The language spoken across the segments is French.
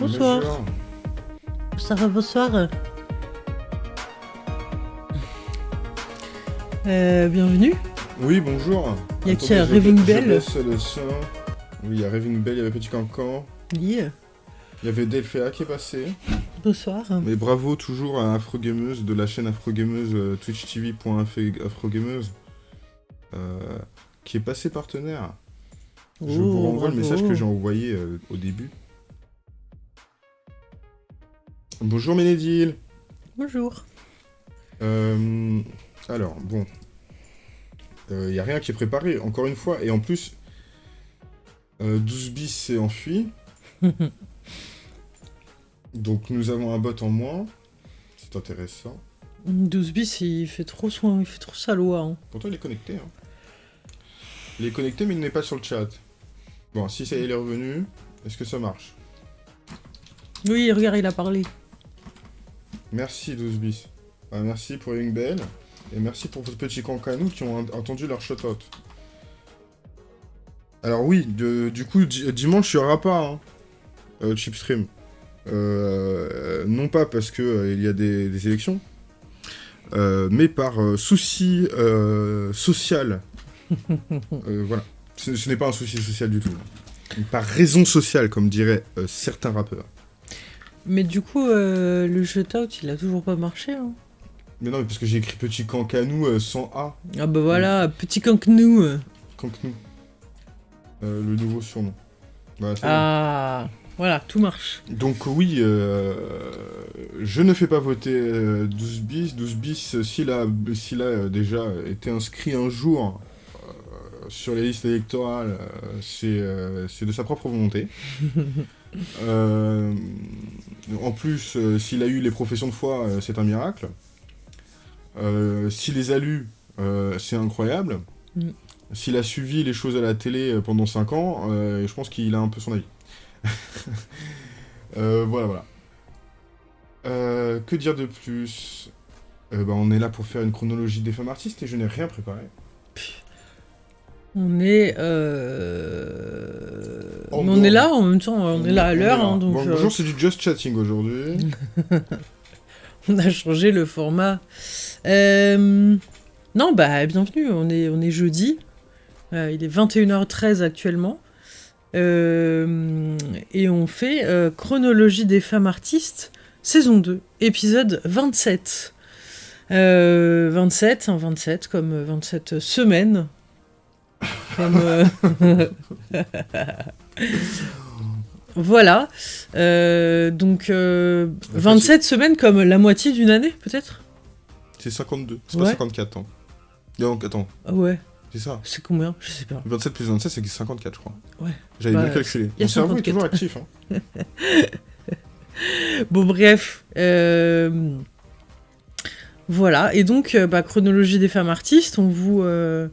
Bonsoir. Bonjour. Bonsoir, bonsoir. Euh, bienvenue. Oui, bonjour. Y a qui, je- Raving Bell baisse le son. Oui, il y a Raving Bell, il y avait Petit Cancan. Oui, Il y avait Delphéa qui est passé. bonsoir. Mais bravo toujours à Afrogameuse de la chaîne Afrogameuse, euh, twitchtv.afrogameuse, euh, qui est passé partenaire. Je vous Oh, renvoie le message que j'ai envoyé euh, au début. Bonjour Ménédil. Bonjour. Euh, alors, bon. Il n'y a rien qui est préparé, encore une fois. Et en plus, euh, 12 bis s'est enfui. Donc nous avons un bot en moins. C'est intéressant. 12 bis, il fait trop soin, il fait trop sa loi. hein. Pourtant, il est connecté. hein. Il est connecté, mais il n'est pas sur le chat. Bon, si ça y est, il est revenu. Est-ce que ça marche? Oui, regarde, il a parlé. Merci 12 bis. Ah, merci pour Young Bell. Et merci pour vos petits cancanous qui ont en- entendu leur shout-out. Alors oui, de- du coup, di- dimanche, il n'y aura pas hein, euh, Chipstream. Euh, non pas parce que euh, il y a des, des élections, euh, mais par euh, souci euh, social. Euh, voilà. Ce, ce n'est pas un souci social du tout. Par raison sociale, comme diraient euh, certains rappeurs. Mais du coup, euh, le shutout, il a toujours pas marché. hein. Mais non, mais parce que j'ai écrit petit cancanou euh, sans A. Ah bah voilà, petit cancnou. euh. Cancnou. Euh, le nouveau surnom. Voilà, Ah, voilà, tout marche. Donc oui, euh, je ne fais pas voter euh, 12 bis. 12 bis, euh, s'il a, a euh, déjà été inscrit un jour euh, sur les listes électorales, euh, euh, c'est de sa propre volonté. Euh, en plus, euh, s'il a eu les professions de foi, euh, c'est un miracle. S'il les a lues, c'est incroyable. Mm. S'il a suivi les choses à la télé pendant 5 ans, je pense qu'il a un peu son avis. Voilà, voilà. Que dire de plus? Bah, On est là pour faire une chronologie des femmes artistes et je n'ai rien préparé. On est, euh... Est là en même temps, on est là à l'heure, hein, donc Bon, euh, Bonjour, c'est du just chatting aujourd'hui. on a changé le format. Euh, Non, bah bienvenue, on est, on est jeudi, Euh, il est 21h13 actuellement, et on fait Chronologie des femmes artistes, saison 2, épisode 27. Euh, 27, hein, 27 comme euh, 27 semaines. Comme, euh, voilà. Euh, donc, euh, 27 semaines comme la moitié d'une année, peut-être? C'est 52, c'est Ouais. pas 54 ans. Donc, attends, Ah ouais, c'est ça. c'est combien? Je sais pas. 27 plus 27, c'est 54, je crois. Ouais. J'avais Bah, bien calculé. y a Mon cerveau est 54. toujours actif. Hein. Bon, bref. euh, Voilà. Et donc, euh, bah, chronologie des femmes artistes, on vous, euh,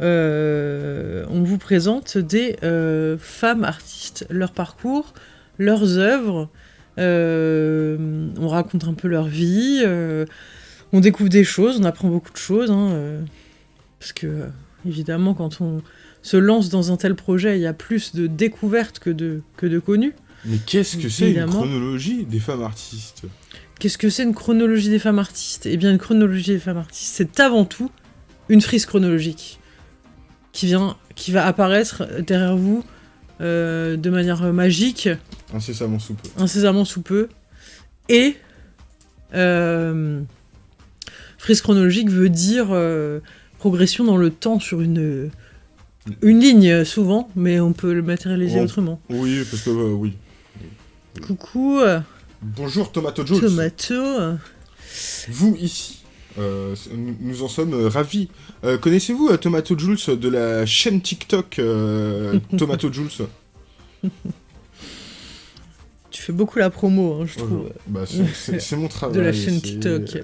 euh, on vous présente des euh, femmes artistes, leur parcours, leurs œuvres. euh, on raconte un peu leur vie. on découvre des choses, on apprend beaucoup de choses. hein, parce que, évidemment, quand on se lance dans un tel projet, il y a plus de découvertes que de, que de connus. Mais qu'est-ce que c'est une chronologie des femmes artistes? Qu'est-ce que c'est une chronologie des femmes artistes? Eh bien, une chronologie des femmes artistes, c'est avant tout une frise chronologique qui vient, qui va apparaître derrière vous euh, de manière magique, Incessamment sous peu. incessamment sous peu. Et euh, frise chronologique veut dire euh, progression dans le temps sur une une ligne souvent, mais on peut le matérialiser Oh. autrement. Oui, parce que euh, oui. Coucou, Bonjour Tomato Jules. tomato. Vous ici. Euh, nous, en sommes euh, ravis. Euh, Connaissez-vous euh, Tomato Jules de la chaîne TikTok Tomato Jules? Tu fais beaucoup la promo, hein, je trouve. Bah, c'est- mon travail. De la chaîne TikTok.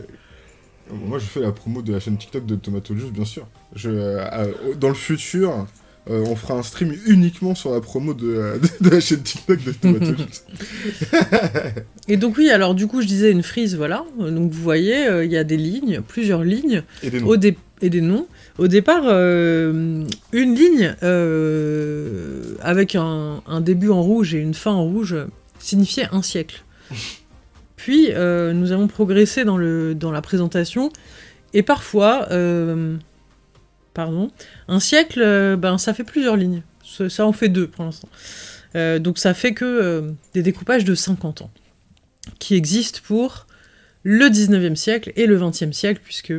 moi, je fais la promo de la chaîne TikTok de Tomato Juice, bien sûr. Je, dans le futur, euh, on fera un stream uniquement sur la promo de, euh, de la chaîne TikTok de Tomato. Et donc oui, alors du coup je disais une frise, voilà. Donc vous voyez, euh, il y a des lignes, plusieurs lignes, Et des noms. au dé- et des noms. Au départ, une ligne avec un, un début en rouge et une fin en rouge, signifiait un siècle. Puis, nous avons progressé dans, le, dans la présentation, et parfois, pardon, un siècle, euh, ben, ça fait plusieurs lignes. Ça, en fait deux pour l'instant. Euh, donc ça fait que euh, des découpages de 50 ans, qui existent pour le 19e siècle et le 20e siècle, puisque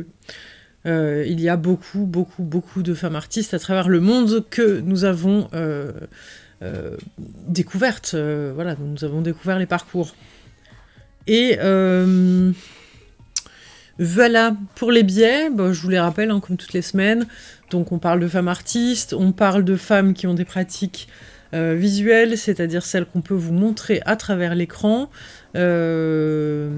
il y a beaucoup, beaucoup, beaucoup de femmes artistes à travers le monde que nous avons découvertes. voilà, nous avons découvert les parcours. Et voilà, pour les biais, bah, je vous les rappelle, hein, comme toutes les semaines. Donc on parle de femmes artistes, on parle de femmes qui ont des pratiques euh, visuelles, c'est-à-dire celles qu'on peut vous montrer à travers l'écran. Euh,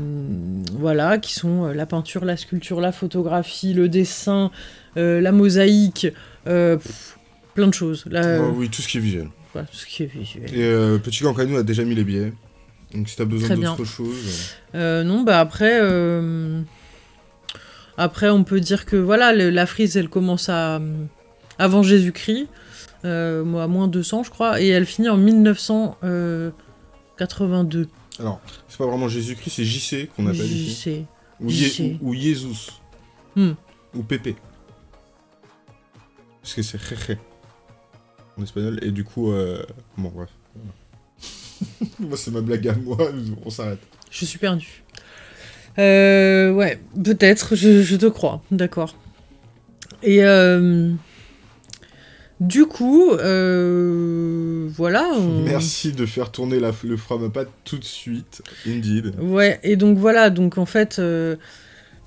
voilà, qui sont euh, la peinture, la sculpture, la photographie, le dessin, euh, la mosaïque, pff, plein de choses. La- Oh, oui, tout ce qui est visuel. voilà, tout ce qui est visuel. Et Petit Cancano a déjà mis les billets. Donc si t'as besoin d'autre chose. Non, bah après, après on peut dire que voilà, le- la frise, elle commence à avant Jésus-Christ, euh, à moins 200 je crois, et elle finit en 1982. euh, Alors, c'est pas vraiment Jésus-Christ, c'est JC qu'on appelle J'y ici. Ou, JC. Ou, Jesus. Hmm. Ou Pepe. Parce que c'est Jeje. En espagnol. Et du coup, euh... bon, bref. moi, c'est ma blague à moi. On s'arrête. Je suis perdue. Euh, ouais, peut-être, je, je te crois, d'accord. Et euh, du coup, euh, voilà. on- Merci de faire tourner la, le Framapat tout de suite. Indeed. Ouais, et donc voilà, donc en fait, euh,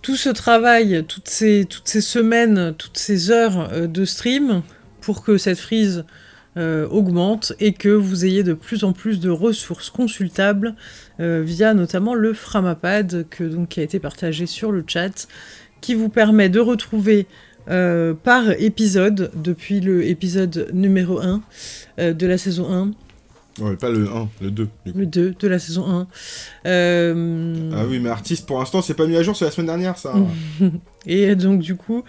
tout ce travail, toutes ces, toutes ces semaines, toutes ces heures euh, de stream pour que cette frise euh, augmente et que vous ayez de plus en plus de ressources consultables euh, via notamment le Framapad que, donc, qui a été partagé sur le chat, qui vous permet de retrouver euh, par épisode, depuis le épisode numéro 1 euh, de la saison 1, Ouais, pas le 1, le 2. Du coup. le 2 de la saison 1. euh, Ah oui, mais artiste, pour l'instant, c'est pas mis à jour, c'est la semaine dernière, ça. Et donc du coup,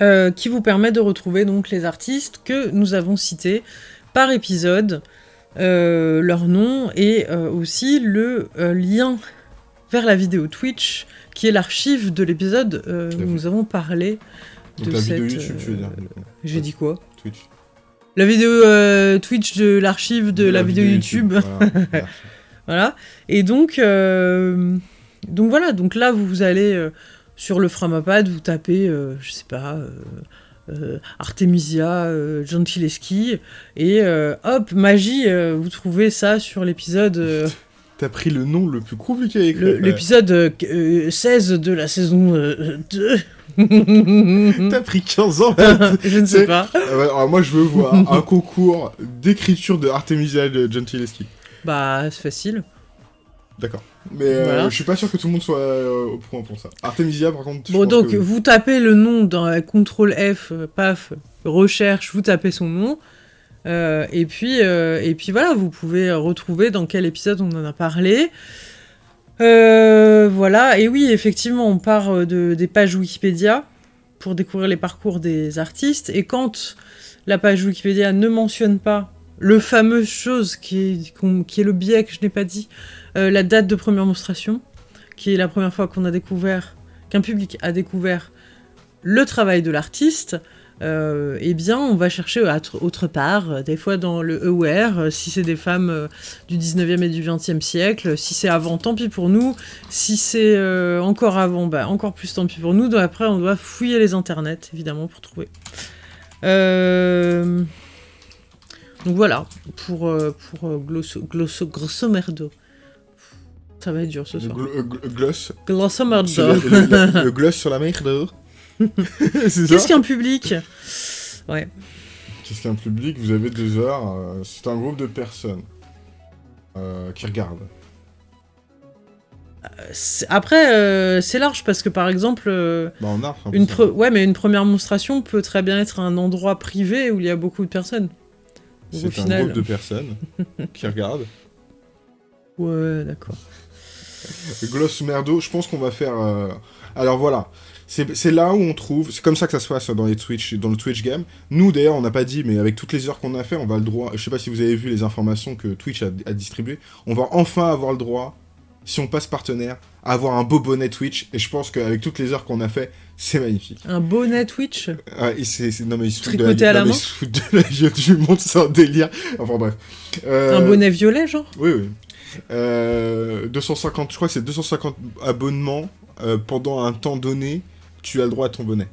euh, qui vous permet de retrouver donc les artistes que nous avons cités par épisode, euh, leur nom et euh, aussi le euh, lien vers la vidéo Twitch, qui est l'archive de l'épisode où fait. nous avons parlé. Donc de la vidéo cette, YouTube, tu veux dire. J'ai dit quoi Twitch. La vidéo Twitch de l'archive de, la, vidéo, YouTube. Voilà. Voilà. Voilà. Et donc, donc voilà. Donc là, vous, allez sur le Framapad, vous tapez, euh, je sais pas, euh, euh, Artemisia euh, Gentileschi, et hop, magie, vous trouvez ça sur l'épisode, T'as pris le nom le plus compliqué à écrire. l'épisode euh, euh, 16 de la saison euh, 2. T'as pris 15 ans. je ne sais pas. Ah ouais, alors moi, je veux voir un concours d'écriture de Artemisia de Gentileschi. Bah, c'est facile. D'accord. Mais euh, Voilà. je suis pas sûr que tout le monde soit euh, au point pour ça. Artemisia, par contre, Bon, donc, que vous tapez le nom dans CTRL F, paf, recherche, vous tapez son nom. euh, et, puis, et puis voilà, vous pouvez retrouver dans quel épisode on en a parlé. Voilà, et oui, effectivement, on part de, des pages Wikipédia pour découvrir les parcours des artistes. Et quand la page Wikipédia ne mentionne pas le fameux chose qui est, le biais que je n'ai pas dit, euh, la date de première monstration, qui est la première fois qu'on a découvert, qu'un public a découvert le travail de l'artiste, euh, eh bien, on va chercher autre part, euh, des fois dans le Aware, si c'est des femmes du 19e et du 20e siècle, si c'est avant, tant pis pour nous, si c'est encore avant, bah, encore plus tant pis pour nous, donc après on doit fouiller les internets, évidemment, pour trouver. Donc voilà, pour, euh, pour euh, glosso, glosso, grosso merdo. Ça va être dur ce soir. euh, gl- gloss. Grosso merdo. le, le- le- le gloss sur la merde. Qu'est-ce qu'un public? Ouais. Qu'est-ce qu'un public? Vous avez deux heures. euh, c'est un groupe de personnes euh, qui regardent. Après, euh, c'est large parce que par exemple, euh, Bah, une ça. pre- ouais, mais une première monstration peut très bien être un endroit privé où il y a beaucoup de personnes. C'est un final- groupe de personnes qui regardent. Ouais, d'accord. Gloss merdo, je pense qu'on va faire. euh, Alors voilà, C'est là où on trouve, c'est comme ça que ça se passe dans, les Twitch, dans le Twitch game. Nous d'ailleurs, on n'a pas dit, mais avec toutes les heures qu'on a fait, on va le droit, je sais pas si vous avez vu les informations que Twitch a, a distribuées, on va enfin avoir le droit, si on passe partenaire, à avoir un beau bonnet Twitch, et je pense qu'avec toutes les heures qu'on a fait, c'est magnifique. Un bonnet Twitch c'est, non mais ils se foutent de la, à la non, main ils se foutent de la gueule du monde, c'est un délire. Enfin bref. Euh, Un bonnet violet, genre? Oui, oui. Euh, 250, je crois que c'est 250 abonnements euh, pendant un temps donné, tu as le droit à ton bonnet.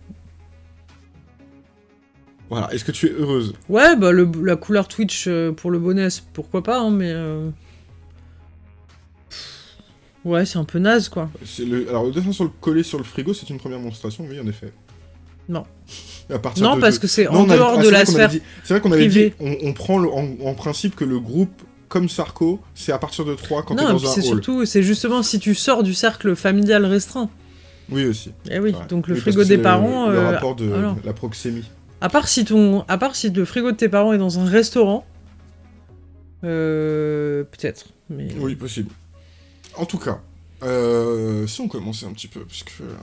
Voilà, est-ce que tu es heureuse? Ouais, bah le, la couleur Twitch euh, pour le bonnet, pourquoi pas, hein, mais... Ouais, c'est un peu naze, quoi. Le... Alors, le dessin sur le collé sur le frigo, c'est une première monstration, oui, en effet. Non. À partir Non, de- parce que c'est en dehors ah, de la sphère. dit- C'est vrai qu'on avait dit, on, on prend le- en, en principe que le groupe, comme Sarko, c'est à partir de 3 quand t'es Non, et dans un c'est surtout, c'est justement si tu sors du cercle familial restreint. Oui, aussi. Eh oui, Ouais. donc le Oui, frigo des parents... Le, le euh, rapport de alors. la proxémie. À part si ton, à part si le frigo de tes parents est dans un restaurant, euh, peut-être. Mais Oui, possible. En tout cas, euh, si on commençait un petit peu, parce que euh,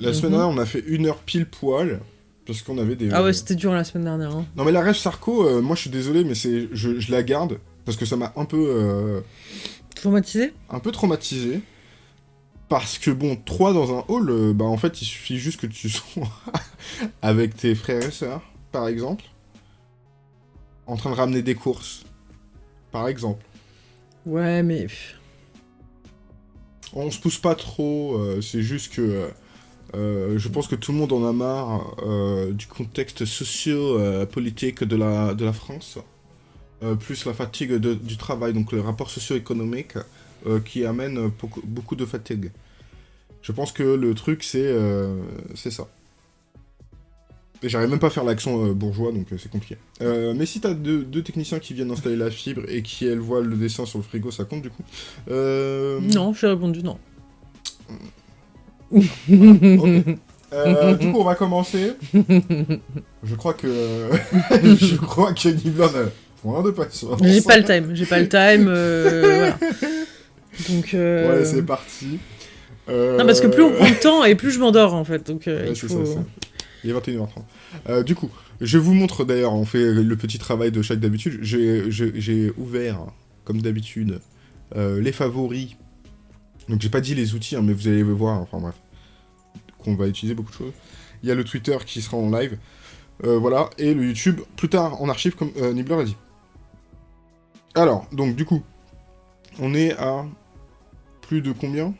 la semaine Mhm. dernière, on a fait une heure pile poil, parce qu'on avait des... ah ouais, c'était dur la semaine dernière. hein. Non mais la rêve Sarko, euh, moi je suis désolé, mais c'est, je, je la garde, parce que ça m'a un peu, euh, Traumatisé un peu traumatisé. Parce que bon, 3 dans un hall, euh, bah en fait il suffit juste que tu sois avec tes frères et sœurs, par exemple, en train de ramener des courses, par exemple. Ouais, mais On se pousse pas trop, euh, c'est juste que euh, euh, je pense que tout le monde en a marre du contexte socio-politique de la, de la France, plus la fatigue de- du travail, donc le rapport socio-économique qui amène beaucoup, beaucoup de fatigue. Je pense que le truc c'est ça. J'arrive même pas à faire l'accent euh, bourgeois, donc euh, c'est compliqué. Euh, mais si t'as deux, deux techniciens qui viennent installer la fibre et qui elles voient le dessin sur le frigo, ça compte du coup. Non, j'ai répondu non. Euh, du coup, on va commencer. Je crois que. je crois que n'a point de patience. J'ai pas le time, j'ai pas le time. euh, voilà. Donc. euh, Ouais, c'est parti. Non, parce que plus on prend de temps et plus je m'endors en fait. Donc ouais, il c'est faut. ça, ça. Il est 21h30. Euh, du coup, je vous montre d'ailleurs, on fait le petit travail de chaque d'habitude. J'ai ouvert, comme d'habitude, euh, les favoris. Donc j'ai pas dit les outils, hein, mais vous allez le voir, enfin bref, qu'on va utiliser beaucoup de choses. Il y a le Twitter qui sera en live. Euh, voilà, et le YouTube plus tard en archive, comme Nibbler a dit. Alors, donc du coup, on est à plus de combien?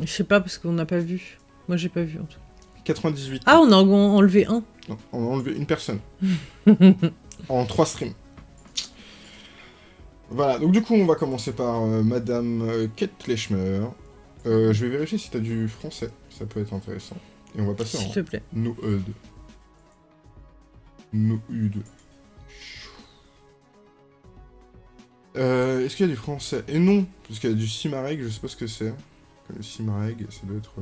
Je sais pas parce qu'on n'a pas vu. Moi j'ai pas vu en tout cas. 98. Ah, on a en- enlevé un. Non, on a enlevé une personne. en trois streams. Voilà, donc du coup, on va commencer par euh, Madame euh, Kate Lechmer. Euh, je vais vérifier si t'as du français, ça peut être intéressant. Et on va passer S'il en te plaît. Noed. Noed. Euh, Est-ce qu'il y a du français? Et non, parce qu'il y a du Simareg, je sais pas ce que c'est. Le Simareg, ça doit être...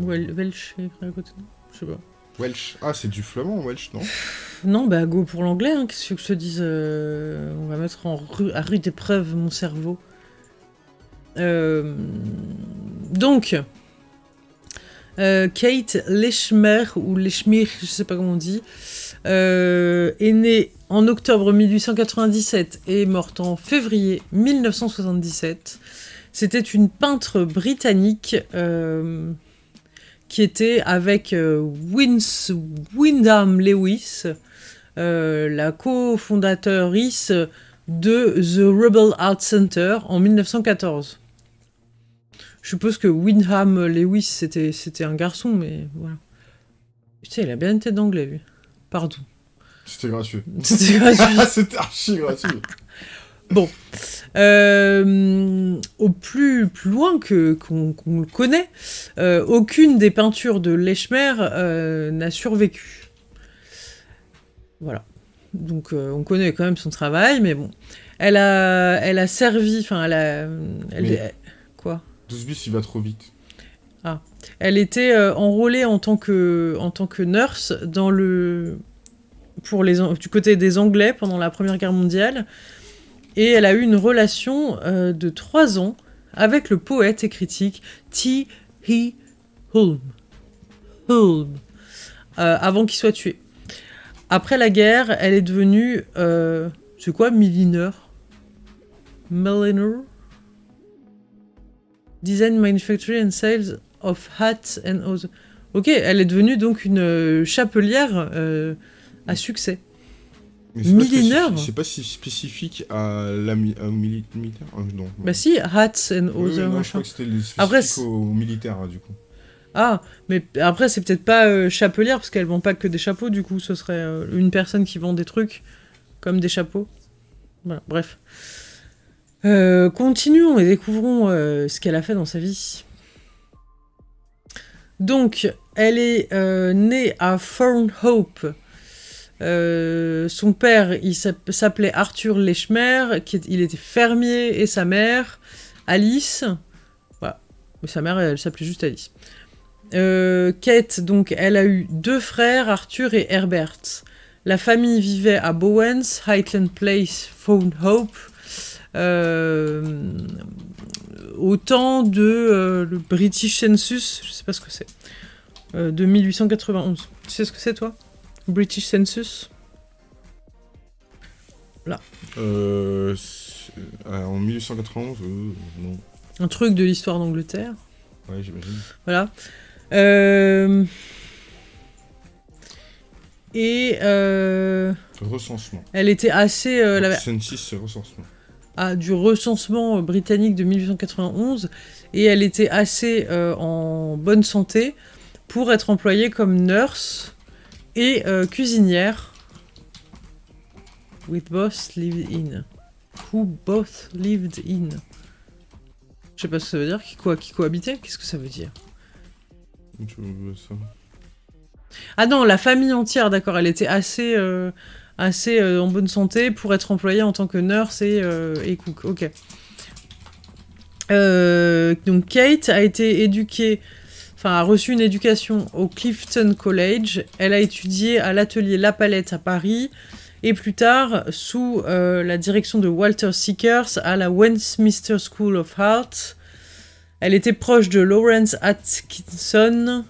Wel- Welsh à côté, Je sais pas. Welsh. Ah, c'est du flamand, Welsh, non? Non, bah go pour l'anglais, hein. qu'est-ce que je te dise euh, On va mettre en ru- à rude épreuve mon cerveau. Euh, donc, euh, Kate Lechmer, ou Lechmir, je sais pas comment on dit, est née en octobre 1897 et est morte en février 1977. C'était une peintre britannique euh, qui était avec euh, Wins- Wyndham Lewis, euh, la cofondatrice de The Rebel Art Center en 1914. Je suppose que Wyndham Lewis c'était un garçon, mais voilà. Putain, il a bien une tête d'anglais, lui. Pardon. C'était gratuit. C'était gratuit. C'était archi gratuit. Euh, au plus, plus loin que qu'on le connaît, euh, aucune des peintures de Lechmer euh, n'a survécu. Voilà. Donc euh, on connaît quand même son travail, mais bon. Elle a, elle a servi, enfin elle a... Elle, Mais- elle- quoi? 12 bis, il va trop vite. Elle était euh, enrôlée en tant que, en tant que nurse dans le, pour les, du côté des Anglais pendant la Première Guerre mondiale. Et elle a eu une relation euh, de trois ans avec le poète et critique T. H. Hulme. Hulme, euh, avant qu'il soit tué. Après la guerre, elle est devenue... Euh, c'est quoi, millineur Milliner? Design, Manufacturing and Sales of Hats and Other... Ok, elle est devenue donc une euh, chapelière à succès. Mais c'est pas spécifique- C'est pas si spécifique à la mi- mili- militaire euh, Non. Bah si, Hats and Oui, Other non, je crois que c'était Après, c'est- au militaire, hein, du coup. Ah, mais après c'est peut-être pas euh, chapelière parce qu'elles vendent pas que des chapeaux, du coup ce serait euh, une personne qui vend des trucs comme des chapeaux. Voilà, bref. Euh, continuons et découvrons euh, ce qu'elle a fait dans sa vie. Donc, elle est euh, née à Thornhope. Euh, son père, il s'app- s'appelait Arthur Lechmer, il était fermier, et sa mère, Alice. Voilà. Sa mère, elle s'appelait juste Alice. Euh, Kate, donc, elle a eu deux frères, Arthur et Herbert. La famille vivait à Bowens, Highland Place, Thornhope, euh, au temps de euh, le British Census, je sais pas ce que c'est, de 1891. Tu sais ce que c'est toi? British Census Euh, c'est- euh, en 1891, euh, non. Un truc de l'histoire d'Angleterre. Ouais, j'imagine. Voilà. Euh, Et euh, Recensement. elle était assez... euh, la- Census, c'est recensement. à du recensement britannique de 1891 et elle était assez euh, en bonne santé pour être employée comme nurse et euh, cuisinière. With both lived in. Who both lived in. Je sais pas ce que ça veut dire. Qui, quoi, qui cohabitait? Qu'est-ce que ça veut dire? Ça. Ah non, la famille entière, d'accord. Elle était assez, euh, assez euh, en bonne santé pour être employée en tant que nurse et, et cook. Ok. Donc Kate a été éduquée, enfin a reçu une éducation au Clifton College. Elle a étudié à l'atelier La Palette à Paris et plus tard sous euh, la direction de Walter Seekers à la Westminster School of Art. Elle était proche de Lawrence Atkinson,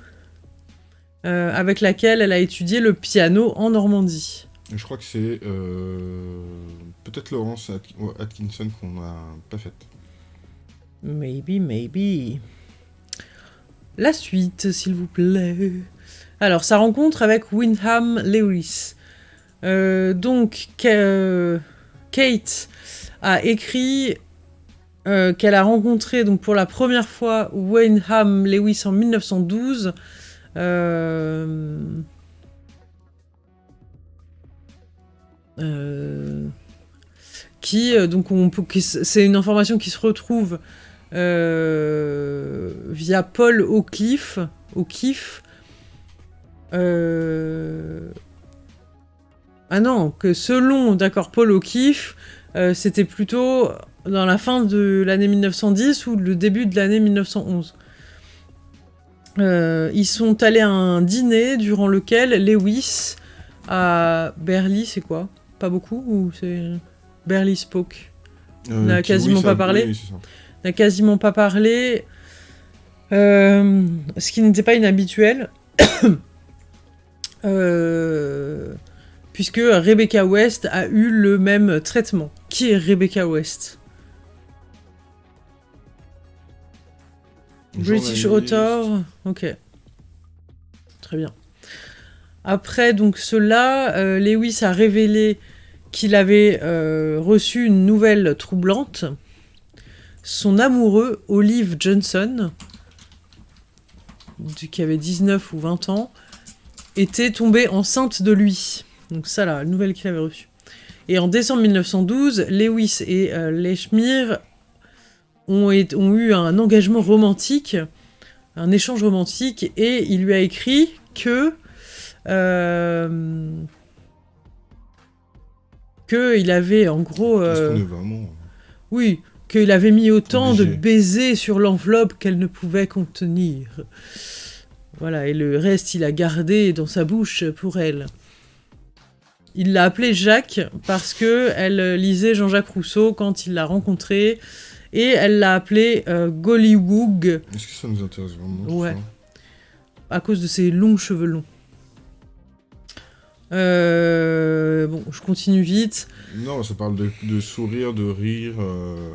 euh, avec laquelle elle a étudié le piano en Normandie. Je crois que c'est euh, peut-être Laurence At- Atkinson qu'on n'a pas faite. Maybe, maybe. La suite, s'il vous plaît. Alors, sa rencontre avec Wyndham Lewis. Euh, donc, euh, Kate a écrit euh, qu'elle a rencontré donc pour la première fois Wyndham Lewis en 1912. Euh, euh, qui donc c'est une information qui se retrouve euh, via Paul O'Cliffe, O'Keefe. Euh, Ah non, que selon, d'accord, Paul O'Keefe, euh, c'était plutôt dans la fin de l'année 1910 ou le début de l'année 1911. Euh, ils sont allés à un dîner durant lequel Lewis a... Berly, c'est quoi? Pas beaucoup ou c'est... Berly spoke? Euh, n'a quasiment oui, ça- pas parlé. oui. N'a quasiment pas parlé, euh, ce qui n'était pas inhabituel, Euh, puisque Rebecca West a eu le même traitement. Qui est Rebecca West? British author, ok. Très bien. Après donc cela, euh, Lewis a révélé qu'il avait euh, reçu une nouvelle troublante. Son amoureux, Olive Johnson, qui avait 19 ou 20 ans, était tombée enceinte de lui. Donc ça, la nouvelle qu'il avait reçue. Et en décembre 1912, Lewis et euh, Lechmere ont, eu un engagement romantique, un échange romantique, et il lui a écrit que... euh, que il avait en gros... Euh, vraiment... oui, qu'il avait mis autant de baisers sur l'enveloppe qu'elle ne pouvait contenir. Voilà, et le reste, il a gardé dans sa bouche pour elle. Il l'a appelée Jacques parce que elle lisait Jean-Jacques Rousseau quand il l'a rencontré, et elle l'a appelé euh, Gollywoog. Est-ce que ça nous intéresse vraiment Ouais. à cause de ses longs cheveux longs. Euh, bon, je continue vite. Non, ça parle de, de sourire, de rire. euh.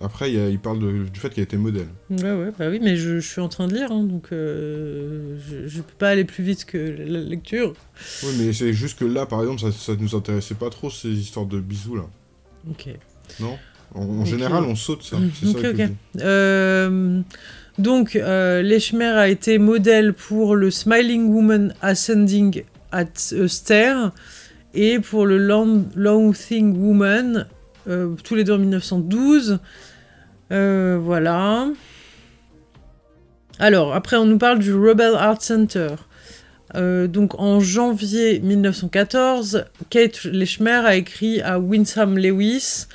Après, il, y a- il parle de- du fait qu'il a été modèle. Ouais, ouais, bah oui, mais je, je suis en train de lire, hein, donc euh, je, je peux pas aller plus vite que la lecture. Oui, mais c'est juste que là, par exemple, ça, ça nous intéressait pas trop, ces histoires de bisous, là. Ok. Non? En, général, on saute ça. Mm, C'est ça ok, que je ok. dis. Euh, donc, euh, Lechmer a été modèle pour le Smiling Woman Ascending at a Stair et pour le Long, Thing Woman, euh, tous les deux en 1912. Euh, voilà. Alors, après, on nous parle du Rebel Art Center. Euh, donc, en janvier 1914, Kate Lechmer a écrit à Winsam Lewis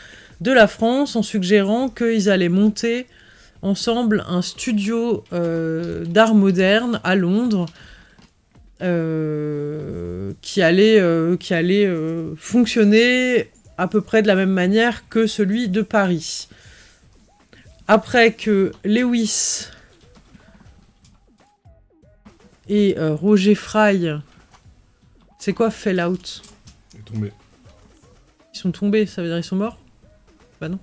de la France en suggérant qu'ils allaient monter ensemble un studio d'art moderne à Londres qui allait, fonctionner à peu près de la même manière que celui de Paris. Après que Lewis et euh, Roger Fry, c'est quoi Fallout? Il est tombé. Ils sont tombés, ça veut dire ils sont morts? Bah non.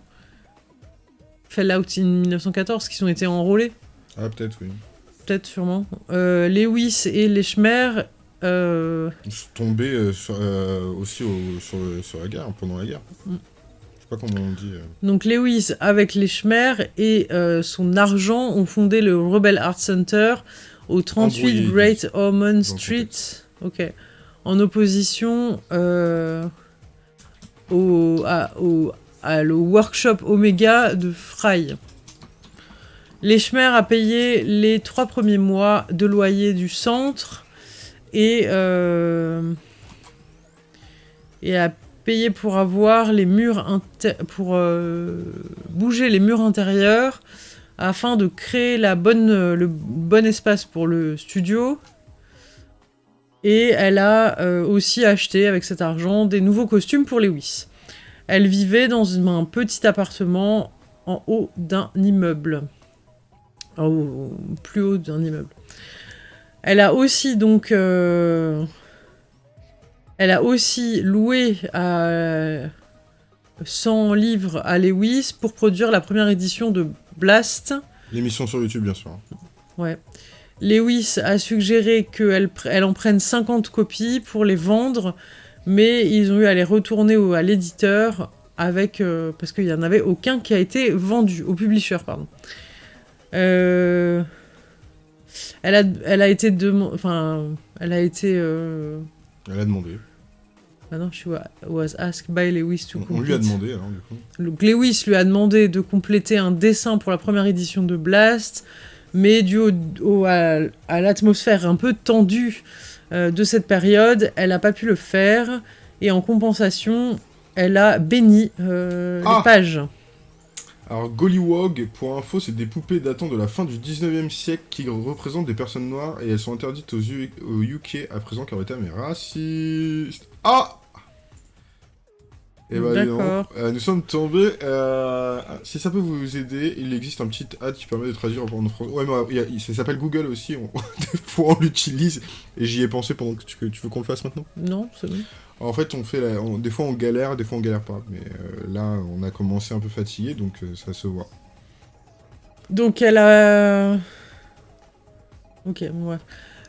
Fallout in 1914, qui ont été enrôlés? Ah, peut-être, oui. Peut-être, sûrement. Euh, Lewis et Lechmer, euh, Ils sont tombés euh, sur, euh, aussi au- sur, la guerre, pendant la guerre. Mm. Je sais pas comment on dit. euh. donc Lewis avec Lechmer et euh, son argent ont fondé le Rebel Art Center au 38 Embrouillé, Great Ormond Street. Ok. En opposition euh, au, à- au, à le workshop Omega de Fry. Lechmer a payé les trois premiers mois de loyer du centre et, euh, et a payé pour avoir les murs pour euh, bouger les murs intérieurs afin de créer la bonne, le bon espace pour le studio. Et elle a euh, aussi acheté avec cet argent des nouveaux costumes pour Lewis. Elle vivait dans un petit appartement en haut d'un immeuble. En haut- plus haut d'un immeuble. Elle a aussi donc... euh, Elle a aussi loué à 100 livres à Lewis pour produire la première édition de Blast. L'émission sur YouTube, bien sûr. Ouais. Lewis a suggéré qu'elle elle en prenne 50 copies pour les vendre, mais ils ont eu à les retourner au- à l'éditeur avec euh, parce qu'il n'y en avait aucun qui a été vendu au publisher, pardon. Euh, Elle a, elle a été demo- enfin, elle a été. euh, Elle a demandé. Ah non, she wa- was asked by Lewis to on lui a complete. demandé, alors, du coup. Donc Lewis lui a demandé de compléter un dessin pour la première édition de Blast, mais dû au, au- à, à l'atmosphère un peu tendue euh, de cette période, elle n'a pas pu le faire, et en compensation, elle a béni euh, Ah les pages. Alors, Gollywog, pour info, c'est des poupées datant de la fin du 19e siècle qui représentent des personnes noires et elles sont interdites aux, U- au UK à présent car le terme est raciste. Ah Et bah, dis donc, D'accord. euh, nous sommes tombés. euh, si ça peut vous aider, il existe un petit ad qui permet de traduire en français. Ouais, mais euh, a- ça s'appelle Google aussi. On... des fois, on l'utilise et j'y ai pensé pendant que tu, que tu veux qu'on le fasse maintenant? Non, c'est bon. En fait, on fait la- des fois on galère, des fois on galère pas. Mais euh, là, on a commencé un peu fatigué, donc euh, ça se voit. Donc elle a... Ok, bon.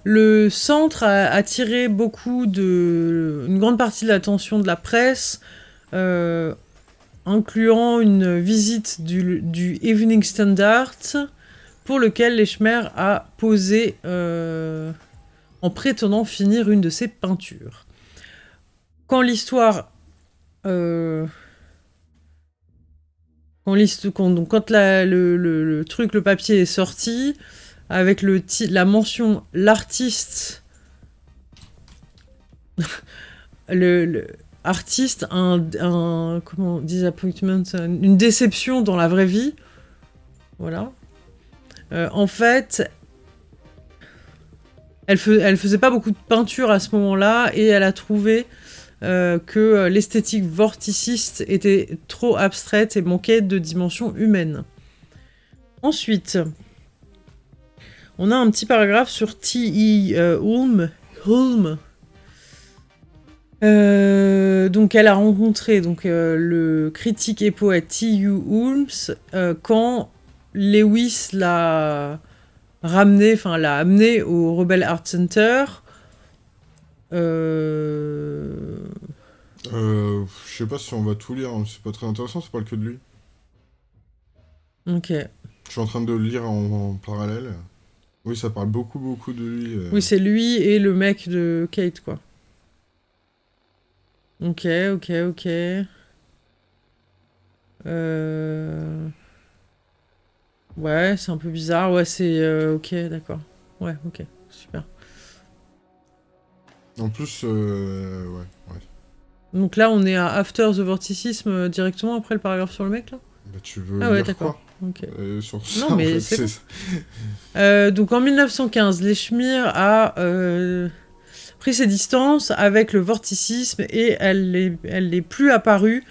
Le centre a attiré beaucoup de... une grande partie de l'attention de la presse, euh, incluant une visite du, du Evening Standard, pour lequel Lechmer a posé en prétendant finir une de ses peintures. Quand l'histoire... euh, quand, donc, quand le, truc, le papier est sorti, avec le la mention l'artiste, le, le- artiste, un, comment disappointment, un- une déception dans la vraie vie, voilà. Euh, en fait, elle, fais- elle faisait pas beaucoup de peinture à ce moment-là et elle a trouvé euh, que euh, l'esthétique vorticiste était trop abstraite et manquait de dimension humaine. Ensuite, on a un petit paragraphe sur T.E. euh, Ulm. Euh, donc elle a rencontré donc, le critique et poète T.U. Ulms euh, quand Lewis l'a ramené, enfin l'a amené au Rebel Art Center. Euh, Euh, je sais pas si on va tout lire, hein, c'est pas très intéressant, ça parle que de lui. Ok. Je suis en train de le lire en, en parallèle. Oui, ça parle beaucoup, beaucoup de lui. euh. Oui, c'est lui et le mec de Kate, quoi. Ok, ok, ok. Euh... Ouais, c'est un peu bizarre. Ouais, c'est... euh, ok, d'accord. Ouais, ok, super. En plus, euh, ouais, ouais. Donc là, on est à After the Vorticisme euh, directement après le paragraphe sur le mec, là? Bah, tu veux Ah ouais, d'accord. Euh, sur Non, en mais fait, c'est bon. Euh, donc en 1915, Leschmir a euh, pris ses distances avec le vorticisme et elle n'est elle n'est plus apparue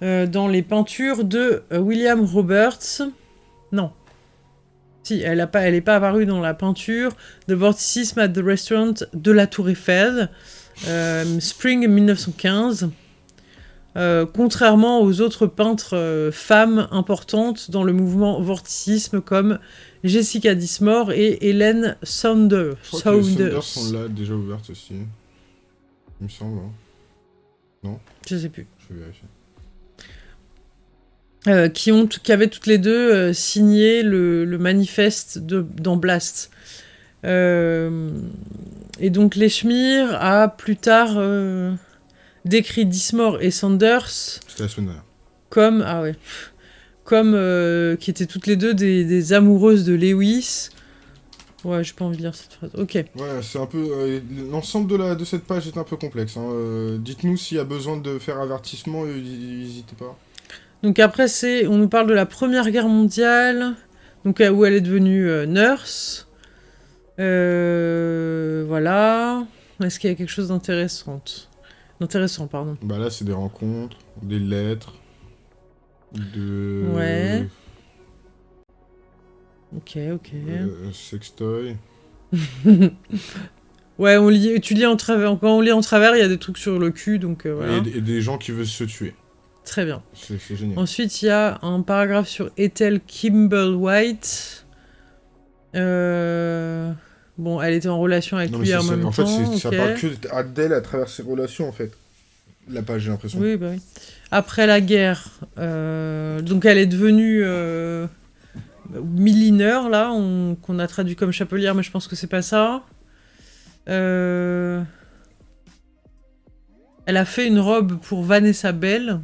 dans les peintures de William Roberts. Non. Si, elle n'est pas, elle est pas apparue dans la peinture de Vorticisme at the Restaurant de la Tour Eiffel, euh, Spring 1915. Euh, contrairement aux autres peintres euh, femmes importantes dans le mouvement vorticisme comme Jessica Dismore et Hélène Saunders. Je crois que les Saunders. Sont là, déjà ouvertes aussi. Il me semble. hein. Je sais plus. Je vais vérifier. Euh, qui, ont, qui avaient toutes les deux euh, signé le, le manifeste de, dans Blast. Euh, et donc Leschmir a plus tard décrit Dismore et dernière. comme ah ouais comme qui étaient toutes les deux des, des amoureuses de Lewis. Ouais, j'ai pas envie de lire cette phrase. Ok. Ouais, c'est un peu. euh, L'ensemble de, la, de cette page est un peu complexe. hein. Euh, Dites-nous s'il y a besoin de faire avertissement, n'hésitez pas. Donc après, c'est, on nous parle de la Première Guerre mondiale, donc euh, où elle est devenue euh, nurse. Euh, voilà. Est-ce qu'il y a quelque chose d'intéressant D'intéressant, pardon. Bah là, c'est des rencontres, des lettres, de. Ouais. Ok, ok. euh, sextoy. Ouais, on lit, tu lis en travers. Quand on lit en travers, il y a des trucs sur le cul, donc voilà. Et, et des gens qui veulent se tuer. Très bien. C'est c'est génial. Ensuite, il y a un paragraphe sur Ethel Kimball White. Euh, Bon, elle était en relation avec Non, lui en même en fait, temps. c'est- ça parle que d'elle à travers ses relations, en fait. La page, j'ai l'impression. Oui, bah oui. Après la guerre, euh, donc elle est devenue euh, millineur, là, on- qu'on a traduit comme chapelière, mais je pense que c'est pas ça. Euh, Elle a fait une robe pour Vanessa Bell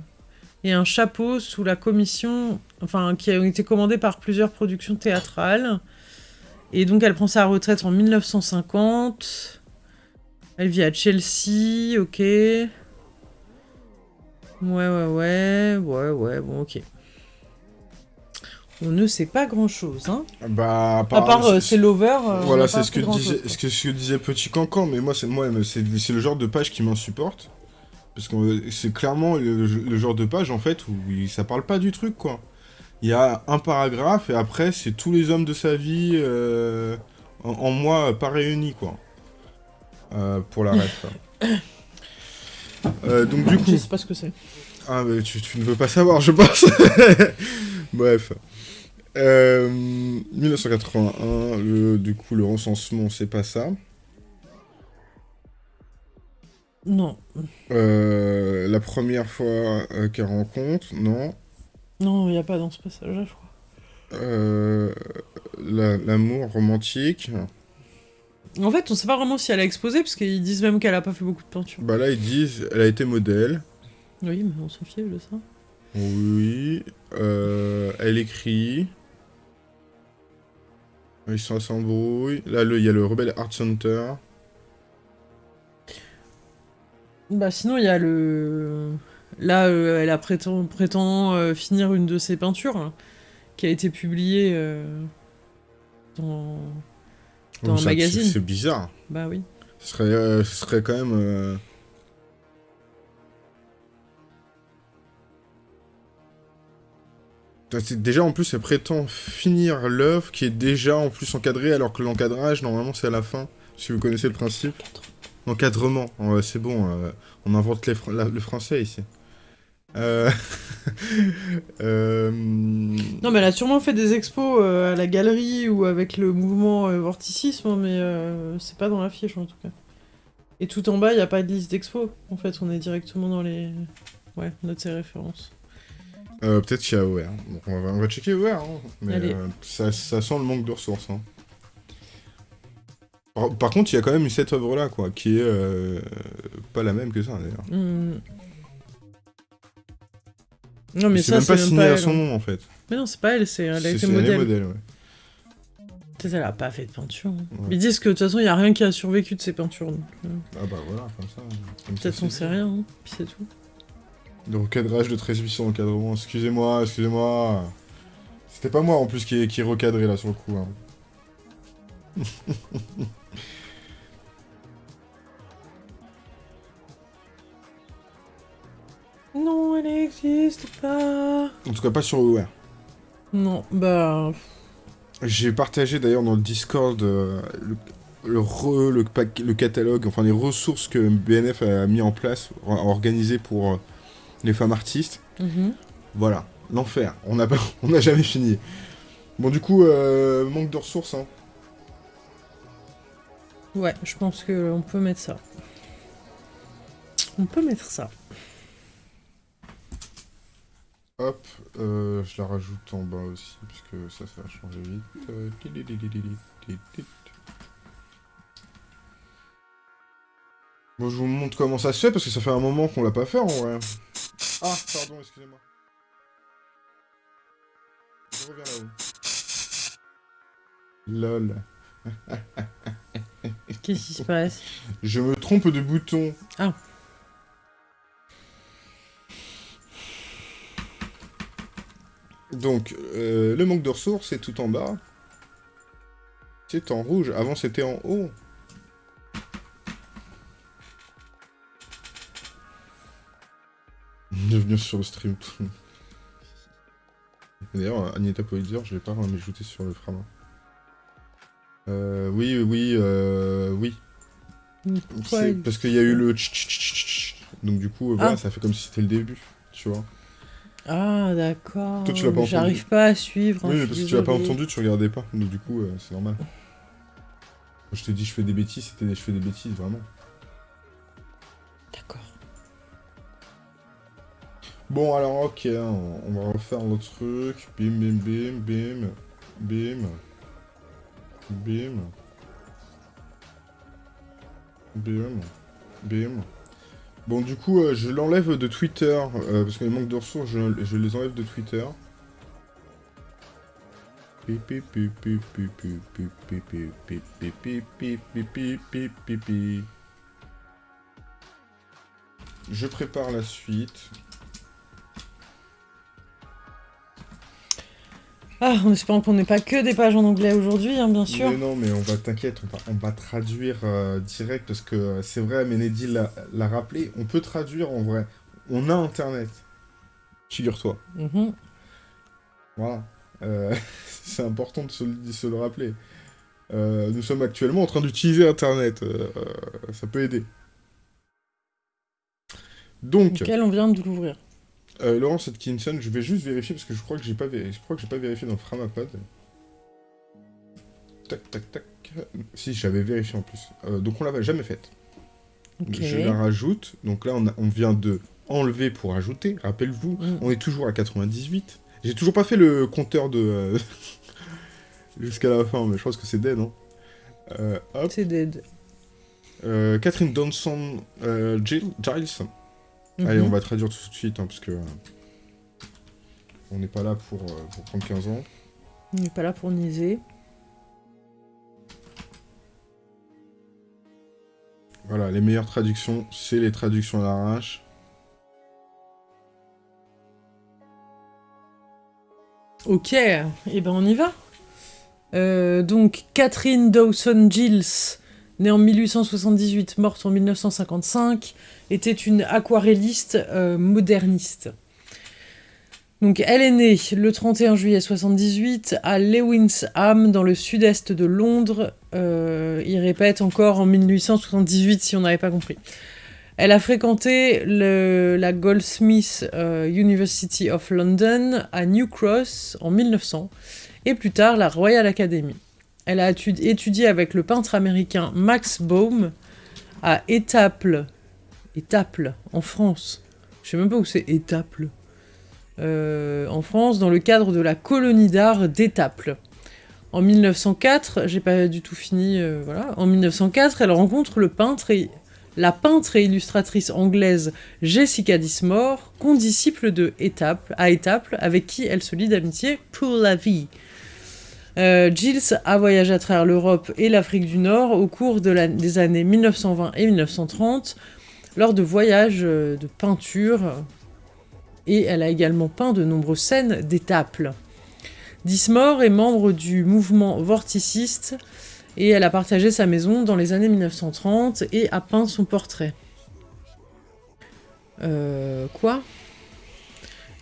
et un chapeau sous la commission, enfin, qui a été commandé par plusieurs productions théâtrales. Et donc elle prend sa retraite en 1950. Elle vit à Chelsea, ok. Ouais, ouais, ouais, ouais, ouais, bon, ok. On ne sait pas grand-chose, hein. Bah, à À part, euh, c'est Lover. euh, voilà, c'est ce que, disait, ce que, ce que disait Petit Cancan, mais moi, c'est le genre de page qui m'insupporte. Parce que euh, c'est clairement le, le genre de page, en fait, où il- ça parle pas du truc, quoi. Il y a un paragraphe, et après, c'est tous les hommes de sa vie euh, en, en moi, pas réunis, quoi. Euh, pour la ref. Euh, donc, du coup... Je sais pas ce que c'est. Ah, mais tu, tu ne veux pas savoir, je pense. Bref. Euh, 1981, le, du coup, le recensement, c'est pas ça. Non. Euh, la première fois euh, qu'elle rencontre, non. Non, il n'y a pas dans ce passage-là, je crois. Euh, la- L'amour romantique. En fait, on sait pas vraiment si elle a exposé, parce qu'ils disent même qu'elle a pas fait beaucoup de peinture. Bah là, ils disent, elle a été modèle. Oui, mais on s'en fiche de ça. Oui. Elle écrit. Ils sont s'embrouillent. Là, il y a le Rebel Art Center. Bah sinon, il y a le... Là, euh, elle a prétend, prétend euh, finir une de ses peintures, hein, qui a été publiée euh, dans... Dans Oh, un magazine. c'est- bizarre. Bah oui. Ce serait, ce serait quand même. Déjà, en plus, elle prétend finir l'œuvre qui est déjà en plus encadrée, alors que l'encadrage, normalement, c'est à la fin, si vous connaissez le principe. L'encadrement, c'est bon, euh, on invente le français ici. Euh, euh, non, mais elle a sûrement fait des expos à la galerie ou avec le mouvement vorticisme, mais c'est pas dans la fiche en tout cas. Et tout en bas, il n'y a pas de liste d'expos. En fait, on est directement dans les... Ouais, notes et références. Peut-être qu'il y a OR. on, va, on, va, checker OR. Hein. Mais ça, ça, sent le manque de ressources. Hein. Par, contre, il y a quand même cette œuvre-là, quoi, qui est euh, pas la même que ça, d'ailleurs. Hmm. Non, mais ça, c'est même pas signé à son nom, en fait. Mais non, c'est pas elle, c'est elle a été modèle. modèle ouais. Elle a pas fait de peinture. Hein. Ils disent que de toute façon, il n'y a rien qui a survécu de ces peintures. Euh. Ah bah voilà, comme ça. Peut-être on sait rien, hein, puis c'est tout. De recadrage de 13800 encadrement, excusez-moi, excusez-moi. C'était pas moi en plus qui, qui recadré là sur le coup. Hein. non, elle n'existe pas. En tout cas, pas sur OR. Non, bah. J'ai partagé d'ailleurs dans le Discord euh, le, le, catalogue, enfin les ressources que BNF a mis en place, a organisé pour euh, les femmes artistes. Mhm. Voilà, l'enfer. On n'a on jamais fini. Bon, du coup, euh, manque de ressources. Hein. Ouais, je pense qu'on peut mettre ça. On peut mettre ça. Hop, euh, je la rajoute en bas aussi, puisque ça, ça va changer vite. Bon, je vous montre comment ça se fait, parce que ça fait un moment qu'on l'a pas fait, en vrai. Ah, pardon, excusez-moi. Je reviens là-haut. LOL. Qu'est-ce qui se passe? Je me trompe de bouton. Ah. Donc, euh, le manque de ressources, c'est tout en bas. C'est en rouge. Avant, c'était en haut. Bienvenue sur le stream. D'ailleurs, Agneta Politzer, je vais pas m'ajouter sur le frama. Euh, oui, oui, euh, oui. Parce qu'il y a eu le Donc du coup, voilà, ah. ça fait comme si c'était le début, tu vois. Ah, d'accord. Toi, tu l'as pas entendu. J'arrive pas à suivre. Hein, oui, parce que tu l'as pas entendu, tu regardais pas. Donc du coup, euh, c'est normal. Quand je t'ai dit je fais des bêtises, c'était je fais des bêtises, vraiment. D'accord. Bon, alors, ok, hein, on va refaire le truc. Bim, bim, bim, bim, bim. Bim. Bim. Bim. Bon, du coup, euh, je l'enlève de Twitter, euh, parce qu'il manque de ressources, je, je, les enlève de Twitter. Je prépare la suite. Ah, en espérant qu'on n'ait pas que des pages en anglais aujourd'hui, hein, bien sûr. Mais non, mais on va, t'inquiète, on va, traduire euh, direct, parce que euh, c'est vrai, Ménédie l'a rappelé, on peut traduire en vrai. On a Internet. Figure-toi. Mhm. Voilà. Euh, c'est important de se, le rappeler. nous sommes actuellement en train d'utiliser Internet. ça peut aider. Donc... Lequel on vient de l'ouvrir. Euh, Laurence Atkinson, je vais juste vérifier parce que je crois que j'ai pas, je crois que j'ai pas vérifié dans Framapod. Tac, tac, tac. Si, j'avais vérifié en plus. Euh, donc on l'a jamais faite. Je la rajoute. Donc là, on, vient de enlever pour ajouter. Rappelle-vous, mm. on est toujours à 98. J'ai toujours pas fait le compteur de... Euh, jusqu'à la fin, mais je pense que c'est dead, non euh, C'est dead. Catherine Donson Giles Allez, on mhm. va traduire tout de suite, hein, parce que... Euh, on n'est pas là pour, euh, pour, prendre 15 ans. On n'est pas là pour niaiser. Voilà, les meilleures traductions, c'est les traductions à l'arrache. Ok, et eh ben on y va. Euh, donc, Catherine Dawson-Gilles, née en 1878, morte en 1955, était une aquarelliste euh, moderniste. Donc, elle est née le 31 juillet 78 à Lewisham, dans le sud-est de Londres. Euh, il répète encore en 1878, si on n'avait pas compris. Elle a fréquenté la Goldsmith euh, University of London à New Cross en 1900 et plus tard la Royal Academy. Elle a étudié avec le peintre américain Max Baum à Étaples, Étaples en France. Je sais même pas où c'est Étaples. Euh, en France, dans le cadre de la colonie d'art d'Étaples. En 1904, j'ai pas du tout fini, euh, voilà. En 1904, elle rencontre le la peintre et illustratrice anglaise Jessica Dismore, condisciple de Étaples, à Étaples, avec qui elle se lie d'amitié pour la vie. Euh, Gilles a voyagé à travers l'Europe et l'Afrique du Nord au cours des années 1920 et 1930 lors de voyages euh, de peinture et elle a également peint de nombreuses scènes d'Étaples. Dismore est membre du mouvement vorticiste et elle a partagé sa maison dans les années 1930 et a peint son portrait. Euh, quoi?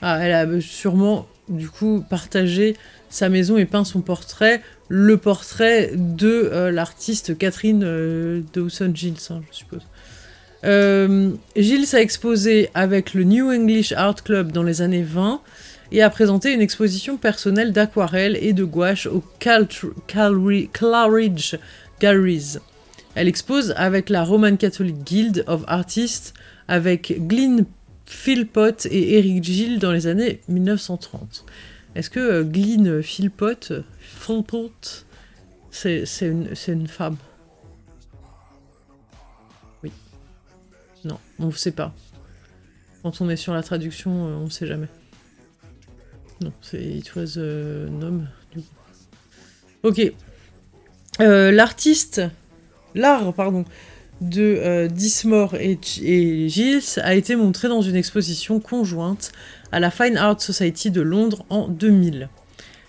Ah, elle a sûrement, du coup, partagé sa maison et peint son portrait, le portrait de euh, l'artiste Catherine euh, Dawson-Gilles, hein, je suppose. Euh, Gilles a exposé avec le New English Art Club dans les années 20, et a présenté une exposition personnelle d'aquarelles et de gouache au Claridge Galleries. Elle expose avec la Roman Catholic Guild of Artists avec Glyn Philpott et Eric Gill dans les années 1930. Est-ce que euh, Glyn Philpott, Philpott c'est une, femme? Oui. Non, on ne sait pas. Quand on est sur la traduction, euh, on ne sait jamais. Non, c'est It was euh, nom. Ok. Euh, l'artiste, l'art, pardon, de euh, Dismore et Gilles a été montré dans une exposition conjointe à la Fine Art Society de Londres en 2000.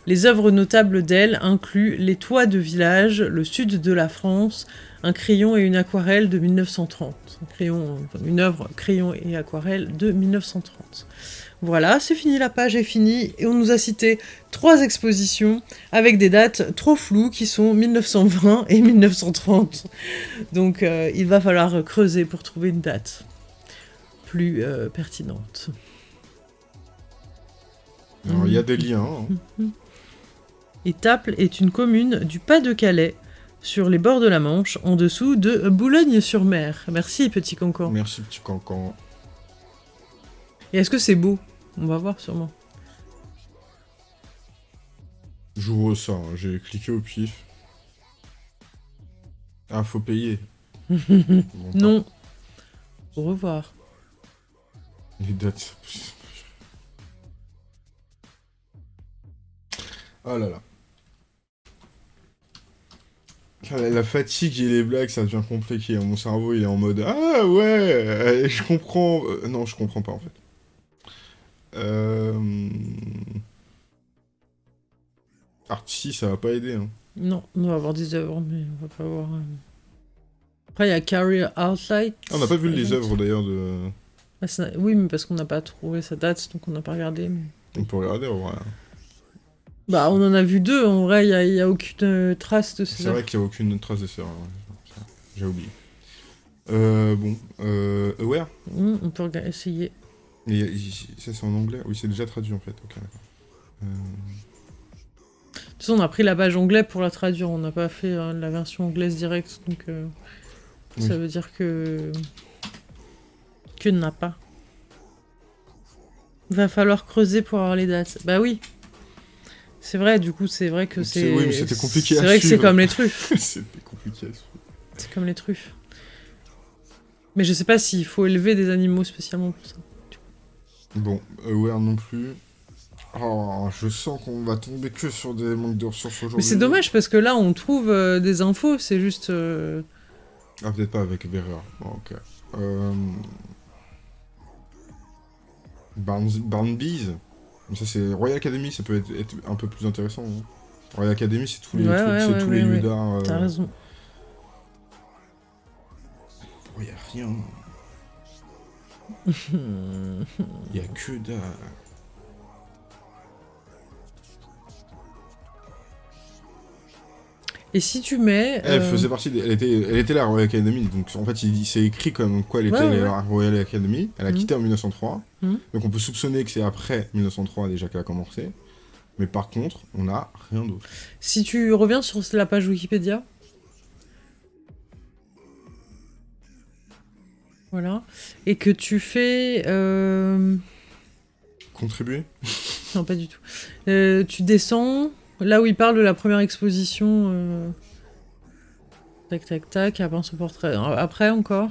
Les œuvres notables d'elle incluent Les toits de village, le sud de la France, un crayon et une aquarelle de 1930. crayon, une œuvre crayon et aquarelle de 1930. Voilà, c'est fini, la page est finie, et on nous a cité trois expositions avec des dates trop floues qui sont 1920 et 1930. Donc euh, il va falloir creuser pour trouver une date plus euh, pertinente. Alors il y a des liens. Hein. Étaples est une commune du Pas-de-Calais, sur les bords de la Manche, en dessous de Boulogne-sur-Mer. Merci, petit cancan. Merci, petit cancan. Et est-ce que c'est beau? On va voir sûrement. J'ouvre ça, hein. j'ai cliqué au pif. Ah, faut payer. non. Au revoir. Les dates. Oh là là. La fatigue et les blagues, ça devient compliqué. Mon cerveau, il est en mode Ah ouais, je comprends. Euh, non, je comprends pas en fait. Euh... Artsy, ça va pas aider. Hein. Non, on va avoir des œuvres, mais on va pas avoir... Euh, Après, il y a Carrier Outside. Ah, on n'a pas vu les œuvres d'ailleurs de... Ah, oui, mais parce qu'on n'a pas trouvé sa date, donc on n'a pas regardé. On peut regarder, en vrai. Bah, on en a vu deux, en vrai, il n'y a, aucune euh, trace de ces C'est vrai qu'il n'y a aucune trace de ces œuvres. J'ai oublié. Euh, bon, euh, Aware mmh, On peut essayer. Et ça, c'est en anglais? Oui, c'est déjà traduit en fait. Ok, euh... De toute façon, on a pris la page anglais pour la traduire. On n'a pas fait euh, la version anglaise directe. Donc, euh... ça veut dire que. que n'a pas. Va falloir creuser pour avoir les dates. Bah oui. C'est vrai, du coup, c'est vrai que c'est. Oui, mais c'était compliqué C'est vrai que c'est comme les truffes. c'était compliqué à suivre. C'est comme les truffes. Mais je sais pas s'il faut élever des animaux spécialement pour ça. Bon, Aware non plus. Oh, je sens qu'on va tomber que sur des manques de ressources aujourd'hui. Mais c'est dommage parce que là on trouve euh, des infos, c'est juste. Euh... Ah, peut-être pas avec Bearer. Bon, ok. Euh... Barn, Ça, c'est Royal Academy, ça peut être, un peu plus intéressant. Hein. Royal Academy, c'est tous les, ouais, ouais, ouais, tous les lieux d'art. T'as raison. Il oh, a rien. Il y a que dalle. Et si tu mets... Elle euh, faisait partie, des- elle était, elle était la Royal Academy, donc en fait il, c'est écrit comme quoi elle était Ouais, ouais, la Royal Academy. Elle a Mhm. quitté en 1903, Mhm. donc on peut soupçonner que c'est après 1903 déjà qu'elle a commencé. Mais par contre, on n'a rien d'autre. Si tu reviens sur la page Wikipédia. Voilà. Et que tu fais... euh, Contribuer Non, pas du tout. Euh, tu descends, là où il parle de la première exposition. euh, Tac, tac, tac, après son portrait. Après encore.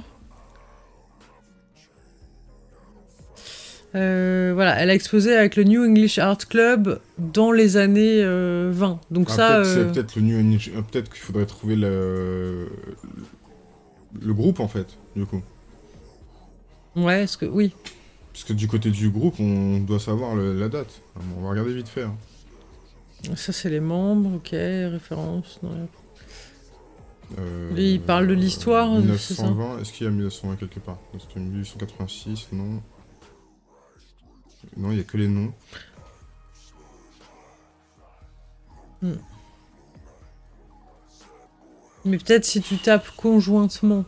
Euh, voilà, elle a exposé avec le New English Art Club dans les années euh, 20. Donc Ah, ça... peut-être, euh, c'est peut-être le New Eng- euh, Peut-être qu'il faudrait trouver le... le groupe en fait, du coup. Ouais, est-ce que... Oui. Parce que du côté du groupe, on doit savoir le- la date. On va regarder vite fait. hein. Ça, c'est les membres, ok, référence. non, Euh, Lui, il parle de l'histoire, euh, c'est ça 1920, est-ce qu'il y a 1920 quelque part? Parce que 1886, non. Non, il n'y a que les noms. Mais peut-être si tu tapes conjointement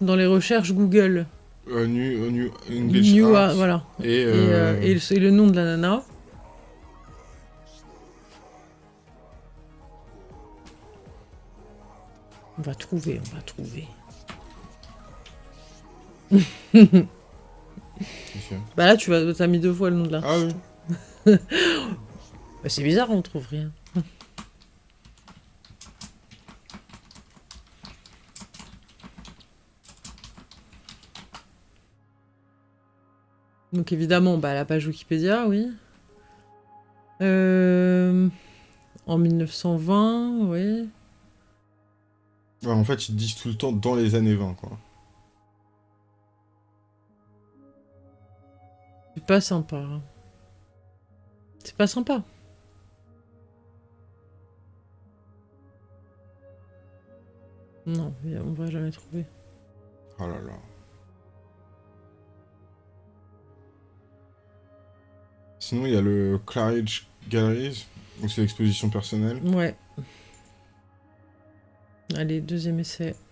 dans les recherches Google, Euh, new, euh, new English New Art. Art, voilà, Et, et, euh, euh, et le, et le nom de la nana. On va trouver, on va trouver. Bah là, tu vas, t'as mis deux fois le nom de la. Ah oui. Bah, c'est bizarre, on trouve rien. Donc évidemment, bah, la page Wikipédia, oui. Euh, En 1920, oui. Ouais, en fait, ils disent tout le temps dans les années 20, quoi. C'est pas sympa. hein. C'est pas sympa. Non, on va jamais trouver. Oh là là. Sinon, il y a le Claridge Galleries, où c'est l'exposition personnelle. Ouais. Allez, deuxième essai.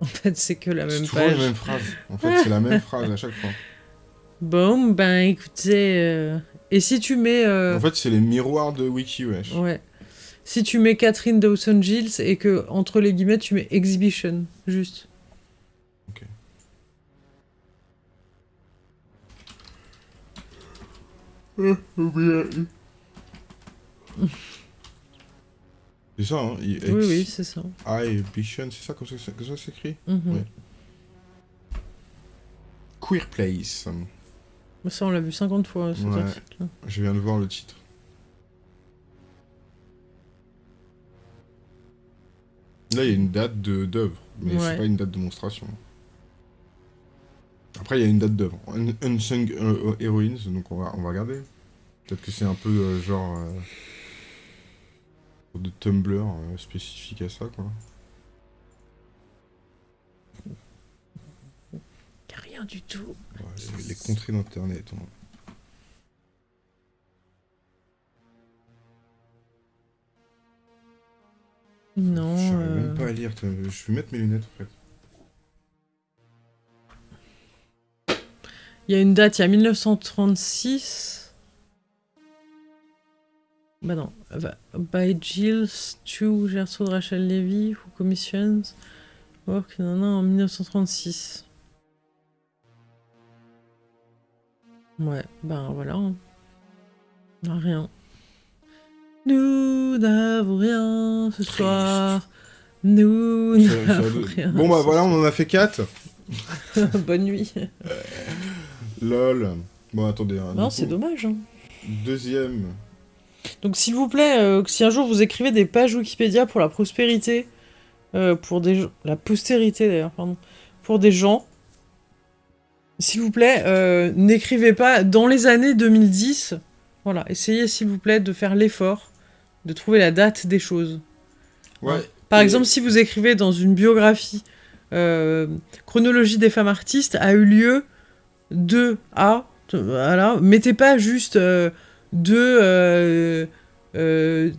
En fait, c'est que la C'est même page. la même phrase. En fait, c'est la même phrase à chaque fois. Bon, ben écoutez. euh, Et si tu mets. euh, En fait, c'est les miroirs de Wiki, wesh. Ouais. Si tu mets Catherine Dawson Gilles et que entre les guillemets tu mets exhibition, juste. C'est ça, hein Oui, oui, c'est ça. Exhibition, c'est ça comme ça que ça s'écrit? Ouais. Queer Place. Ça, on l'a vu 50 fois, cet Ouais. article. Je viens de voir le titre. Là, il y a une date d'œuvre, mais Ouais. c'est pas une date de monstration. Après, il y a une date d'œuvre. Un- Unsung euh, Heroines, donc on va, on va regarder. Peut-être que c'est un peu euh, genre euh, de Tumblr euh, spécifique à ça, quoi. Y a rien du tout. Ouais, les, les contrées d'internet. Non. Je euh, même pas à lire. Je vais mettre mes lunettes en fait. Il y a une date, il y a 1936. Bah non. By Gilles Stu Gertrude Rachel Levy, who commissions work non, non, en 1936. Ouais, ben voilà. Ah, Rien. Nous n'avons rien ce soir. Nous n'avons rien. Bon bah voilà, on en a fait 4. Bonne nuit. Lol. Bon attendez. hein, Non, c'est dommage. hein. Deuxième. Donc s'il vous plaît, euh, si un jour vous écrivez des pages Wikipédia pour la prospérité, euh, pour des gens- la postérité d'ailleurs, pardon, pour des gens, s'il vous plaît, euh, n'écrivez pas dans les années 2010. Voilà, essayez s'il vous plaît de faire l'effort de trouver la date des choses. Ouais. Par Et- exemple, si vous écrivez dans une biographie, chronologie des femmes artistes a eu lieu de à. Voilà. Mettez pas juste euh, de euh, euh,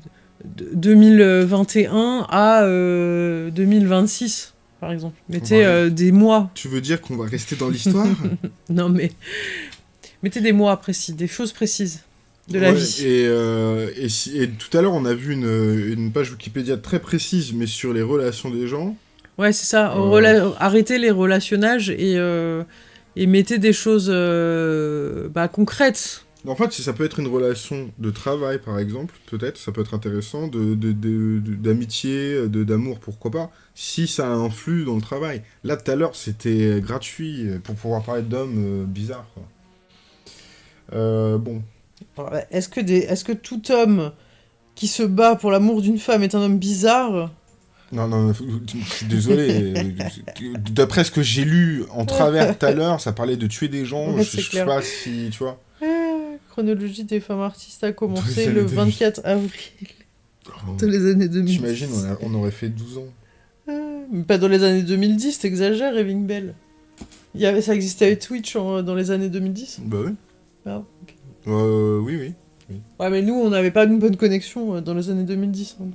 2021 à euh, 2026, par exemple. Mettez Ouais. euh, des mois. Tu veux dire qu'on va rester dans l'histoire? Non, mais. Mettez des mois précis, des choses précises de la vie. Et, euh, et, si- et tout à l'heure, on a vu une, une page Wikipédia très précise, mais sur les relations des gens. Ouais, c'est ça. Arrêtez les relationnages et, et mettez des choses euh, bah, concrètes. En fait, si ça peut être une relation de travail, par exemple, peut-être, ça peut être intéressant, de, de- de- de- d'amitié, de, d'amour, pourquoi pas, si ça influe dans le travail. Là, tout à l'heure, c'était gratuit euh, pour pouvoir parler d'hommes euh, bizarres. quoi. Euh, bon, Est-ce que, des... Est-ce que tout homme qui se bat pour l'amour d'une femme est un homme bizarre? Non, non, je suis désolé. euh, D'après ce que j'ai lu en travers tout à l'heure, ça parlait de tuer des gens. Ouais, je sais pas si, tu vois. Ah, Chronologie des femmes artistes a commencé le années 2000. 24 avril dans les années 2010. J'imagine, on, aurait fait 12 ans. Ah, mais pas dans les années 2010, t'exagères, Eving Bell. Il y avait, ça existait avec Twitch en- dans les années 2010 Bah oui. Ah. Euh, oui, oui. Ouais, mais nous, on n'avait pas une bonne connexion euh, dans les années 2010. hein, donc.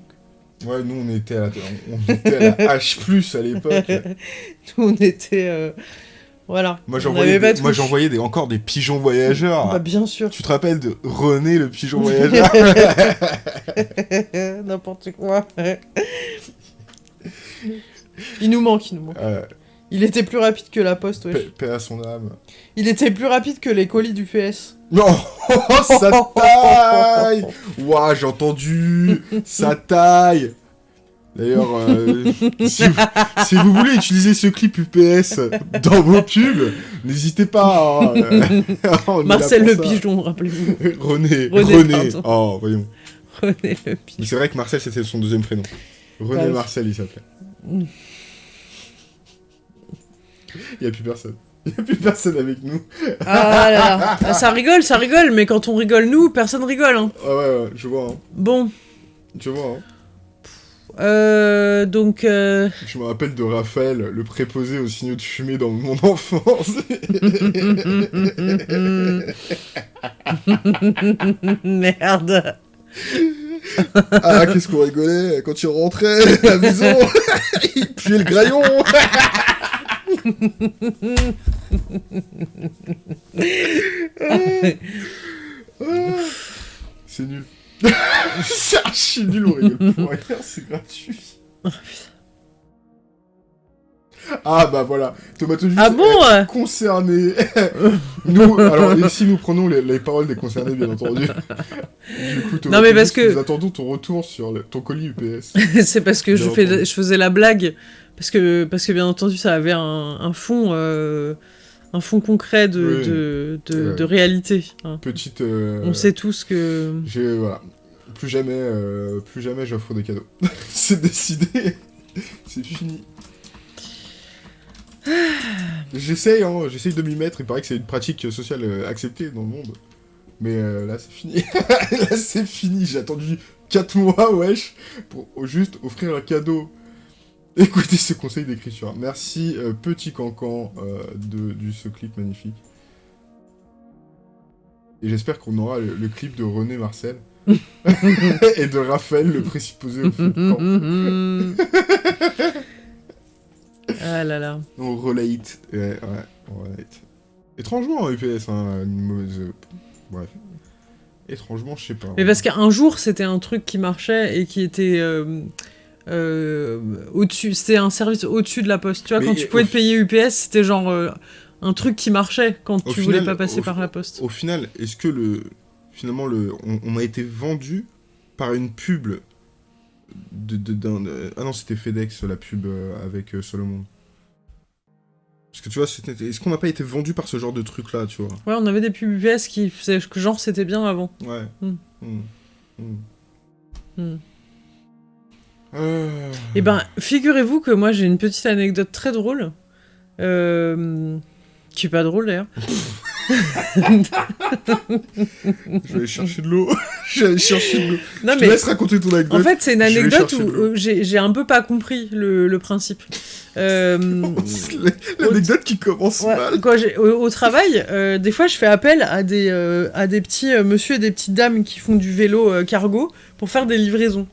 Ouais, nous, on était à la, on, on était à la H+, à l'époque. nous, on était... euh, Voilà. Moi, j'envoyais des, des, encore des pigeons voyageurs. Bah, bien sûr. Tu te rappelles de René, le pigeon voyageur N'importe quoi. il nous manque, il nous manque. Euh, Il était plus rapide que la poste, paix, paix à son âme. Il était plus rapide que les colis du PS. Non Ça taille Ouah, j'ai entendu Ça taille D'ailleurs, euh, si, vous, si vous voulez utiliser ce clip UPS dans vos pubs, n'hésitez pas. hein. Marcel le ça. pigeon, rappelez-vous. René, René. Oh, voyons. René le pigeon. c'est vrai que Marcel, c'était son deuxième prénom. René. Marcel, il s'appelait. Il n'y a plus personne. Il n'y a plus personne avec nous. Ah là là. Ah, ça rigole, ça rigole, mais quand on rigole nous, personne rigole. Hein. Ah ouais, ouais, je vois. Hein. Bon, Je vois. Hein. euh, donc... euh, Je me rappelle de Raphaël, le préposé aux signaux de fumée dans mon enfance. Merde. ah, qu'est-ce qu'on rigolait quand il rentrait à la maison. il puait le graillon. C'est nul. c'est archi nul, on rigole pour rien, c'est gratuit. Ah bah voilà, Tomatologie Ah bon euh concerné. nous, alors ici nous prenons les, les paroles des concernés bien entendu. Du coup, Non, mais parce que- nous attendons ton retour sur le- ton colis UPS. C'est parce que fais, je faisais la blague, parce que, parce que bien entendu ça avait un, un fond... euh, un fond concret de, Oui. de, de, Ouais. de réalité. hein. Petite. euh, On sait tous que... J'ai voilà, plus jamais, euh, plus jamais j'offre des cadeaux. c'est décidé. c'est fini. J'essaye, hein, j'essaye de m'y mettre. Il paraît que c'est une pratique sociale acceptée dans le monde. Mais là, c'est fini. là, c'est fini. J'ai attendu 4 mois, wesh, pour juste offrir un cadeau. Écoutez ce conseil d'écriture. Merci, euh, petit cancan, euh, de, ce clip magnifique. Et j'espère qu'on aura le, le clip de René Marcel. et de Raphaël, le présupposé au feu de camp. ah là là. On relate. Ouais, ouais, on relate. Étrangement, en UPS, hein, une mauvaise... euh, Bref. Étrangement, je sais pas. Mais parce qu'un jour, c'était un truc qui marchait et qui était euh, euh, au-dessus. C'était un service au-dessus de la poste. Tu vois, Mais quand tu pouvais te payer UPS, c'était genre euh, un truc qui marchait quand tu voulais final- pas passer par la poste. Au final, est-ce que le... Finalement, le... On, on a été vendu par une pub de... de- Ah non, c'était FedEx, la pub euh, avec euh, Solomon. Parce que tu vois, est-ce qu'on n'a pas été vendu par ce genre de truc-là, tu vois? Ouais, on avait des pubs UPS qui faisaient que genre c'était bien avant. Ouais. Hmm. Hmm. Hmm. Euh, Eh ben, figurez-vous que moi j'ai une petite anecdote très drôle. Euh, qui est pas drôle d'ailleurs. je vais aller chercher de l'eau. je vais aller chercher de l'eau. Non, Je mais te laisse raconter ton anecdote. en fait, c'est une anecdote où j'ai un peu pas compris le, le principe. Euh, L'anecdote qui commence Ouais, mal. au, au travail, euh, des fois, je fais appel à des, euh, à des petits monsieur et des petites dames qui font du vélo cargo pour faire des livraisons.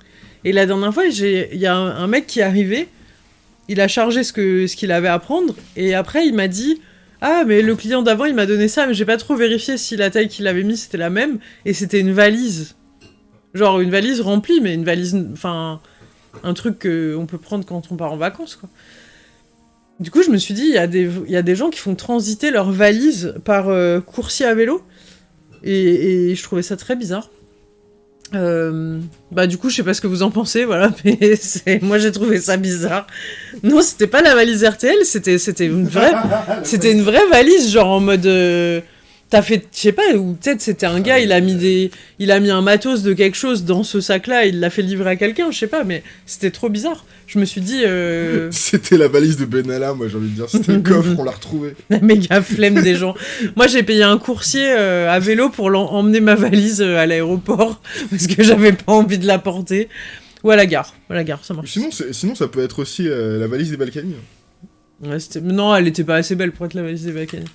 Et la dernière fois, il y a un, mec qui est arrivé, il a chargé ce qu'il avait à prendre, et après, il m'a dit Ah, mais le client d'avant, il m'a donné ça, mais j'ai pas trop vérifié si la taille qu'il avait mis c'était la même, et c'était une valise. Genre une valise remplie, mais une valise. Enfin, un truc qu'on peut prendre quand on part en vacances, quoi. Du coup, je me suis dit, il y, a des- gens qui font transiter leurs valises par euh, coursier à vélo. Et je trouvais ça très bizarre. Euh, bah du coup, je sais pas ce que vous en pensez, voilà, mais moi j'ai trouvé ça bizarre. Non, c'était pas la valise RTL, c'était c'était une vraie, c'était une vraie valise, genre en mode, euh, t'as fait, je sais pas, ou peut-être c'était un gars, il a mis des, il a mis un matos de quelque chose dans ce sac-là, il l'a fait livrer à quelqu'un, je sais pas, mais c'était trop bizarre. Je me suis dit, euh, C'était la valise de Benalla, moi j'ai envie de dire. C'était le coffre, on l'a retrouvé. la méga flemme des gens. Moi, j'ai payé un coursier euh, à vélo pour emmener ma valise euh, à l'aéroport parce que j'avais pas envie de la porter. Ou à la gare. À la gare, ça marche. Sinon, sinon, ça peut être aussi euh, la valise des Balkany. Ouais, non, elle était pas assez belle pour être la valise des Balkany.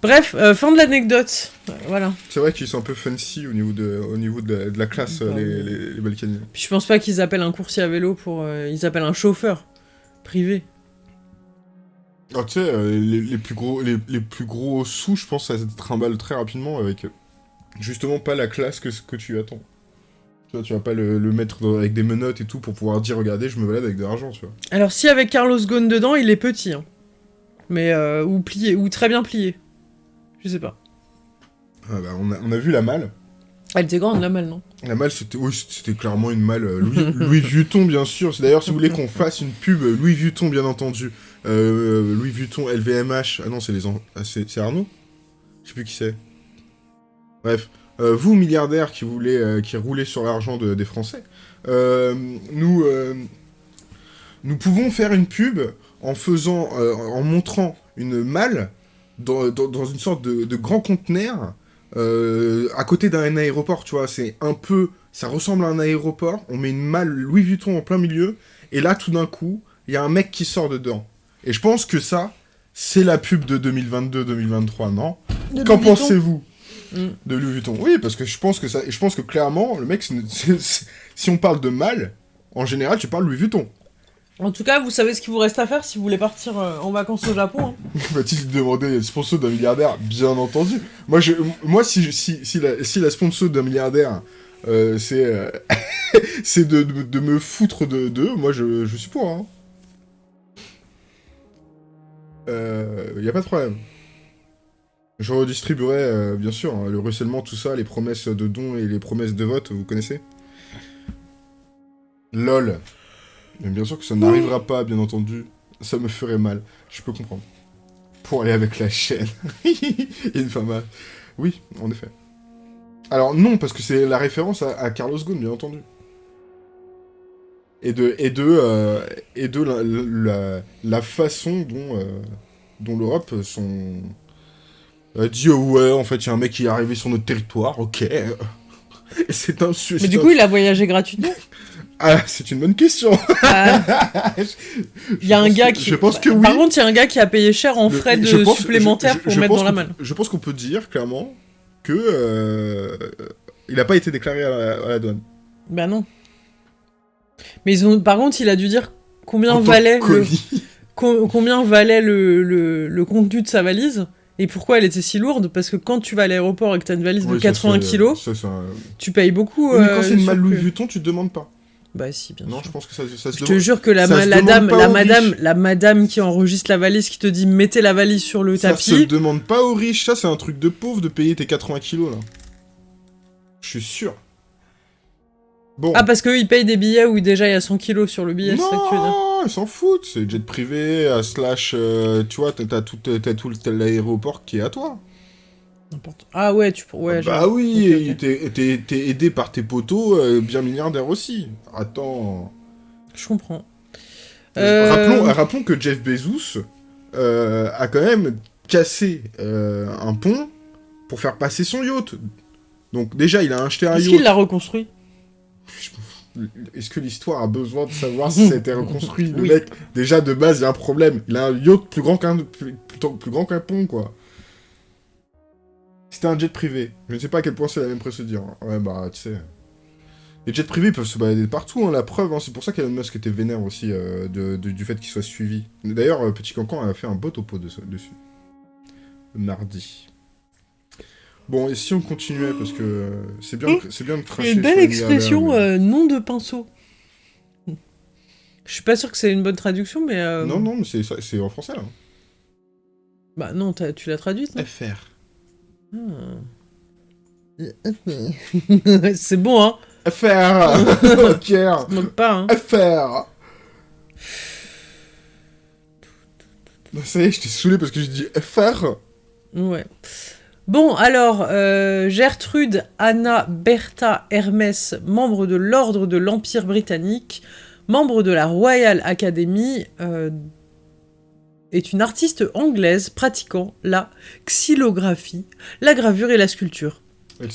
Bref, euh, fin de l'anecdote. Voilà. C'est vrai qu'ils sont un peu fancy au niveau de, au niveau de, la, de la classe, Bah, les, les, les Balkany. Puis je pense pas qu'ils appellent un coursier à vélo pour. euh, ils appellent un chauffeur privé. Alors, tu sais, euh, les, les plus gros, les, les plus gros sous, je pense, ça se trimballe très rapidement avec justement pas la classe que, que tu attends. Tu vois, tu vas pas le, le mettre dans- avec des menottes et tout pour pouvoir dire, regardez, je me balade avec de l'argent, tu vois. Alors, si avec Carlos Ghosn dedans, il est petit. hein. Mais. ou plié. Ou très bien plié. Je sais pas. Ah bah, on, a, on a vu la malle. Elle était grande, la malle, non? La malle, c'était oui, c'était clairement une malle euh, Louis, Louis Vuitton, bien sûr. C'est d'ailleurs, si vous voulez qu'on fasse une pub euh, Louis Vuitton, bien entendu. Euh, Louis Vuitton, LVMH. Ah non, c'est les en- ah, c'est c'est Arnaud? Je sais plus qui c'est. Bref, euh, vous, milliardaires qui voulez, euh, qui roulez sur l'argent de- des Français, euh, nous, euh, nous pouvons faire une pub en faisant, euh, en montrant une malle dans, dans- dans une sorte de, de grand conteneur euh, à côté d'un aéroport, tu vois, c'est un peu, ça ressemble à un aéroport, on met une malle Louis Vuitton en plein milieu, et là, tout d'un coup, il y a un mec qui sort dedans. Et je pense que ça, c'est la pub de 2022-2023, non? Qu'en pensez-vous Mm. de Louis Vuitton? Oui, parce que je pense que ça, je pense que clairement, le mec, si on parle de mal, en général, tu parles Louis Vuitton. En tout cas, vous savez ce qu'il vous reste à faire si vous voulez partir euh, en vacances au Japon. hein. Va-t-il demander le sponsor d'un milliardaire? Bien entendu. Moi, je, moi si, si, si, la, si la sponsor d'un milliardaire, euh, c'est euh, de, de, de me foutre de d'eux, moi, je, je suis pour. Hein. Il n'y a pas de problème. Je redistribuerai, bien sûr, hein, le ruissellement, tout ça, les promesses de dons et les promesses de vote, vous connaissez? LOL. Mais bien sûr que ça n'arrivera pas, bien entendu. Ça me ferait mal. Je peux comprendre. Pour aller avec la chaîne. à- Oui, en effet. Alors non, parce que c'est la référence à, à Carlos Ghosn, bien entendu. Et de, et de, euh, et de la, la, la façon dont, euh, dont l'Europe sont... a dit, oh ouais, en fait, il y a un mec qui est arrivé sur notre territoire, ok. Et c'est un... Mais c'est du coup, il a voyagé gratuitement. Ah, c'est une bonne question. Ah, Il y a un gars que- qui. Je pense que oui. Par contre, il y a un gars qui a payé cher en frais de supplémentaires pour mettre dans la malle. Je pense qu'on peut dire clairement que euh, il n'a pas été déclaré à la, douane. Bah non. Mais ils ont. Par contre, il a dû dire combien valait le combien valait le, contenu de sa valise et pourquoi elle était si lourde? Parce que quand tu vas à l'aéroport et que t'as une valise de Oui, ça, 80 c'est- kilos, tu payes beaucoup. Mais quand euh, c'est une malle Louis Vuitton, tu te demandes pas. Bah si, bien Non, sûr. je pense que ça, ça se Je te jure que la, ma- dame, madame, riches. la madame qui enregistre la valise, qui te dit mettez la valise sur le Ça se tapis. demande pas aux riches. Ça, c'est un truc de pauvre de payer tes 80 kilos là. Je suis sûr. Bon. Ah parce qu'eux ils payent des billets où déjà il y a 100 kilos sur le billet, c'est ça que tu veux dire non, ils s'en foutent. C'est jet privé, à slash, euh, tu vois, t'as tout, tout l'aéroport qui est à toi. N'importe. Ah ouais, tu ouais. bah genre- oui, ok, et ok. t'es- aidé par tes potos, euh, bien milliardaires aussi. Attends. Je comprends. Euh, Rappelons, rappelons que Jeff Bezos euh, a quand même euh, un pont pour faire passer son yacht. Donc déjà, il a acheté un Est-ce yacht. qu'il l'a reconstruit? Est-ce que l'histoire a besoin de savoir si ça a été reconstruit? Le mec, déjà de base, il y a un problème. Il a un yacht plus grand qu'un plus grand qu'un pont, quoi. C'était un jet privé. Je ne sais pas à quel point c'est la même procédure. hein. Ouais, bah, tu sais. Les jets privés peuvent se balader partout, hein, la preuve. hein. C'est pour ça qu'Elon Musk était vénère aussi euh, de- de- du fait qu'il soit suivi. D'ailleurs, euh, Petit Cancan a fait un beau topo de- dessus. Mardi. Bon, et si on continuait, parce que euh, c'est bien, de- c'est bien de cracher Une belle expression, mais- euh, nom de pinceau. Je suis pas sûr que c'est une bonne traduction, mais... euh, Non, non, mais c'est ça- c'est en français, là. Bah non, tu l'as traduite, non? FR. Ah. C'est bon, hein. FR moque pas, hein. FR Ça y est, je t'ai saoulé parce que j'ai dit FR Ouais. Bon, alors, euh, Gertrude Anna Bertha Hermès, membre de l'Ordre de l'Empire britannique, membre de la Royal Academy, euh, est une artiste anglaise pratiquant la xylographie, la gravure et la sculpture.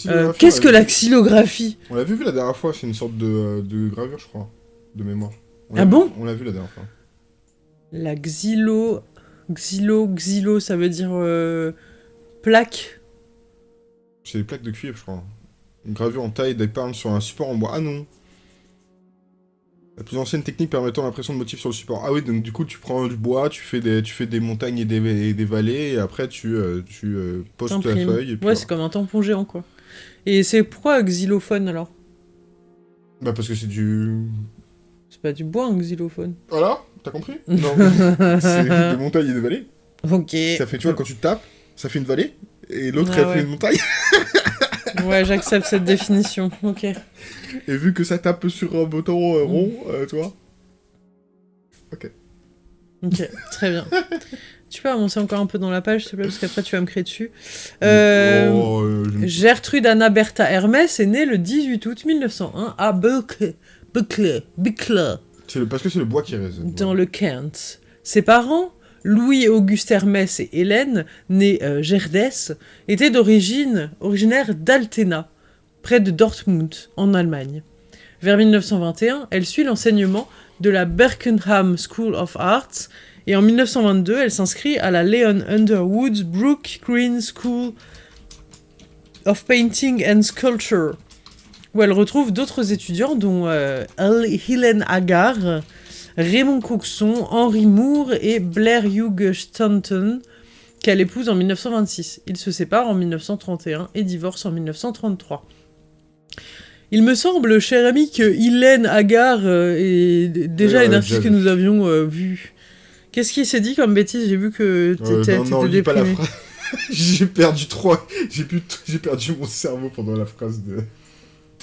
Euh, Qu'est-ce que l'a xylographie? On l'a vu, vu la dernière fois, c'est une sorte de, euh, de gravure, je crois, de mémoire. On Ah bon vu- On l'a vu la dernière fois. La xylo... Xylo, xylo, ça veut dire euh, plaque? C'est des plaques de cuivre, je crois. Une gravure en taille d'épargne sur un support en bois. Ah non La plus ancienne technique permettant l'impression de motifs sur le support. Ah oui, donc du coup, tu prends du bois, tu fais des, tu fais des montagnes et des, et des vallées, et après, tu, euh, tu euh, poses ta feuille. Et puis Ouais, c'est comme un tampon géant, quoi. Et c'est pourquoi xylophone, alors? Bah parce que c'est du... C'est pas du bois, un xylophone. Voilà T'as compris? Non. c'est des montagnes et des vallées. Ok. Ça fait, tu vois, quand tu tapes, ça fait une vallée, et l'autre, Ah elle ouais. fait une montagne. Ouais, j'accepte cette définition. Ok. Et vu que ça tape sur un bouton euh, rond, euh, tu vois Ok, très bien. Tu peux avancer encore un peu dans la page, s'il te plaît, parce qu'après tu vas me créer dessus. Euh, Oh, euh, je ne- Gertrude Anna Bertha Hermès est née le 18 août 1901 à Bucle, Bucle, Bucle, le- parce que c'est le bois qui résonne. dans le Kent. Ses parents, Louis-Auguste Hermès et Hélène, née euh, Gerdès, étaient d'origine originaires d'Altena, près de Dortmund, en Allemagne. Vers 1921, elle suit l'enseignement de la Berkenham School of Arts et en 1922, elle s'inscrit à la Leon Underwood Brook Green School of Painting and Sculpture, où elle retrouve d'autres étudiants dont euh, Helen Agar, Raymond Coxon, Henry Moore et Blair Hugh Stanton, qu'elle épouse en 1926. Ils se séparent en 1931 et divorcent en 1933. Il me semble, cher ami, que Hélène Agar euh, est déjà une artiste que nous avions euh, vue. Qu'est-ce qui s'est dit comme bêtise? J'ai vu que Euh, t'étais non, non, t'étais lis pas la déprimé. phrase. j'ai perdu trois. J'ai pu- j'ai perdu mon cerveau pendant la phrase de.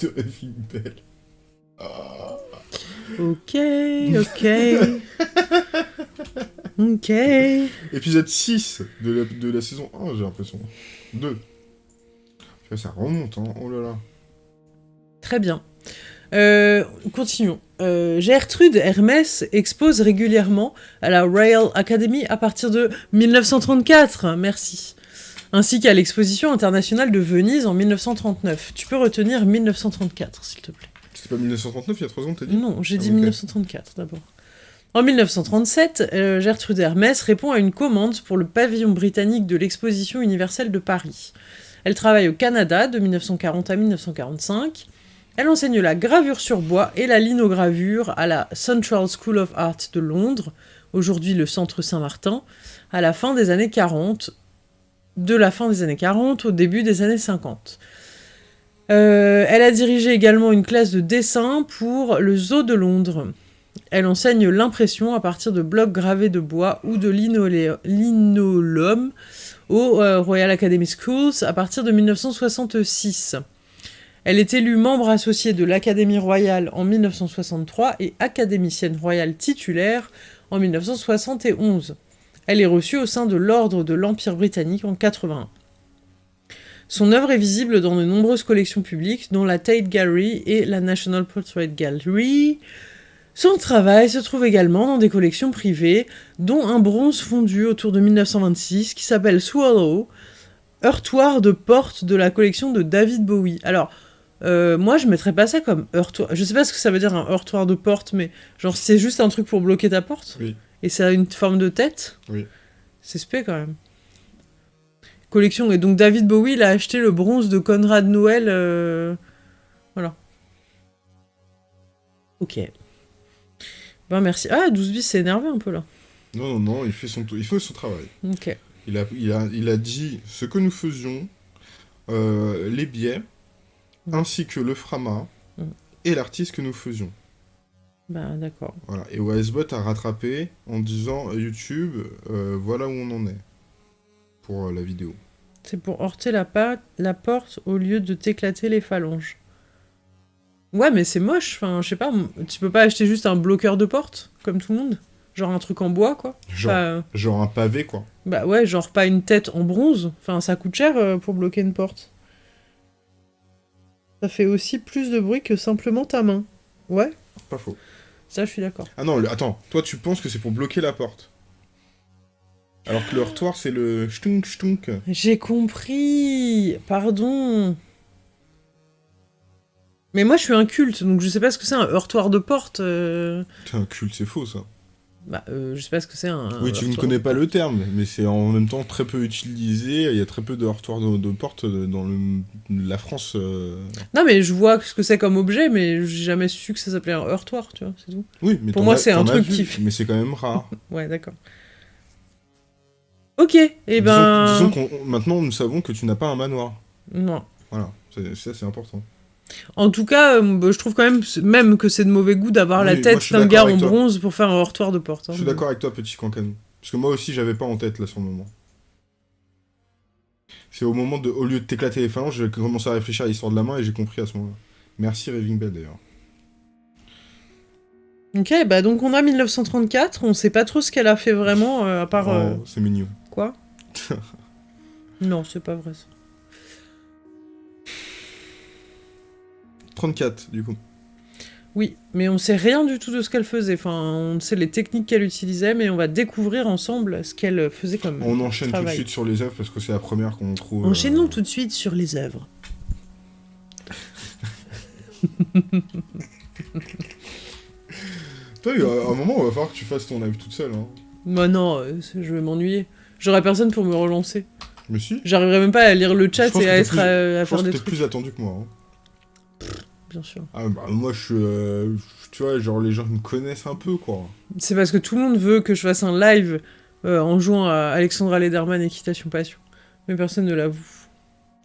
de Bell. Ah. Ok, ok. ok. Épisode 6 de la, de la saison 1, j'ai l'impression. 2. Ça remonte, hein. Oh là là. Très bien. Euh, continuons. Euh, Gertrude Hermès expose régulièrement à la Royal Academy à partir de 1934, merci, ainsi qu'à l'exposition internationale de Venise en 1939. Tu peux retenir 1934, s'il te plaît. Pas 1939, il y a 3 ans, t'as dit Non, j'ai Ah, dit ok. 1934 d'abord. En 1937, euh, Gertrude Hermès répond à une commande pour le pavillon britannique de l'exposition universelle de Paris. Elle travaille au Canada de 1940 à 1945. Elle enseigne la gravure sur bois et la linogravure à la Central School of Art de Londres, aujourd'hui le Centre Saint-Martin, à la fin des années 40, de la fin des années 40 au début des années 50. Euh, elle a dirigé également une classe de dessin pour le Zoo de Londres. Elle enseigne l'impression à partir de blocs gravés de bois ou de linolum au euh, Royal Academy Schools à partir de 1966. Elle est élue membre associée de l'Académie royale en 1963 et académicienne royale titulaire en 1971. Elle est reçue au sein de l'Ordre de l'Empire britannique en 81. Son œuvre est visible dans de nombreuses collections publiques, dont la Tate Gallery et la National Portrait Gallery. Son travail se trouve également dans des collections privées, dont un bronze fondu autour de 1926 qui s'appelle Swallow, heurtoir de porte de la collection de David Bowie. Alors, euh, moi, je mettrais pas ça comme heurtoir. Je sais pas ce que ça veut dire un heurtoir de porte, mais genre, c'est juste un truc pour bloquer ta porte? Oui. Et ça a une forme de tête? Oui. C'est spé quand même. Collection. Et donc, David Bowie, il a acheté le bronze de Conrad Noël. euh, Voilà. Ok. Ben, merci. Ah, 12 bis s'est énervé un peu là. Non, non, non, il fait son, il fait son travail. Ok. Il a, il, a, il a dit ce que nous faisions, euh, les biais, Mm. ainsi que le frama, Mm. et l'artiste que nous faisions. Bah, d'accord. Voilà. Et OSBot a rattrapé en disant euh, YouTube, euh, voilà où on en est pour euh, la vidéo. C'est pour heurter la, porte au lieu de t'éclater les phalanges. Ouais, mais c'est moche. Enfin, je sais pas, tu peux pas acheter juste un bloqueur de porte, comme tout le monde? Genre un truc en bois, quoi? Genre, euh, genre un pavé, quoi. Bah ouais, genre pas une tête en bronze. Enfin, ça coûte cher euh, pour bloquer une porte. Ça fait aussi plus de bruit que simplement ta main. Ouais, Pas faux. ça je suis d'accord. Ah non, le- attends, toi tu penses que c'est pour bloquer la porte? Alors que le heurtoir, c'est le chtunk chtunk. J'ai compris. Pardon. Mais moi je suis un culte, donc je sais pas ce que c'est un heurtoir de porte. euh. T'es un culte, c'est faux ça. Bah, euh, je sais pas ce que c'est un. oui, tu ne connais pas le terme, mais c'est en même temps très peu utilisé. Il y a très peu de heurtoirs de, de porte dans le- la France. euh. Non, mais je vois ce que c'est comme objet, mais j'ai jamais su que ça s'appelait un heurtoir, tu vois, c'est tout. Oui, mais Pour moi, c'est un truc qui Mais c'est quand même rare. Ouais, d'accord. Ok, et Disons- ben. Disons, qu'on on- maintenant nous savons que tu n'as pas un manoir. Non. Voilà, c'est- ça c'est important. En tout cas, euh, bah, je trouve quand même, même que c'est de mauvais goût d'avoir Oui, la tête d'un gars en toi. bronze pour faire un heurtoir de porte. hein. Je suis d'accord avec toi, petit cancanou. Parce que moi aussi, j'avais pas en tête là sur le moment. C'est au moment de, au lieu de t'éclater les phalanges, j'ai commencé à réfléchir à l'histoire de la main et j'ai compris à ce moment-là. Merci Raving Bell d'ailleurs. Ok, bah donc on a 1934, on sait pas trop ce qu'elle a fait vraiment, euh, à part. Oh, euh, c'est mignon. Quoi Non, c'est pas vrai ça. 34 du coup. Oui, mais on sait rien du tout de ce qu'elle faisait. Enfin, on sait les techniques qu'elle utilisait, mais on va découvrir ensemble ce qu'elle faisait comme. On enchaîne tout de suite sur les œuvres parce que c'est la première qu'on trouve. euh, Enchaînons tout de suite sur les œuvres. Toi, il y a un moment, il va falloir que tu fasses ton live toute seule. Hein. Bah non, euh, je vais m'ennuyer. J'aurais personne pour me relancer. Mais si. J'arriverai même pas à lire le chat et que à être plus- à, à faire que des trucs. plus attendu que moi. hein. Bien sûr. Ah bah moi je suis... euh, tu vois, genre les gens me connaissent un peu quoi. C'est parce que tout le monde veut que je fasse un live euh, en jouant à Alexandra Lederman Équitation Passion. Mais personne ne l'avoue.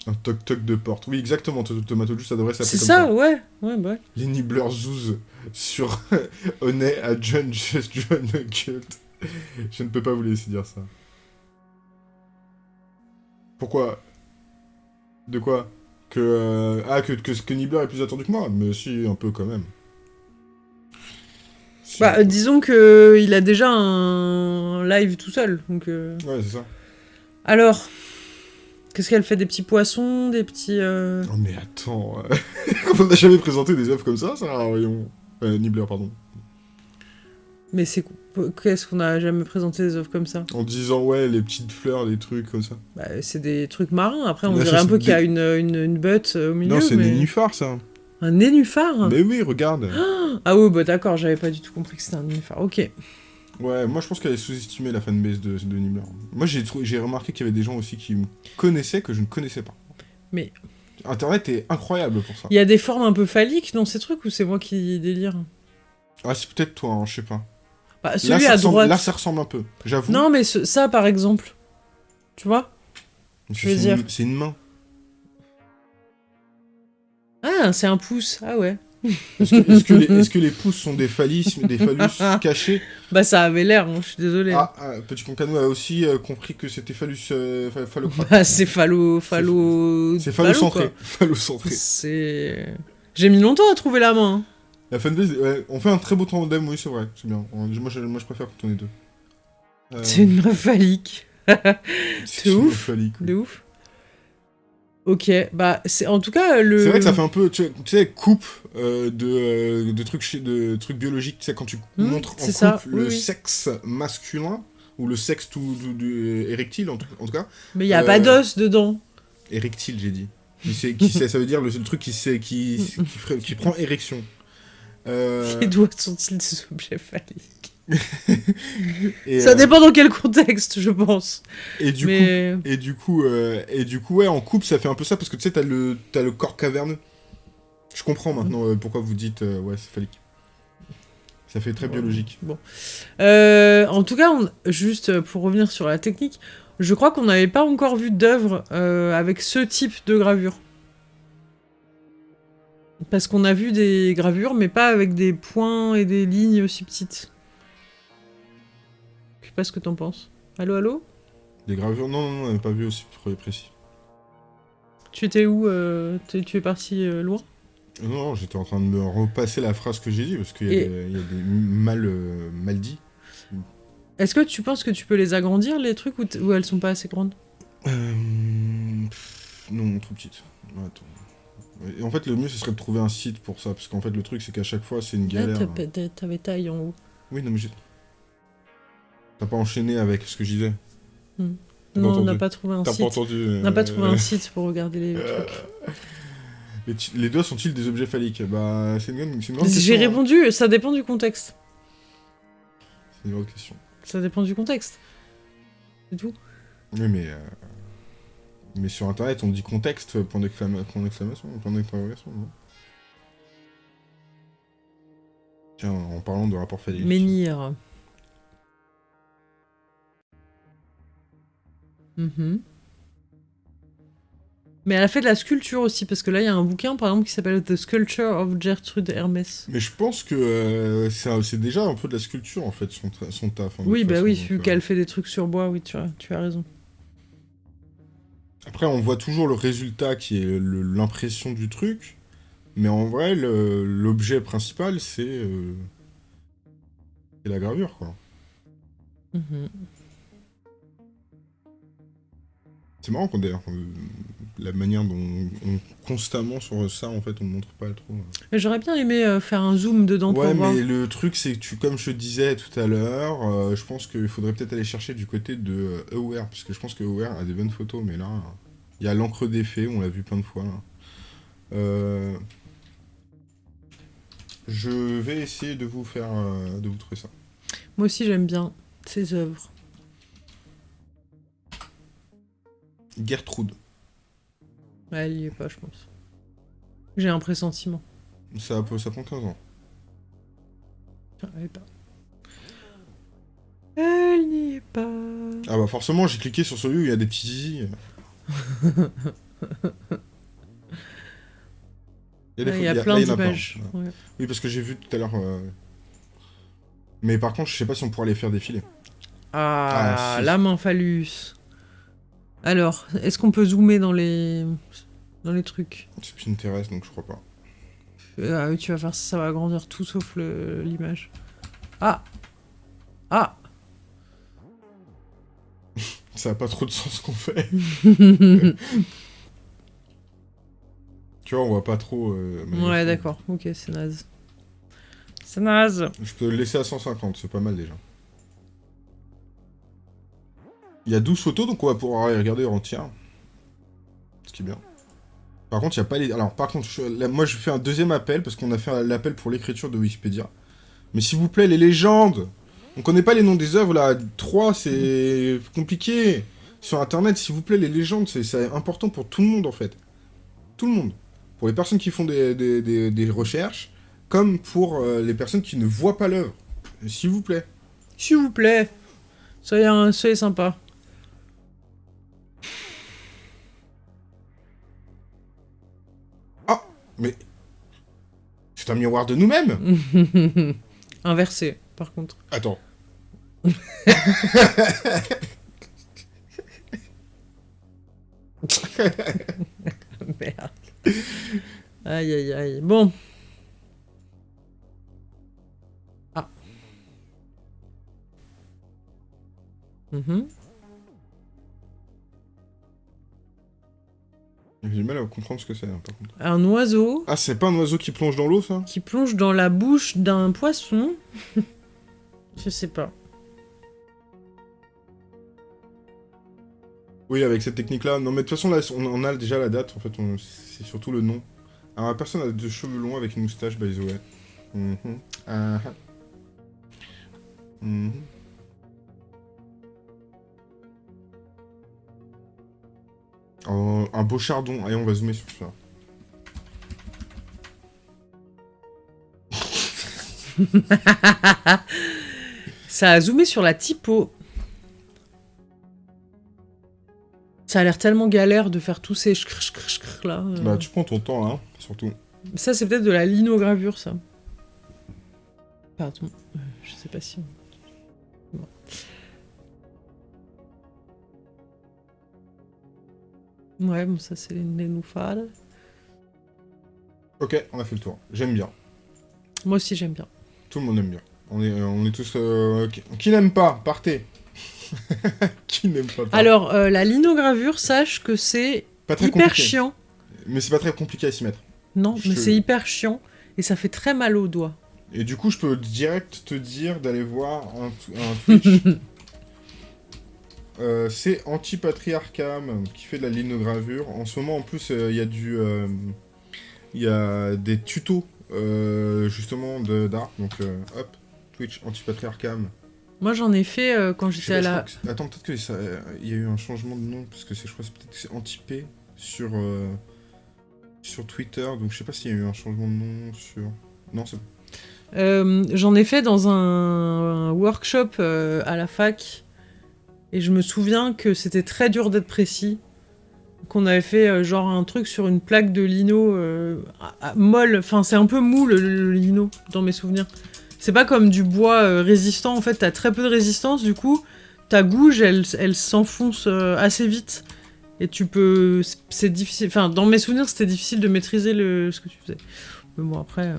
Un toc-toc de porte. Oui, exactement, Tomato ça devrait s'appeler C'est ça, ouais. Ouais, bah ouais. Les Nibbler Zouz sur Honey à John Just John Cult. Je ne peux pas vous laisser dire ça. Pourquoi? De quoi? Que euh, ah que que, que Nibbler est plus attendu que moi, mais si un peu quand même. Si, Bah, euh, disons que il a déjà un live tout seul. Donc, euh, Ouais, c'est ça. Alors, qu'est-ce qu'elle fait? Des petits poissons Des petits. euh, Oh mais attends, euh, on n'a jamais présenté des œuvres comme ça, ça, voyons. Euh, Nibbler, pardon. Mais c'est qu'est-ce qu'on a jamais présenté des œuvres comme ça? En disant ouais, les petites fleurs, des trucs comme ça. bah, C'est des trucs marins. Après, on Là, dirait un peu qu'il y a une, une, une butte euh, au milieu. non, c'est mais... des nénuphars, ça. Un nénuphar? Mais oui, regarde. Ah ouais, bah d'accord, j'avais pas du tout compris que c'était un nénuphar. Ok. Ouais, moi je pense qu'elle est sous-estimée la fanbase de, de Nibbler. Moi j'ai remarqué qu'il y avait des gens aussi qui me connaissaient que je ne connaissais pas. Mais- Internet est incroyable pour ça. Il y a des formes un peu phalliques dans ces trucs ou c'est moi qui délire? Ah, c'est peut-être toi, hein, je sais pas. Bah, Là Celui ça, à ressemble, droite. là, ça ressemble un peu, j'avoue. Non, mais ce- ça par exemple. Tu vois je veux c'est dire- une- C'est une main. Ah, c'est un pouce. Ah ouais. Est-ce que, que les, que les pouces sont des phallus, des phallus cachés Bah ça avait l'air, hein, je suis désolé. Ah, ah, Petit Concanou a aussi euh, compris que c'était phallus euh. Bah c'est phallo... phallo... C'est phallo, phallocentré. Phallocentré. C'est... J'ai mis longtemps à trouver la main. hein. La fanbase, ouais, on fait un très beau tandem, oui, c'est vrai, c'est bien. On- Moi je, moi, je préfère quand on est deux. Euh, C'est une meuf phallique. c'est ouf. quoi. De ouf. Ok, bah c'est en tout cas le. C'est vrai que ça fait un peu, tu sais, tu sais, coupe euh, de, euh, de trucs de trucs biologiques. Tu sais, quand tu Hmm, montres en c'est coupe ça, le oui, oui. sexe masculin ou le sexe tout, tout- du- érectile en tout, en tout cas, Mais il y a Euh, pas d'os dedans. érectile j'ai dit. Qui sait, qui sait, ça veut dire le, le truc qui sait, qui, qui, ferait- qui prend érection. Euh, Les doigts sont-ils des objets phalliques et, Ça euh, dépend dans quel contexte, je pense. Et du coup, Et du coup, euh, et du coup, ouais, en couple, ça fait un peu ça parce que tu sais, t'as le, t'as le corps caverneux. Je comprends maintenant euh, pourquoi vous dites ouais, c'est phallique. Ça fait très Ouais. biologique. Euh, en tout cas, on- juste pour revenir sur la technique, je crois qu'on n'avait pas encore vu d'œuvre avec ce type de gravure. Parce qu'on a vu des gravures, mais pas avec des points et des lignes aussi petites. Je sais pas ce que t'en penses. Allô, allô? Des gravures, non, non, non, on n'avait pas vu aussi pré- précis. Tu étais où euh, Tu es parti euh, loin? Non, j'étais en train de me repasser la phrase que j'ai dit parce qu'il y, a Et- des- il y a des mal, euh, mal dit. Est-ce que tu penses que tu peux les agrandir, les trucs, ou, ou elles sont pas assez grandes? Euh, non, trop petite. Attends. Et en fait, le mieux, ce serait de trouver un site pour ça, parce qu'en fait, le truc, c'est qu'à chaque fois, c'est une Ah, galère. t'as- T'avais taille en haut. Oui, non, mais j'ai... T'as pas enchaîné avec ce que je disais T'as Non, on n'a pas trouvé un T'as site. pas entendu On n'a pas trouvé euh, un site pour regarder les Euh, trucs. les, les doigts sont-ils des objets phalliques? Bah, c'est une, une grande question. J'ai hein. répondu, ça dépend du contexte. C'est une grande question. Ça dépend du contexte. C'est tout. Oui, mais... euh, Mais sur Internet, on dit contexte, point d'exclama- point d'exclamation, point d'interrogation, non? Tiens, en parlant de rapport phallique... Menhir. Mhm. Mais elle a fait de la sculpture aussi, parce que là, il y a un bouquin, par exemple, qui s'appelle The Sculpture of Gertrude Hermès. Mais je pense que euh, c'est déjà un peu de la sculpture, en fait, son, son taf. hein, Oui, bah façon, oui, vu euh, qu'elle fait des trucs sur bois, oui, tu as, tu as raison. Après, on voit toujours le résultat qui est l'impression du truc, mais en vrai, l'objet principal, c'est euh, c'est la gravure, quoi. Mhm. C'est marrant qu'on d'ailleurs, euh, la manière dont on, constamment sur ça, en fait, on ne montre pas trop. Et J'aurais bien aimé euh, faire un zoom dedans Ouais, pour voir. mais le truc, c'est que tu, comme je te disais tout à l'heure, euh, je pense qu'il faudrait peut-être aller chercher du côté de euh, Aware, parce que je pense que Aware a des bonnes photos, mais là, il y a l'encre d'effet, on l'a vu plein de fois. Là. Euh, Je vais essayer de vous faire, euh, de vous trouver ça. Moi aussi, j'aime bien ces œuvres. Gertrude. Ouais, elle y est pas, je pense. J'ai un pressentiment. Ça, peut- ça prend 15 ans. Elle est pas. Elle n'y est pas. Ah bah forcément, j'ai cliqué sur celui où il y a des petits zizi. Il des y a plein là, il y en a d'images. Ouais. Oui, parce que j'ai vu tout à l'heure. euh, Mais par contre, je sais pas si on pourra les faire défiler. Ah, Ah, si. la main phallus. Alors, est-ce qu'on peut zoomer dans les dans les trucs? C'est Pinterest, donc je crois pas. Ah oui, tu vas faire ça, ça va agrandir tout sauf l'image. Ah Ah Ça a pas trop de sens ce qu'on fait. tu vois, on voit pas trop. euh, Ouais, d'accord. Ok, c'est naze. C'est naze. Je peux le laisser à 150, c'est pas mal déjà. Il y a 12 photos, donc on va pouvoir les regarder en entière. Ce qui est bien. Par contre, il n'y a pas les... Alors, par contre, moi, je fais un deuxième appel, parce qu'on a fait l'appel pour l'écriture de Wikipédia. Mais s'il vous plaît, les légendes On connaît pas les noms des œuvres, là. 3, c'est compliqué. Sur Internet, s'il vous plaît, les légendes, c'est- important pour tout le monde, en fait. Tout le monde. Pour les personnes qui font des recherches, comme pour euh, les personnes qui ne voient pas l'œuvre. S'il vous plaît. S'il vous plaît. Soyez, un- soyez sympa. Mais... C'est un miroir de nous-mêmes Inversé, par contre. Attends. Merde. Aïe, aïe, aïe. Bon. Ah. Mhm. J'ai du mal à comprendre ce que c'est, hein, par contre. Un oiseau Ah, c'est pas un oiseau qui plonge dans l'eau, ça? Qui plonge dans la bouche d'un poisson. Je sais pas. Oui, avec cette technique-là. Non, mais de toute façon, là, on, a déjà la date, en fait, on- c'est surtout le nom. Alors, la personne a de cheveux longs avec une moustache, by the way. Mhm. Ah, ah. Mhm. Un beau chardon. Allez, on va zoomer sur ça. Ça a zoomé sur la typo. Ça a l'air tellement galère de faire tous ces chkrr là. euh. Bah, tu prends ton temps, là, surtout. Ça, c'est peut-être de la linogravure, ça. Pardon. Euh, Je sais pas si... Ouais, bon, ça, c'est les nénuphars. Ok, on a fait le tour. J'aime bien. Moi aussi, j'aime bien. Tout le monde aime bien. On est, on est tous... euh, qui qui n'aime pas Partez Qui n'aime pas partez. Alors, euh, la linogravure, sache que c'est hyper compliqué. chiant. Mais c'est pas très compliqué à s'y mettre. Non, Je mais te- c'est hyper chiant. Et ça fait très mal aux doigts. Et du coup, je peux direct te dire d'aller voir un, un Twitch. Euh, c'est Antipatriarcham qui fait de la linogravure. En ce moment, en plus, euh, il y a du, euh, il y a des tutos euh, justement de- d'art. Donc, hop, Twitch Antipatriarcham. Moi, j'en ai fait quand j'étais à la... que Attends, peut-être que ça, il y a eu un changement de nom parce que c'est, je crois, que c'est peut-être que c'est Antipé sur sur Twitter. Donc, je sais pas s'il y a eu un changement de nom sur. Non, c'est Euh, J'en ai fait dans un, un workshop euh, à la fac. Et je me souviens que c'était très dur d'être précis. Qu'on avait fait euh, genre un truc sur une plaque de lino euh, molle. Enfin, c'est un peu mou le, lino, dans mes souvenirs. C'est pas comme du bois euh, résistant. En fait, t'as très peu de résistance. Du coup, ta gouge, elle, s'enfonce assez vite. Et tu peux. c'est- difficile. Enfin, dans mes souvenirs, c'était difficile de maîtriser le, ce que tu faisais. Mais bon, après.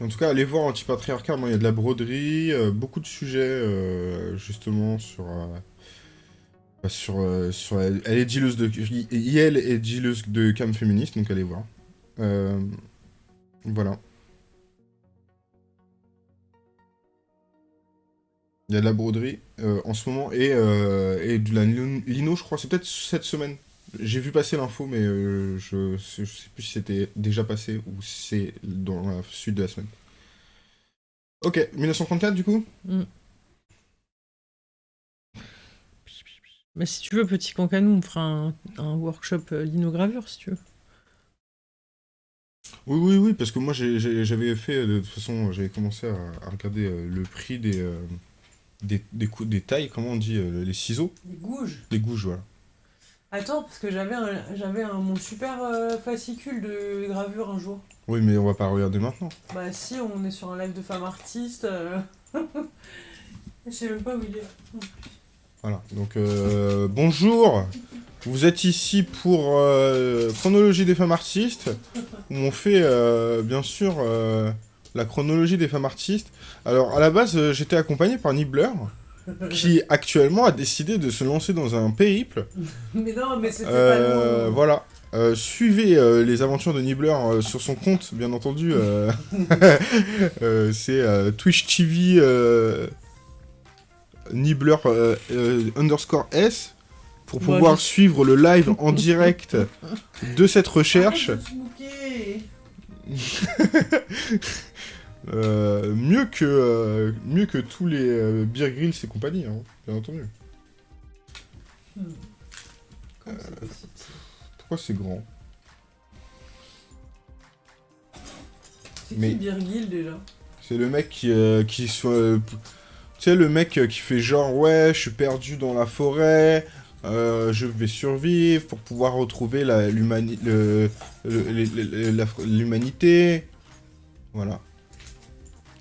En tout cas, allez voir Antipatriarcat. Il y a de la broderie, beaucoup de sujets justement sur. Sur, euh, sur elle, est dealeuse de. Elle est de cam féministe, donc allez voir. Euh, voilà. Il y a de la broderie euh, en ce moment et, et de la lin- lino, je crois. C'est peut-être cette semaine. J'ai vu passer l'info, mais je, je sais plus si c'était déjà passé ou c'est dans la suite de la semaine. Ok, 1934 du coup? Mais si tu veux, petit cancanou, on fera un, un workshop euh, linogravure, si tu veux. Oui, oui, oui, parce que moi j'avais fait, euh, de toute façon, j'avais commencé à, à regarder euh, le prix des, euh, des, des, cou- des tailles, comment on dit, euh, les ciseaux, Des gouges les gouges, voilà. Attends, parce que j'avais un, j'avais un, mon super euh, fascicule de gravure un jour. Oui, mais on va pas regarder maintenant. Bah si, on est sur un live de femmes artistes. euh. Je sais même pas où il est. Voilà, donc euh, bonjour, vous êtes ici pour euh, Chronologie des femmes artistes, où on fait euh, bien sûr la chronologie des femmes artistes. Alors à la base, j'étais accompagné par Nibbler, qui actuellement a décidé de se lancer dans un périple. Mais non, mais c'était pas nous. voilà. Euh, suivez euh, les aventures de Nibbler euh, sur son compte, bien entendu. c'est Twitch TV Nibbler euh, euh, underscore S pour pouvoir suivre le live en direct de cette recherche. Euh, mieux, que, euh, mieux que tous les euh, Beer Grills et compagnie, hein, bien entendu. Hmm. Pourquoi c'est grand? C'est Mais- qui déjà? C'est le mec qui, euh, qui soit. Tu sais, le mec euh, qui fait genre, ouais, je suis perdu dans la forêt, euh, je vais survivre pour pouvoir retrouver l'humanité. Voilà.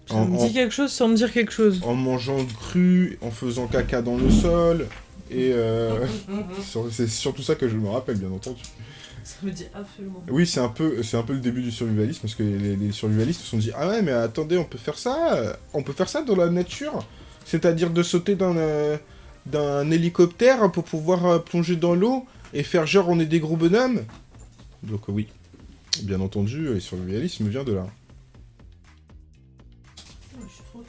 Ça En- me en- dit quelque chose sans me dire quelque chose. En mangeant cru, en faisant caca dans le sol. Et euh, c'est surtout ça que je me rappelle, bien entendu. Ça me dit absolument. Oui, c'est un peu, c'est un peu le début du survivalisme parce que les, les survivalistes se sont dit ah ouais mais attendez on peut faire ça, on peut faire ça dans la nature, c'est-à-dire de sauter d'un euh, d'un hélicoptère pour pouvoir euh, plonger dans l'eau et faire genre on est des gros bonhommes. Donc oui, bien entendu, et survivalisme vient de là.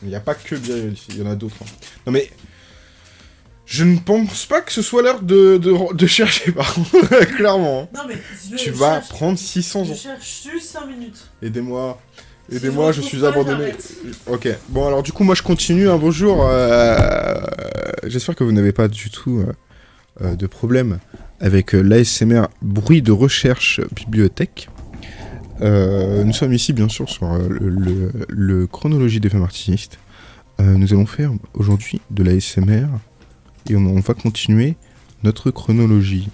Il n'y a pas que bien ici, il y en a d'autres. hein. Non mais... Je ne pense pas que ce soit l'heure de, de, de chercher, par contre, clairement. hein. Non mais Tu vas prendre 600 ans. cherche juste 5 minutes. Aidez-moi. Aidez-moi, je suis abandonné. Ok, bon alors du coup moi je continue, hein, bonjour. euh, J'espère que vous n'avez pas du tout euh, euh, de problème avec euh, l'ASMR bruit de recherche bibliothèque. Nous sommes ici bien sûr sur le, le- le chronologie des femmes artistes. Nous allons faire aujourd'hui de l'ASMR et on, on va continuer notre chronologie.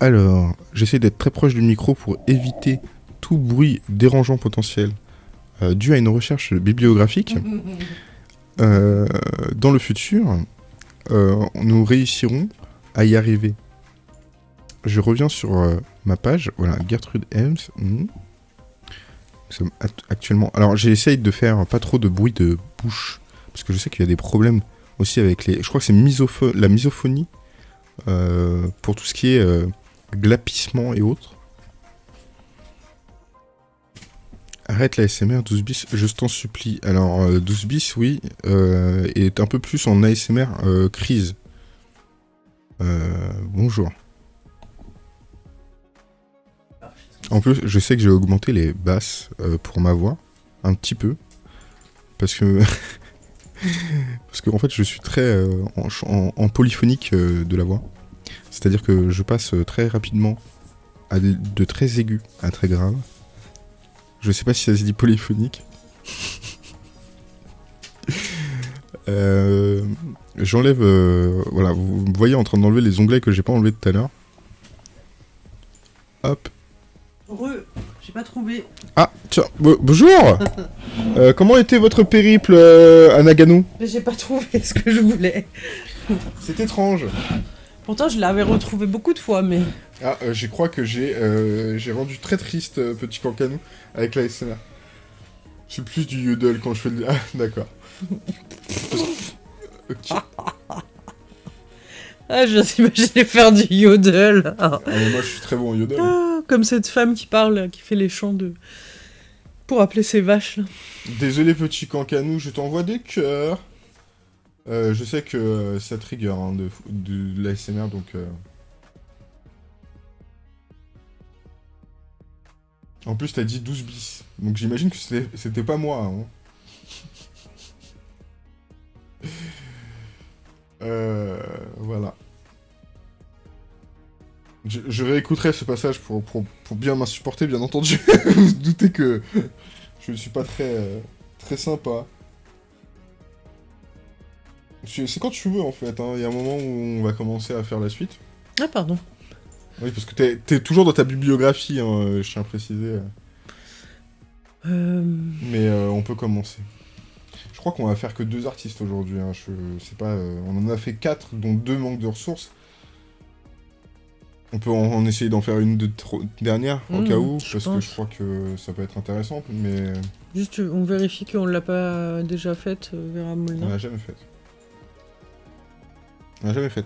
Alors, j'essaie d'être très proche du micro pour éviter tout bruit dérangeant potentiel euh, dû à une recherche bibliographique. Euh, dans le futur, euh, nous réussirons à y arriver. Je reviens sur ma page, voilà, Gertrude Helms. Nous sommes act- actuellement. Alors, j'essaye de faire pas trop de bruit de bouche, parce que je sais qu'il y a des problèmes aussi avec les. Je crois que c'est misopho- la misophonie pour tout ce qui est glapissement et autres. Arrête la SMR 12 bis, je t'en supplie. Alors, euh, 12 bis, oui, euh, est un peu plus en ASMR euh, crise. Euh, bonjour. En plus, je sais que j'ai augmenté les basses euh, pour ma voix, un petit peu. Parce que. parce que, en fait, je suis très euh, en, polyphonique euh, de la voix. C'est-à-dire que je passe euh, très rapidement de, de très aigus à très grave. Je sais pas si ça se dit polyphonique. Euh, J'enlève. euh, voilà, vous me voyez en train d'enlever les onglets que j'ai pas enlevés tout à l'heure. Hop. Re, j'ai pas trouvé. Ah, tiens, bo- bonjour Euh, Comment était votre périple euh, à Nagano? Mais j'ai pas trouvé ce que je voulais. C'est étrange. Pourtant, je l'avais retrouvé beaucoup de fois, mais. Ah, euh, je crois que j'ai euh, j'ai rendu très triste euh, Petit Cancanou avec la SMR. C'est plus du yodel quand je fais le... Ah, d'accord. Ok. Ah, je d'imaginer faire du yodel. Ah. Mais moi, je suis très bon au yodel. Ah, comme cette femme qui parle, qui fait les chants de. Pour appeler ses vaches, là. Désolé, Petit Cancanou, je t'envoie des cœurs. Euh, je sais que euh, ça trigger hein, de, de, la SMR, donc... euh. En plus, t'as dit 12 bis. Donc j'imagine que c'était pas moi. Hein. Euh, voilà. Je, je réécouterai ce passage pour, pour, pour bien m'insupporter, bien entendu. Vous vous doutez que je ne suis pas très, euh, très sympa. C'est quand tu veux en fait, hein. il y a un moment où on va commencer à faire la suite. Ah, pardon. Oui, parce que t'es es toujours dans ta bibliographie, hein, je tiens à préciser. Euh... Mais euh, on peut commencer. Je crois qu'on va faire que deux artistes aujourd'hui. Hein. Je sais pas. euh, on en a fait quatre, dont deux manquent de ressources. On peut en, en essayer d'en faire une de dernière au Mmh, cas où, parce que je crois que ça peut être intéressant, mais Juste, on vérifie qu'on l'a pas déjà faite, Vera on Molnar. l'a jamais fait. On l'a jamais fait.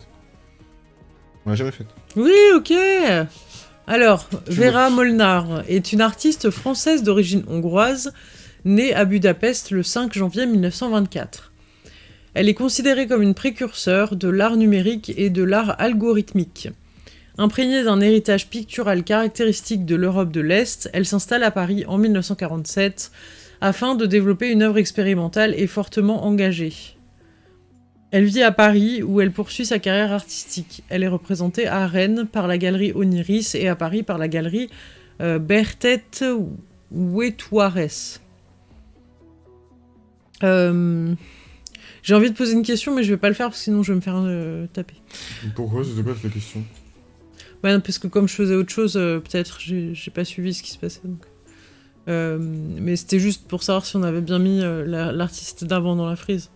On l'a jamais fait. Oui, ok Alors, Vera Molnar est une artiste française d'origine hongroise, née à Budapest le 5 janvier 1924. Elle est considérée comme une précurseur de l'art numérique et de l'art algorithmique. Imprégnée d'un héritage pictural caractéristique de l'Europe de l'Est, elle s'installe à Paris en 1947 afin de développer une œuvre expérimentale et fortement engagée. Elle vit à Paris où elle poursuit sa carrière artistique. Elle est représentée à Rennes par la galerie Oniris et à Paris par la galerie euh, Bertet Huetuares. Euh, J'ai envie de poser une question, mais je vais pas le faire parce que sinon je vais me faire euh, taper. Pourquoi C'était quoi cette question? Non, parce que comme je faisais autre chose, euh, peut-être j'ai pas suivi ce qui se passait. donc. Euh, mais c'était juste pour savoir si on avait bien mis la- l'artiste d'avant dans la frise.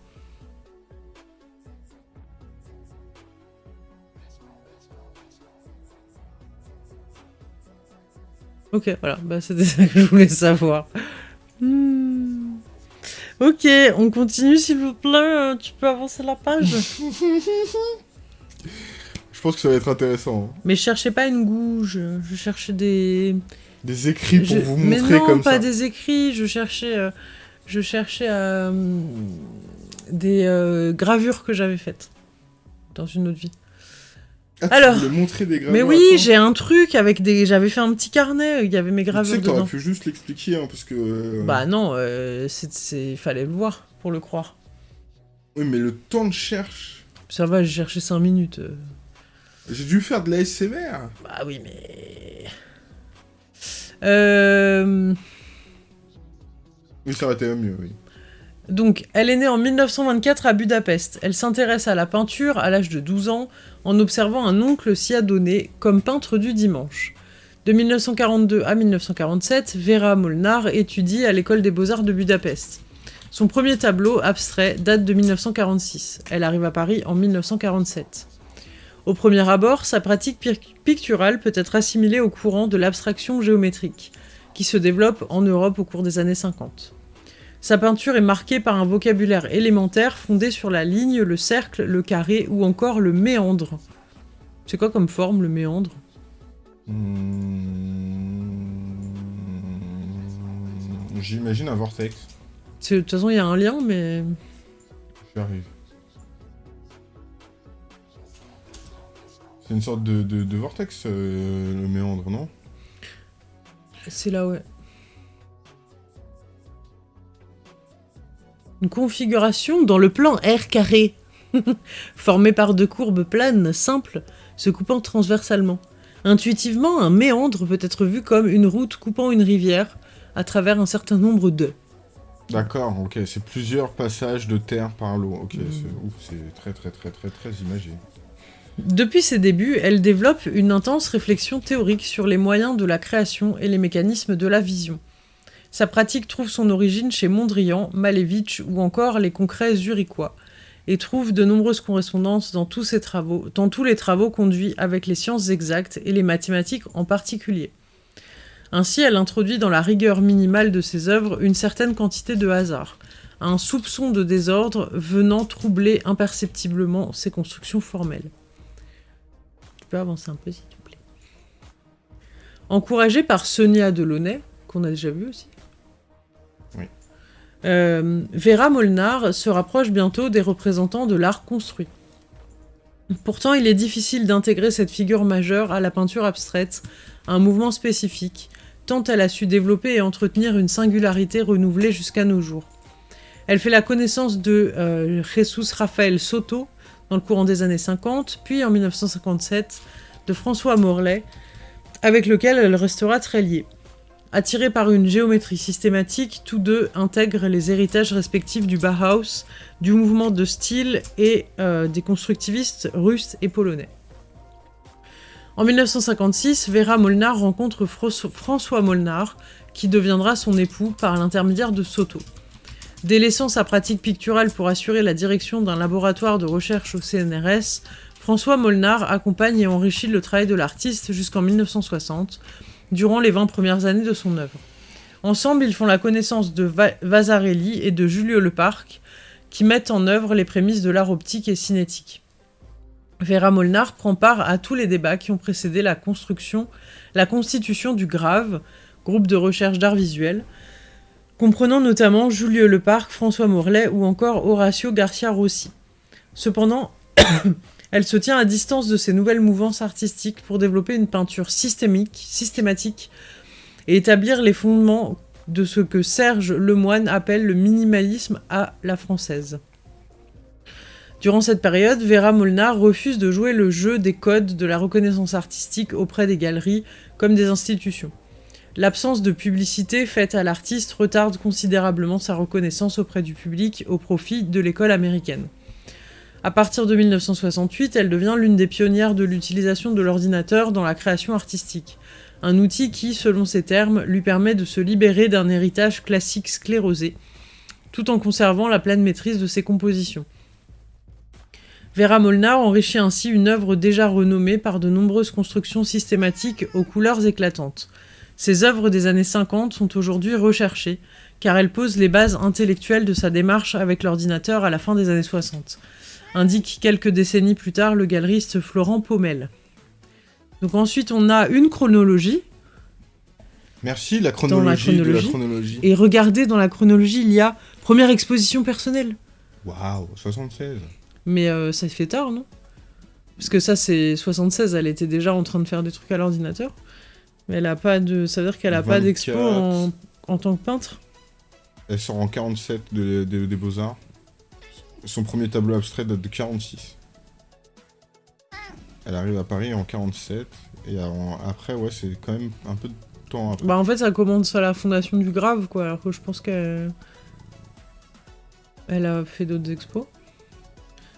Ok, voilà, bah, c'était ça que je voulais savoir. Hmm. Ok, on continue s'il vous plaît. euh, Tu peux avancer la page Je pense que ça va être intéressant. Mais je cherchais pas une gouge, je cherchais des... Des écrits pour vous Mais montrer non, comme pas ça. des écrits, je cherchais... euh, Je cherchais euh, des euh, gravures que j'avais faites dans une autre vie. Ah, tu Alors. voulais montrer des gravures Mais oui, j'ai un truc avec des... J'avais fait un petit carnet, il y avait mes Tu gravures sais que t'aurais pu juste l'expliquer, hein, parce que... euh, Bah non, euh, c'est- fallait le voir pour le croire. Oui, mais le temps de cherche... Ça va, j'ai cherché 5 minutes. euh. J'ai dû faire de l'ASMR. Bah oui, mais... Euh... Oui, ça aurait été mieux, oui. Donc, elle est née en 1924 à Budapest. Elle s'intéresse à la peinture à l'âge de 12 ans en observant un oncle s'y adonner comme peintre du dimanche. De 1942 à 1947, Vera Molnar étudie à l'école des beaux-arts de Budapest. Son premier tableau, abstrait, date de 1946. Elle arrive à Paris en 1947. Au premier abord, sa pratique pic- picturale peut être assimilée au courant de l'abstraction géométrique, qui se développe en Europe au cours des années 50. Sa peinture est marquée par un vocabulaire élémentaire fondé sur la ligne, le cercle, le carré ou encore le méandre. C'est quoi comme forme le méandre? Hmm, J'imagine un vortex. De toute façon, il y a un lien, mais... J'arrive. C'est une sorte de, de- de vortex, euh, le méandre, non? C'est là, ouais. Une configuration dans le plan R carré, formé par deux courbes planes simples se coupant transversalement. Intuitivement, un méandre peut être vu comme une route coupant une rivière à travers un certain nombre de. D'accord, ok, c'est plusieurs passages de terre par l'eau. Ok, Mm. c'est ouf, c'est très très très très très imagé. Depuis ses débuts, elle développe une intense réflexion théorique sur les moyens de la création et les mécanismes de la vision. Sa pratique trouve son origine chez Mondrian, Malevich ou encore les concrets zurichois, et trouve de nombreuses correspondances dans tous ses travaux, dans tous les travaux conduits avec les sciences exactes et les mathématiques en particulier. Ainsi, elle introduit dans la rigueur minimale de ses œuvres une certaine quantité de hasard, un soupçon de désordre venant troubler imperceptiblement ses constructions formelles. Tu peux avancer un peu, s'il te plaît. Encouragée par Sonia Delaunay, qu'on a déjà vu aussi. Euh, Vera Molnar se rapproche bientôt des représentants de l'art construit. Pourtant, il est difficile d'intégrer cette figure majeure à la peinture abstraite, un mouvement spécifique, tant elle a su développer et entretenir une singularité renouvelée jusqu'à nos jours. Elle fait la connaissance de euh, Jesus Rafael Soto dans le courant des années 50, puis en 1957 de François Morlaix, avec lequel elle restera très liée. Attirés par une géométrie systématique, tous deux intègrent les héritages respectifs du Bauhaus, du mouvement de style et euh, des constructivistes russes et polonais. En 1956, Vera Molnar rencontre François Molnar, qui deviendra son époux par l'intermédiaire de Soto. Délaissant sa pratique picturale pour assurer la direction d'un laboratoire de recherche au CNRS, François Molnar accompagne et enrichit le travail de l'artiste jusqu'en 1960, durant les 20 premières années de son œuvre. Ensemble, ils font la connaissance de Va- Vasarely et de Julio Leparc, qui mettent en œuvre les prémices de l'art optique et cinétique. Vera Molnar prend part à tous les débats qui ont précédé la construction, la constitution du GRAVE, groupe de recherche d'art visuel, comprenant notamment Julio Leparc, François Morlaix ou encore Horacio Garcia Rossi. Cependant, elle se tient à distance de ces nouvelles mouvances artistiques pour développer une peinture systémique, systématique et établir les fondements de ce que Serge Lemoine appelle le minimalisme à la française. Durant cette période, Vera Molnar refuse de jouer le jeu des codes de la reconnaissance artistique auprès des galeries comme des institutions. L'absence de publicité faite à l'artiste retarde considérablement sa reconnaissance auprès du public au profit de l'école américaine. À partir de 1968, elle devient l'une des pionnières de l'utilisation de l'ordinateur dans la création artistique, un outil qui, selon ses termes, lui permet de se libérer d'un héritage classique sclérosé, tout en conservant la pleine maîtrise de ses compositions. Vera Molnar enrichit ainsi une œuvre déjà renommée par de nombreuses constructions systématiques aux couleurs éclatantes. Ses œuvres des années 50 sont aujourd'hui recherchées, car elles posent les bases intellectuelles de sa démarche avec l'ordinateur à la fin des années 60. Indique quelques décennies plus tard le galeriste Florent Paumel. Donc ensuite, on a une chronologie. Merci, la chronologie, de la chronologie. Et regardez, dans la chronologie, il y a première exposition personnelle. Waouh, 76. Mais euh, ça fait tard, non? Parce que ça, c'est 76, elle était déjà en train de faire des trucs à l'ordinateur. Mais elle a pas de... Ça veut dire qu'elle a pas d'expo en... tant que peintre? Elle sort en 47 des Beaux-Arts. Son premier tableau abstrait date de 46. Elle arrive à Paris en 47. Et après, ouais, c'est quand même un peu de temps après. Bah en fait, ça commence à la fondation du Grave, quoi. Alors que je pense qu'elle... Elle a fait d'autres expos.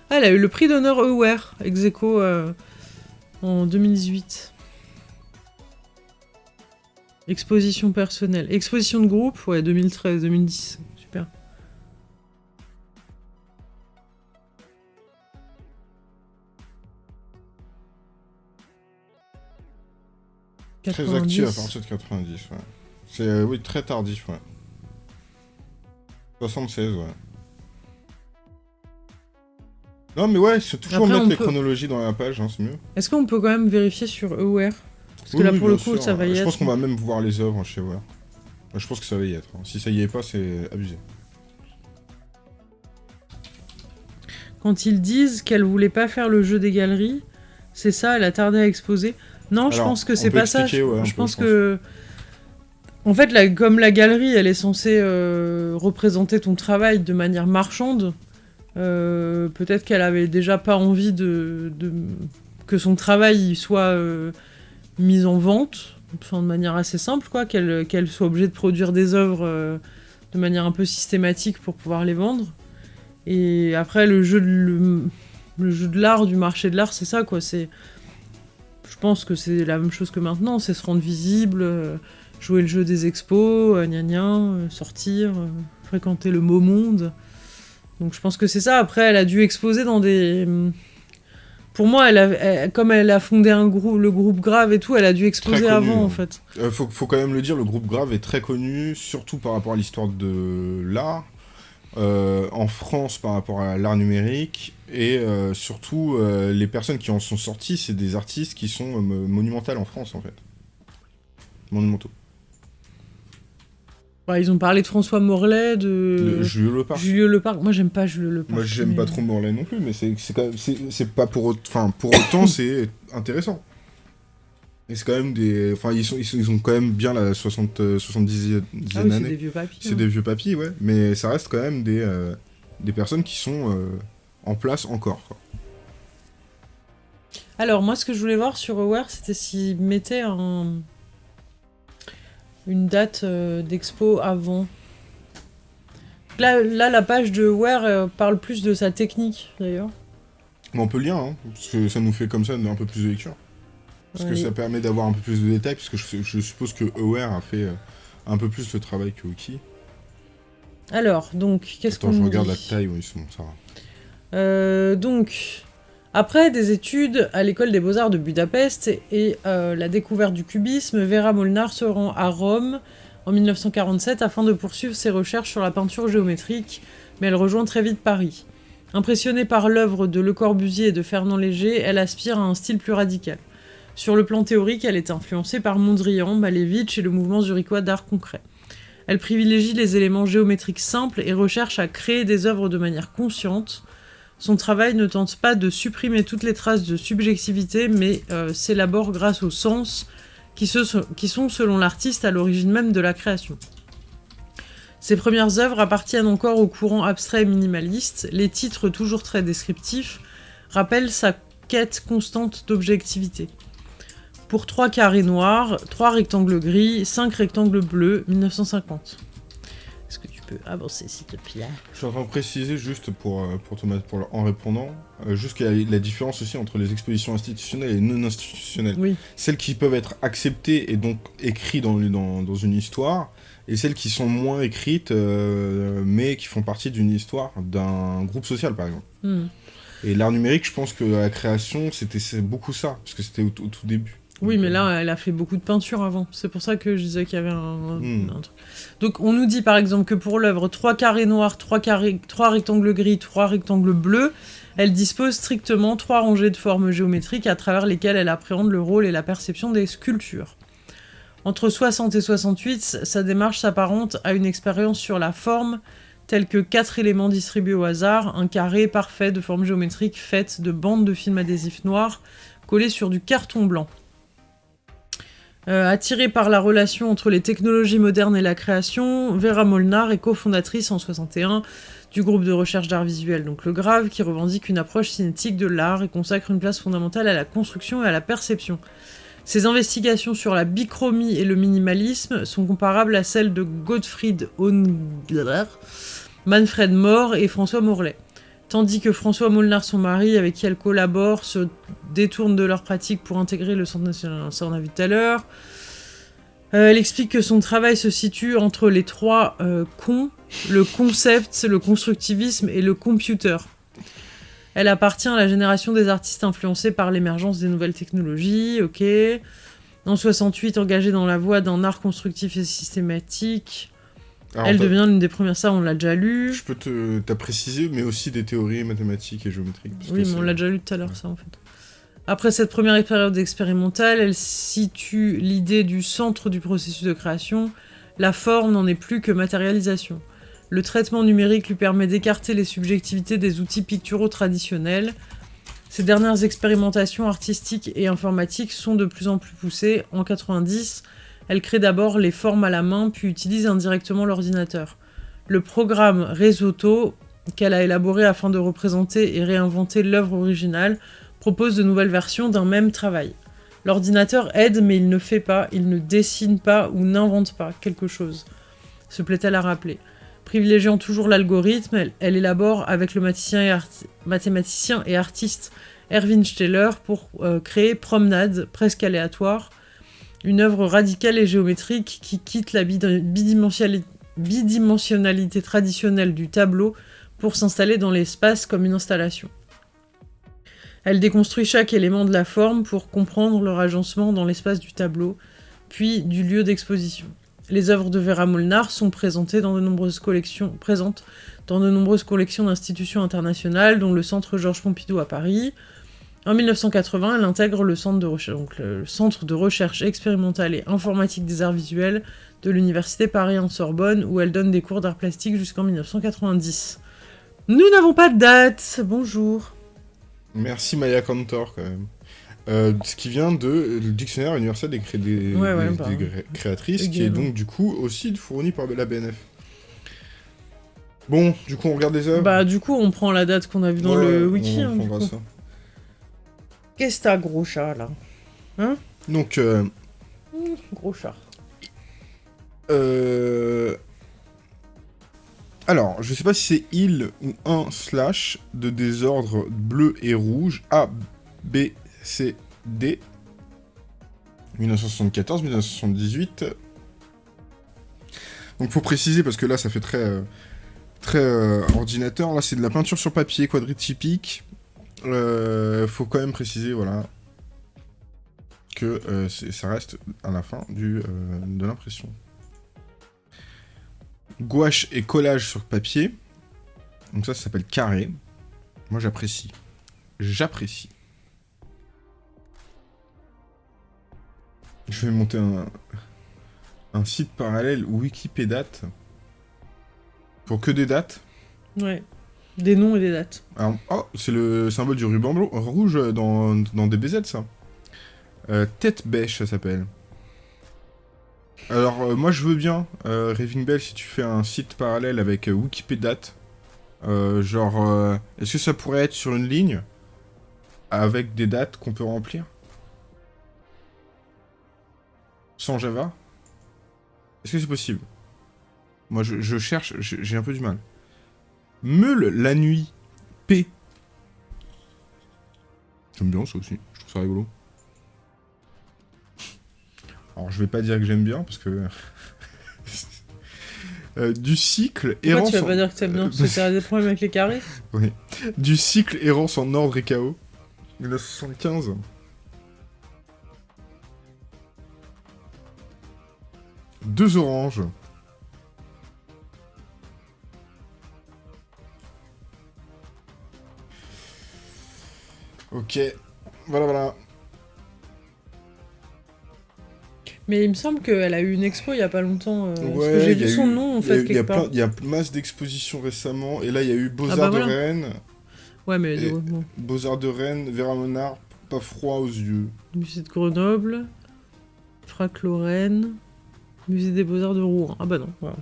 Ah, elle a eu le prix d'honneur Aware, ex euh, en 2018. Exposition personnelle. Exposition de groupe, ouais, 2013-2010. Très actif à partir de 90, ouais. C'est, euh, oui, très tardif, ouais. 76, ouais. Non, mais ouais, c'est toujours mettre les chronologies dans la page, hein, c'est mieux. Est-ce qu'on peut quand même vérifier sur Aware Parce que là, pour le coup, ça va y être. Je pense qu'on va même voir les œuvres chez Aware. Je pense que ça va y être. Hein. Si ça y est pas, c'est abusé. Quand ils disent qu'elle voulait pas faire le jeu des galeries, c'est ça, elle a tardé à exposer. Non, je pense que c'est pas ça. Je, pense que. En fait, comme la galerie, elle est censée euh, représenter ton travail de manière marchande, euh, peut-être qu'elle avait déjà pas envie de, que son travail soit euh, mis en vente, de manière assez simple, quoi, qu'elle soit obligée de produire des œuvres de manière un peu systématique pour pouvoir les vendre. Et après, le jeu de, le, jeu de l'art, du marché de l'art, c'est ça, quoi. C'est, je pense que c'est la même chose que maintenant, c'est se rendre visible, jouer le jeu des expos, gna gna, sortir, fréquenter le beau monde. Donc je pense que c'est ça. Après, elle a dû exposer dans des... Pour moi, elle comme elle a fondé un groupe, le groupe Grave et tout, elle a dû exposer avant, en fait. Euh, faut, faut, quand même le dire, le groupe Grave est très connu, surtout par rapport à l'histoire de l'art, euh, en France par rapport à l'art numérique, et euh, surtout, les personnes qui en sont sorties, c'est des artistes qui sont monumentales en France, en fait. Monumentaux. Bah, ils ont parlé de François Morlaix, de... Julio Lepar. Julio. Moi, j'aime pas Julio Lepar. Moi, j'aime pas trop Morlaix non plus, mais c'est pas pour, enfin, pour autant, c'est intéressant. Et c'est quand même des... Enfin, ils, sont, ils, ont quand même bien la 60, 70 e ah année. c'est des vieux papis. C'est hein. des vieux papis, ouais. Mais ça reste quand même des, euh, des personnes qui sont euh, en place encore. Alors, moi, ce que je voulais voir sur Aware, c'était s'ils mettaient un une date euh, d'expo avant. Là, là, la page de Ware euh, parle plus de sa technique, d'ailleurs. On peut lire, hein, parce que ça nous fait comme ça un peu plus de lecture. Parce que ça permet d'avoir un peu plus de détails, parce que je, suppose que Aware a fait euh, un peu plus de travail que Wiki. Alors, donc, qu'est-ce qu'on je regarde la taille, oui, c'est bon, ça va. Donc, après des études à l'école des beaux-arts de Budapest et euh, la découverte du cubisme, Vera Molnar se rend à Rome en 1947 afin de poursuivre ses recherches sur la peinture géométrique, mais elle rejoint très vite Paris. Impressionnée par l'œuvre de Le Corbusier et de Fernand Léger, elle aspire à un style plus radical. Sur le plan théorique, elle est influencée par Mondrian, Malevich et le mouvement zurichois d'art concret. Elle privilégie les éléments géométriques simples et recherche à créer des œuvres de manière consciente, son travail ne tente pas de supprimer toutes les traces de subjectivité, mais euh, s'élabore grâce aux sens qui, sont, selon l'artiste, à l'origine même de la création. Ses premières œuvres appartiennent encore au courant abstrait minimaliste, les titres toujours très descriptifs rappellent sa quête constante d'objectivité. Pour trois carrés noirs, trois rectangles gris, cinq rectangles bleus, 1950 peux avancer, s'il te plaît. Je suis en train de préciser juste pour, euh, pour Thomas, pour, en répondant, euh, juste qu'il y a la différence aussi entre les expositions institutionnelles et non institutionnelles. Oui. Celles qui peuvent être acceptées et donc écrites dans, dans, dans une histoire, et celles qui sont moins écrites, euh, mais qui font partie d'une histoire d'un groupe social, par exemple. Hmm. Et l'art numérique, je pense que la création, c'était beaucoup ça, parce que c'était au, tout début. Oui, mais euh, là, elle a fait beaucoup de peinture avant. C'est pour ça que je disais qu'il y avait un, Hmm. un truc. Donc, on nous dit par exemple que pour l'œuvre, trois carrés noirs, trois, carrés, trois rectangles gris, trois rectangles bleus, elle dispose strictement trois rangées de formes géométriques à travers lesquelles elle appréhende le rôle et la perception des sculptures. Entre 60 et 68, sa démarche s'apparente à une expérience sur la forme, telle que quatre éléments distribués au hasard, un carré parfait de forme géométrique faite de bandes de film adhésif noir collées sur du carton blanc. Euh, attirée par la relation entre les technologies modernes et la création, Vera Molnar est cofondatrice en 61 du groupe de recherche d'art visuel, donc le Grave, qui revendique une approche cinétique de l'art et consacre une place fondamentale à la construction et à la perception. Ses investigations sur la bichromie et le minimalisme sont comparables à celles de Gottfried Ongler, Manfred Mohr et François Morlet. Tandis que François Molnar, son mari, avec qui elle collabore, se détourne de leur pratique pour intégrer le Centre national, ça on a vu tout à l'heure. Euh, elle explique que son travail se situe entre les trois euh, cons, le concept, le constructivisme et le computer. Elle appartient à la génération des artistes influencés par l'émergence des nouvelles technologies, ok. En 68, engagée dans la voie d'un art constructif et systématique, alors, elle devient l'une des premières, ça on l'a déjà lu. Je peux te t'as précisé, mais aussi des théories mathématiques et géométriques. parce Oui, que mais on l'a déjà lu tout à l'heure, ça, en fait. Après cette première période expérimentale, elle situe l'idée du centre du processus de création. La forme n'en est plus que matérialisation. Le traitement numérique lui permet d'écarter les subjectivités des outils picturaux traditionnels. Ces dernières expérimentations artistiques et informatiques sont de plus en plus poussées. En 90, elle crée d'abord les formes à la main, puis utilise indirectement l'ordinateur. Le programme Risotto, qu'elle a élaboré afin de représenter et réinventer l'œuvre originale, propose de nouvelles versions d'un même travail. L'ordinateur aide, mais il ne fait pas, il ne dessine pas ou n'invente pas quelque chose. Se plaît-elle à rappeler Privilégiant toujours l'algorithme, elle, élabore avec le mathématicien et, arti- mathématicien et artiste Erwin Steller pour euh, créer Promenade, presque aléatoire, une œuvre radicale et géométrique qui quitte la bidimensionnalité traditionnelle du tableau pour s'installer dans l'espace comme une installation. Elle déconstruit chaque élément de la forme pour comprendre leur agencement dans l'espace du tableau, puis du lieu d'exposition. Les œuvres de Vera Molnar sont présentées dans de nombreuses collections, présentes dans de nombreuses collections d'institutions internationales, dont le Centre Georges Pompidou à Paris. En 1980, elle intègre le Centre de recherche, donc le Centre de recherche expérimentale et informatique des arts visuels de l'Université Paris en Sorbonne, où elle donne des cours d'art plastique jusqu'en 1990. Nous n'avons pas de date. Bonjour. Merci Maya Cantor quand même. Euh, ce qui vient de le dictionnaire universel des, cré- des, Ouais, ouais, des- bah, des créatrices, qui est donc du coup aussi fourni par de la BNF. Bon, du coup on regarde les œuvres? Bah du coup, on prend la date qu'on a vue dans le on wiki. hein, du prendra coup. ça. Qu'est-ce que t'as, gros chat, là? Donc, euh, Gros chat. euh, alors, je sais pas si c'est il ou un slash de désordre bleu et rouge A, B, C, D. 1974-1978. Donc faut préciser parce que là ça fait très euh, très euh, ordinateur. Là c'est de la peinture sur papier quadritypique. Euh, faut quand même préciser voilà que euh, ça reste à la fin euh, de l'impression. Gouache et collage sur papier. Donc ça, ça s'appelle carré. Moi j'apprécie. J'apprécie. Je vais monter un, un site parallèle Wikipédia pour que des dates. Ouais. Des noms et des dates. Alors, oh, c'est le symbole du ruban blanc- rouge dans, dans DBZ, ça. Euh, tête bêche, ça s'appelle. Alors, euh, moi, je veux bien, euh, Raving Bell, si tu fais un site parallèle avec euh, Wikipédia. Genre, est-ce que ça pourrait être sur une ligne avec des dates qu'on peut remplir? Sans Java? Est-ce que c'est possible? Moi, je, cherche, j'ai un peu du mal. Meule la nuit. P. J'aime bien ça aussi, je trouve ça rigolo. Alors je vais pas dire que j'aime bien parce que... Euh, du cycle Pourquoi errance. tu vas pas en... dire que t'aimes bien parce que t'as des problèmes avec les carrés Oui. Du cycle errance en ordre et chaos. 1975. Deux oranges. Ok. Voilà, voilà. Mais il me semble qu'elle a eu une expo il y a pas longtemps. euh, parce Ouais, que j'ai y vu son eu- nom en y fait Il y, il y a masse d'expositions récemment. Et là, il y a eu Beaux-Arts bah de. Rennes. Ouais, mais Et- bon. Beaux-Arts de Rennes, Vera Monard, pas froid aux yeux. Musée de Grenoble, Frac Lorraine, Musée des Beaux-Arts de Rouen. Ah bah non, voilà.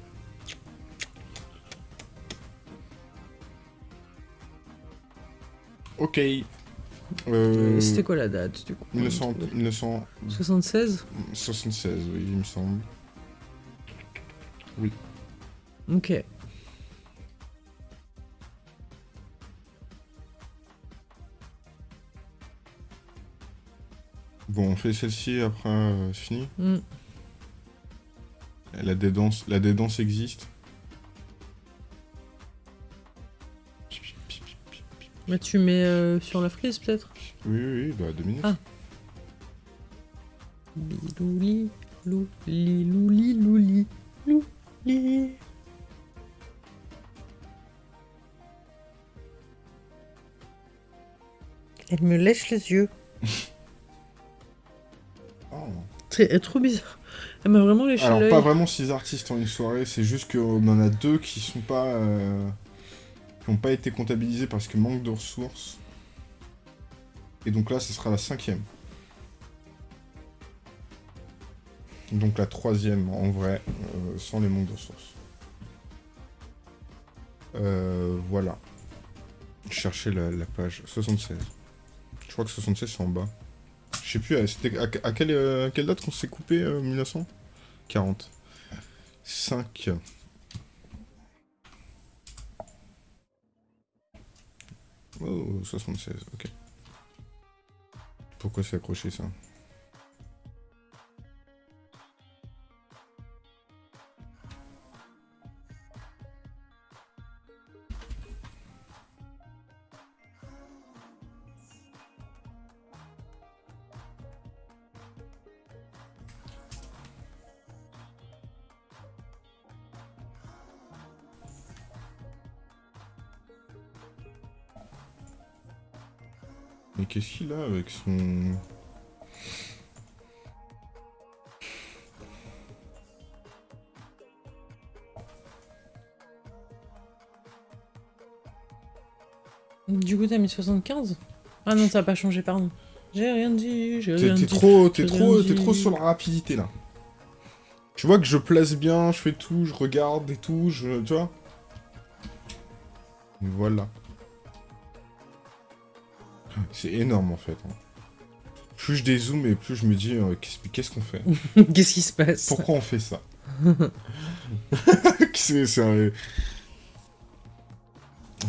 Ok. Euh, C'était quoi la date du coup 1900 1976, 76 oui, il me semble. Ok. Bon, on fait celle-ci, après, euh, c'est fini. Mm. La dédance, la dédance existe. Bah tu mets euh, sur la frise peut-être Oui, oui, oui, bah deux minutes. Ah. Bilouli, louli, louli, louli, louli. Elle me lèche les yeux. Oh. C'est elle est trop bizarre. Elle m'a vraiment léché Alors, pas vraiment six artistes en une soirée, c'est juste qu'on en a deux qui sont pas. euh, qui n'ont pas été comptabilisés parce que manque de ressources. Et donc là, ce sera la cinquième. Donc la troisième, en vrai, euh, sans les manques de ressources. Euh, voilà. Chercher la, page 76. Je crois que 76 c'est en bas. Je sais plus, euh, c'était à, euh, à quelle date qu'on s'est coupé euh, 1900 40. 5. Oh, 76, ok. Pourquoi c'est accroché ça? A avec son... Du coup, t'as mis 75 Ah non, ça a pas changé, pardon. J'ai rien dit, j'ai T'es rien dit. trop, t'es trop, t'es dit. trop sur la rapidité là. Tu vois que je place bien, je fais tout, je regarde et tout, je, tu vois. Voilà. C'est énorme en fait. hein. Plus je dézoome et plus je me dis euh, qu'est-ce qu'on fait? Qu'est-ce qui se passe? Pourquoi on fait ça?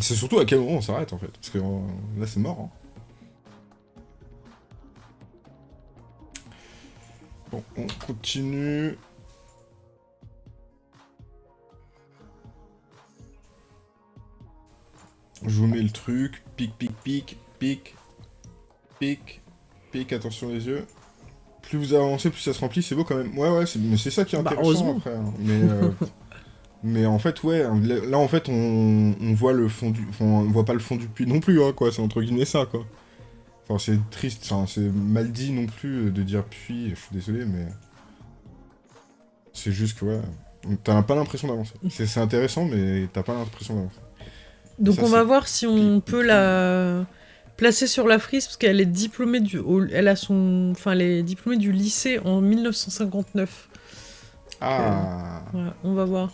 C'est surtout à quel moment on s'arrête en fait. Parce que euh, là c'est mort. hein. Bon, on continue. Je vous mets le truc. Pic, pic, pic, pic, pic. Attention les yeux. Plus vous avancez, plus ça se remplit. C'est beau quand même. Ouais, ouais, mais c'est ça qui est Bah, intéressant après. hein. Mais, euh, mais en fait, ouais. Là, là, en fait, on, on voit le fond du. Enfin, on voit pas le fond du puits non plus, hein, quoi. C'est entre guillemets ça, quoi. Enfin, c'est triste. Enfin, c'est mal dit non plus de dire puits. Je suis désolé, mais. C'est juste que, ouais. T'as pas l'impression d'avancer. C'est intéressant, mais t'as pas l'impression d'avancer. Donc Ça, on va voir si on peut la placer sur la frise parce qu'elle est diplômée du elle a son enfin elle est diplômée du lycée en 1959. Ah Voilà, on va voir.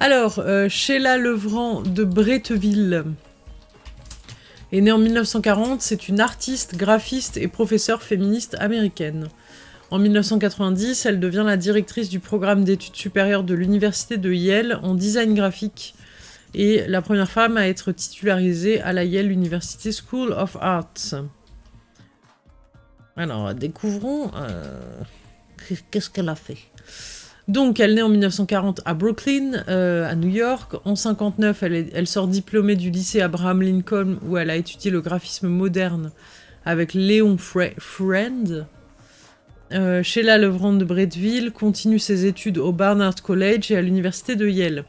Alors, euh, Sheila Levrand de Bretteville est née en 1940. C'est une artiste, graphiste et professeure féministe américaine. En 1990, elle devient la directrice du programme d'études supérieures de l'université de Yale en design graphique et la première femme à être titularisée à la Yale University School of Arts. Alors, découvrons euh, qu'est-ce qu'elle a fait? Donc, elle naît en 1940 à Brooklyn, euh, à New York. En 59, elle, sort diplômée du lycée Abraham Lincoln, où elle a étudié le graphisme moderne avec Léon Friend. euh, Sheila Levrand de Bretteville continue ses études au Barnard College et à l'université de Yale.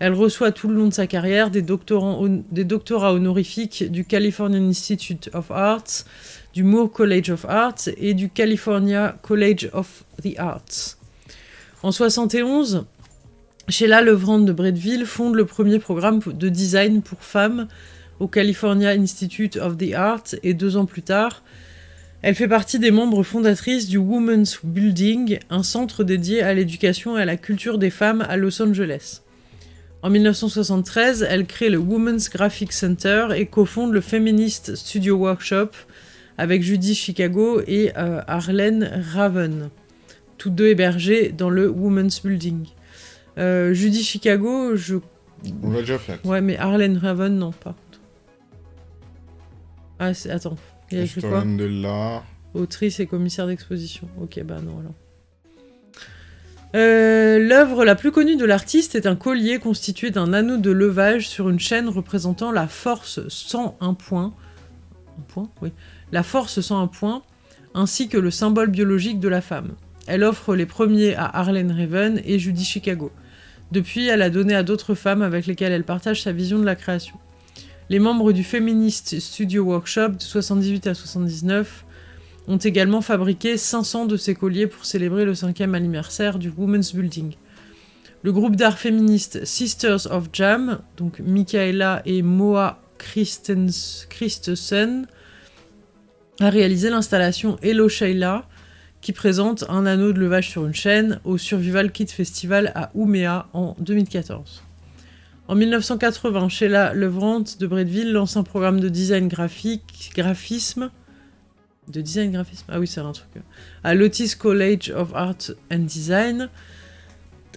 Elle reçoit tout le long de sa carrière des, doctorats honorifiques du Californian Institute of Arts, du Moore College of Arts et du California College of the Arts. En 71, Sheila Levrand de Bretteville fonde le premier programme de design pour femmes au California Institute of the Arts et deux ans plus tard, elle fait partie des membres fondatrices du Women's Building, un centre dédié à l'éducation et à la culture des femmes à Los Angeles. En 1973, elle crée le Women's Graphic Center et cofonde le Feminist Studio Workshop avec Judy Chicago et euh, Arlene Raven, tous deux hébergés dans le Women's Building. Euh, Judy Chicago, je... On l'a déjà fait. Ouais, mais Arlene Raven, non, pas. Ah, attends. Il a quoi de l'art. Autrice et commissaire d'exposition. Ok, bah non, alors. Euh, l'œuvre la plus connue de l'artiste est un collier constitué d'un anneau de levage sur une chaîne représentant la force 101 points. Un point. La force 101 points, ainsi que le symbole biologique de la femme. Elle offre les premiers à Arlene Raven et Judy Chicago. Depuis, elle a donné à d'autres femmes avec lesquelles elle partage sa vision de la création. Les membres du Feminist Studio Workshop de 78 à 79 ont également fabriqué 500 de ces colliers pour célébrer le cinquième anniversaire du Women's Building. Le groupe d'art féministe Sisters of Jam, donc Michaela et Moa Christensen, a réalisé l'installation Hello Sheila, qui présente un anneau de levage sur une chaîne au Survival Kit Festival à Ouméa en 2014. En 1980, Sheila Levrant de Bretteville lance un programme de design graphique, graphisme, de design graphisme, ah oui c'est un truc, à l'Otis College of Art and Design.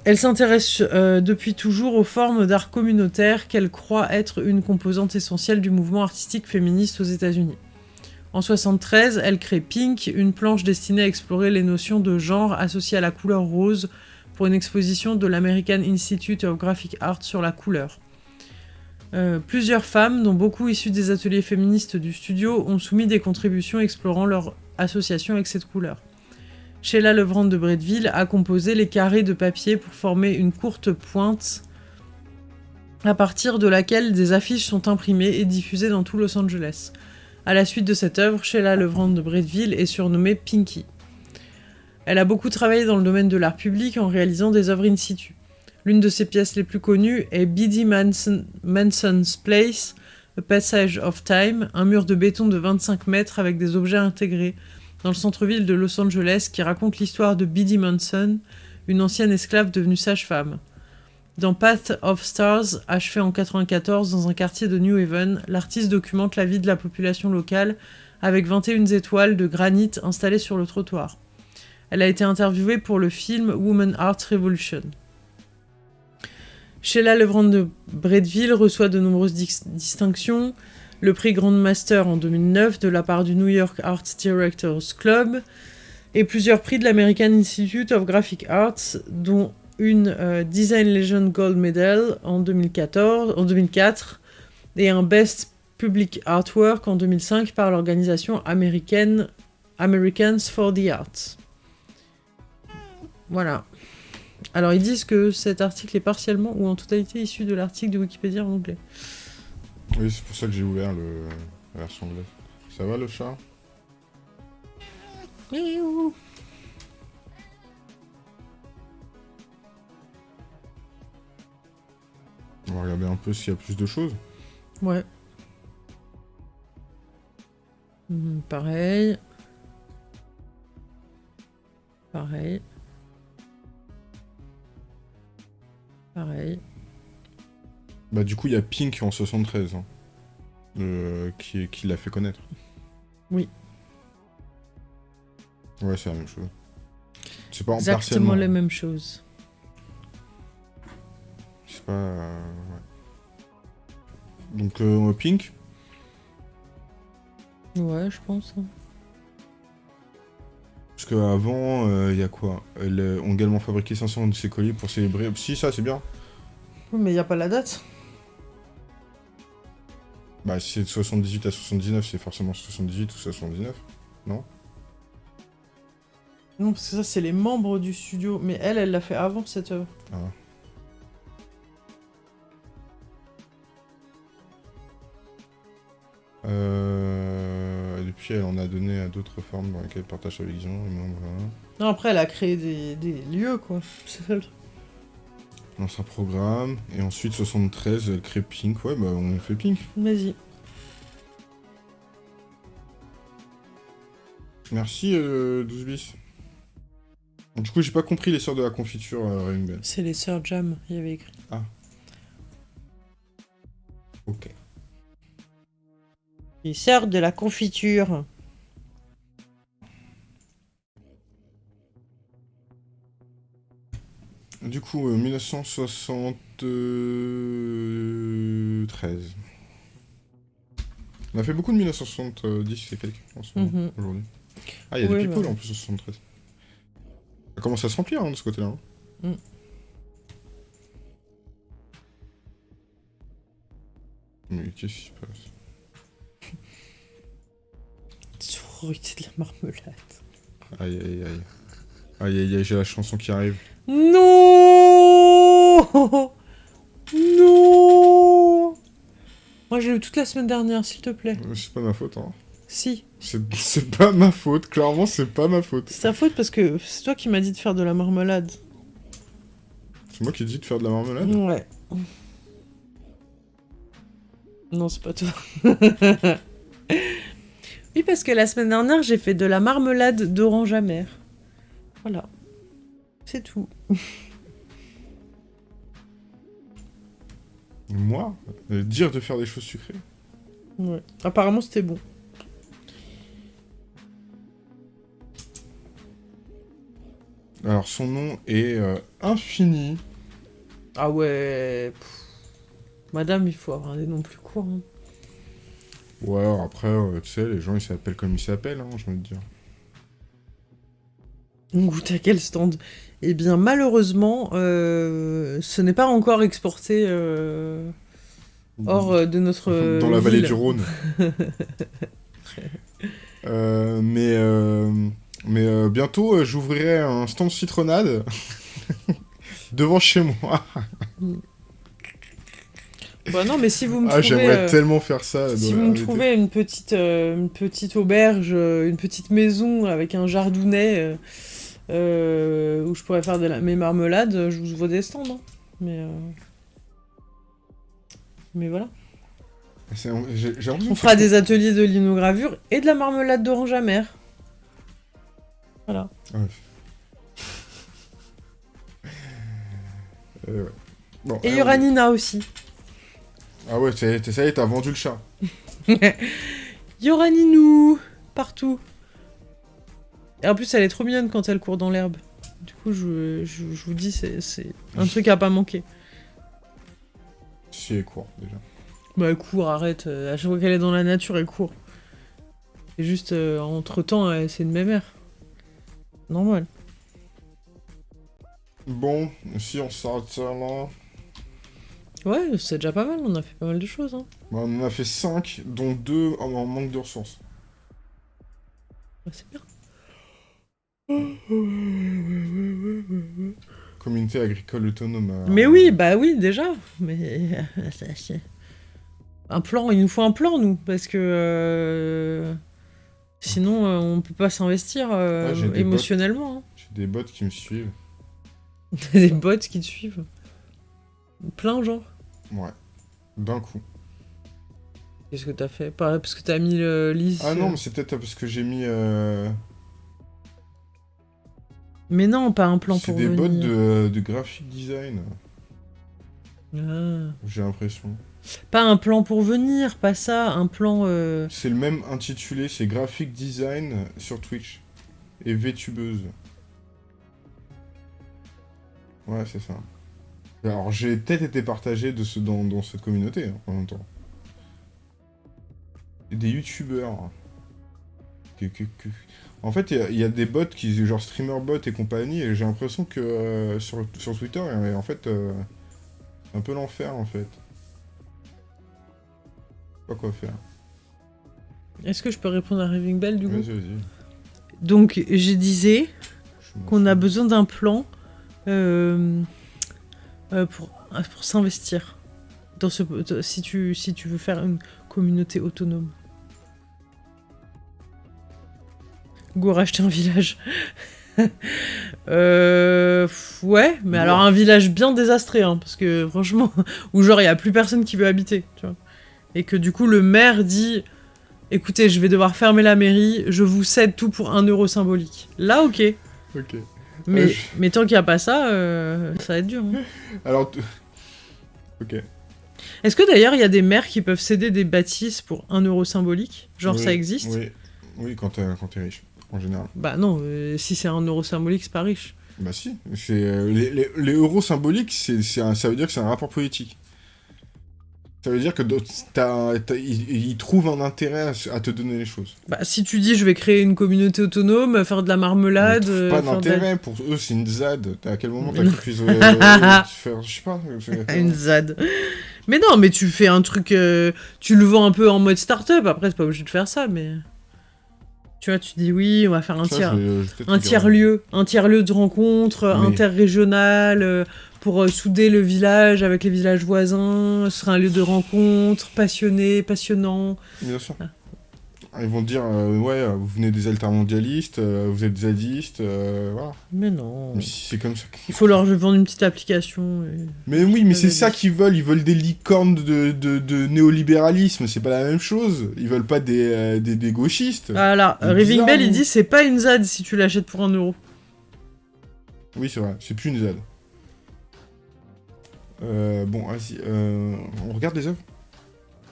Elle s'intéresse euh, depuis toujours aux formes d'art communautaire qu'elle croit être une composante essentielle du mouvement artistique féministe aux États-Unis. En 1973, elle crée Pink, une planche destinée à explorer les notions de genre associées à la couleur rose pour une exposition de l'American Institute of Graphic Art sur la couleur. Euh, plusieurs femmes, dont beaucoup issues des ateliers féministes du studio, ont soumis des contributions explorant leur association avec cette couleur. Sheila Levrand de Bretteville a composé les carrés de papier pour former une courte pointe à partir de laquelle des affiches sont imprimées et diffusées dans tout Los Angeles. À la suite de cette œuvre, Sheila Levrand de Bretteville est surnommée Pinky. Elle a beaucoup travaillé dans le domaine de l'art public en réalisant des œuvres in situ. L'une de ses pièces les plus connues est Biddy Manson's Place, A Passage of Time, un mur de béton de 25 mètres avec des objets intégrés dans le centre-ville de Los Angeles qui raconte l'histoire de Biddy Manson, une ancienne esclave devenue sage-femme. Dans Path of Stars, achevé en 1994 dans un quartier de New Haven, l'artiste documente la vie de la population locale avec 21 étoiles de granit installées sur le trottoir. Elle a été interviewée pour le film Woman Art Revolution. Sheila Levrand de Bretteville reçoit de nombreuses distinctions, le prix Grand Master en 2009 de la part du New York Art Directors Club, et plusieurs prix de l'American Institute of Graphic Arts, dont une euh, Design Legend Gold Medal en, 2014, en 2004 et un Best Public Artwork en 2005 par l'organisation américaine Americans for the Arts. Voilà. Alors ils disent que cet article est partiellement ou en totalité issu de l'article de Wikipédia en anglais. Oui, c'est pour ça que j'ai ouvert le... la version anglaise. Ça va le chat? On va regarder un peu s'il y a plus de choses. Ouais. Hmm, pareil. Pareil. Pareil. Bah du coup, il y a Pink en 73, hein, qui, qui l'a fait connaître. Oui. Ouais, c'est la même chose. C'est pas Exactement la même chose. C'est pas... Euh, Donc, euh, Pink? Ouais, je pense. Hein. Qu'avant, euh, il y a quoi Elles ont également fabriqué 500 de ces colis pour célébrer... Si, ça, c'est bien. Mais il n'y a pas la date. Bah, si c'est de 78 à 79, c'est forcément 78 ou 79, non? Non, parce que ça, c'est les membres du studio. Mais elle, elle l'a fait avant cette œuvre. Ah. Euh, depuis, elle en a donné à d'autres formes dans lesquelles elle partage sa vision. et voilà. Non, après, elle a créé des, des lieux, quoi. C'est ça le truc. Lance un programme. Et ensuite, 73, elle crée Pink. Ouais, bah on fait Pink. Vas-y. Merci, euh, 12 bis. Du coup, j'ai pas compris les sœurs de la confiture, euh. C'est les sœurs Jam, il y avait écrit. Ok. Les sœurs de la confiture. Du coup, euh, 1973. On a fait beaucoup de 1970 et quelques en ce moment, Mhm. aujourd'hui. Ah, il y a Oui, des people bah. en plus en 73. Ça commence à se remplir hein, de ce côté-là. hein. Mm. Mais qu'est-ce qui se passe? Sororité de la marmelade. Aïe aïe aïe. Aïe aïe aïe, j'ai la chanson qui arrive. Non Non Moi j'ai eu toute la semaine dernière, s'il te plaît. Euh, C'est pas ma faute, hein. Si. C'est c'est pas ma faute, clairement, c'est pas ma faute. C'est ta faute parce que c'est toi qui m'as dit de faire de la marmelade. C'est moi qui ai dit de faire de la marmelade Ouais. Non, c'est pas toi. oui, parce que la semaine dernière, j'ai fait de la marmelade d'orange amère. Voilà. C'est tout. Moi euh, Dire de faire des choses sucrées Ouais. Apparemment, c'était bon. Alors, son nom est euh, Infini. Ah ouais. pff. Madame, il faut avoir des noms plus courts. hein. Ouais, alors après, euh, tu sais, les gens, ils s'appellent comme ils s'appellent, hein, j'ai envie de dire. On goûte à quel stand Eh bien, malheureusement, euh, ce n'est pas encore exporté euh, hors euh, de notre Dans la vallée du Rhône. Mais mais bientôt, j'ouvrirai un stand citronnade devant chez moi. Bah non, mais si vous me Ah, trouvez, j'aimerais euh, tellement faire ça. si vous me trouvez une petite, euh, une petite auberge, euh, une petite maison avec un jardounet où je pourrais faire de la... mes marmelades, je vous stands. hein. Mais, mais voilà. On fera des ateliers de linogravure et de la marmelade d'orange amère. Voilà. Ouais. Bon, Et il y aura Nina aussi. Ah ouais, ça y est, t'as vendu le chat. Il y aura Ninou partout. Et en plus, elle est trop mignonne quand elle court dans l'herbe. Du coup, je, je- je vous dis, c'est c'est un truc à pas manquer. Si, elle court, déjà. Bah, elle court, arrête. euh, À chaque fois qu'elle est dans la nature, elle court. Et juste, euh, entre-temps, euh, c'est une mémère. Normal. Bon, si on s'arrête ça là... Ouais, c'est déjà pas mal, on a fait pas mal de choses. Hein. Bah, on en a fait 5, dont 2 en, en manque de ressources. C'est bien. Communauté agricole autonome. euh, Mais oui, bah oui, déjà. Mais. Un plan, il nous faut un plan, nous, parce que. euh, Sinon, euh, on peut pas s'investir euh, Ouais, j'ai des émotionnellement. hein. J'ai des bots qui me suivent. T'as des bots qui te suivent. Plein, genre. Ouais. D'un coup. Qu'est-ce que t'as fait? Pas parce que t'as mis le liste. Ah non, mais c'est peut-être parce que j'ai mis... euh, Mais non, pas un plan C'est pour des bots venir. de, de graphic design, Ah. j'ai l'impression. Pas un plan pour venir, pas ça, un plan. euh, C'est le même intitulé, c'est graphic design sur Twitch. Et VTubeuse. Ouais, c'est ça. Alors, j'ai peut-être été partagé de ce, dans, dans cette communauté, hein, en même temps. Des youtubeurs. Que- En fait, il y a- il y, a des bots qui, genre streamer bot et compagnie, et j'ai l'impression que euh, sur, sur Twitter, en fait, euh, un peu l'enfer, en fait. Pas quoi faire. Est-ce que je peux répondre à Raving Bell du coup? Vas-y, vas-y. Donc, je disais qu'on a besoin d'un plan euh, euh, pour, pour s'investir. Dans ce, si, tu, si tu veux faire une communauté autonome. Go racheter un village. euh, ouais, mais Ouais. alors un village bien désastré, hein, parce que franchement, où genre il y a plus personne qui veut habiter, tu vois. Et que du coup le maire dit, écoutez, je vais devoir fermer la mairie, je vous cède tout pour un euro symbolique. Là, ok. Ok. Mais, je- mais tant qu'il n'y a pas ça, euh, ça va être dur. hein. Alors, ok. Est-ce que d'ailleurs il y a des maires qui peuvent céder des bâtisses pour un euro symbolique? Genre Oui, ça existe? Oui, oui quand t'es quand riche, en général. Bah non, euh, si c'est un euro symbolique, c'est pas riche. Bah si, euh, les, les- les euros symboliques, c'est, ça veut dire que c'est un rapport politique. Ça veut dire que ils, trouvent un intérêt à, te donner les choses. Bah si tu dis je vais créer une communauté autonome, faire de la marmelade... Euh, pas de d'intérêt, pour eux c'est une ZAD. À quel moment t'as Mais cru euh, faire, je sais pas. Une ZAD. Mais non, mais tu fais un truc... euh, tu le vends un peu en mode start-up, après c'est pas obligé de faire ça, mais... Tu vois, tu dis oui, on va faire un tiers... peut-être Un un tiers-lieu de rencontre Oui. interrégional euh, pour euh, souder le village avec les villages voisins. Ce sera un lieu de rencontre passionné, passionnant. Bien sûr. Ah. Ils vont te dire, euh, ouais, euh, vous venez des altermondialistes, euh, vous êtes zadistes, euh, voilà. Mais non. Mais si c'est comme ça. Il faut leur vendre une petite application. et- Mais oui, mais c'est ça qu'ils veulent. Ils veulent des licornes de, de, de néolibéralisme. C'est pas la même chose. Ils veulent pas des, euh, des, des gauchistes. C'est Raving bizarre, Bell, il non dit c'est pas une ZAD si tu l'achètes pour un euro. Oui, c'est vrai. C'est plus une ZAD. Euh, bon, vas-y. euh, on regarde les œuvres?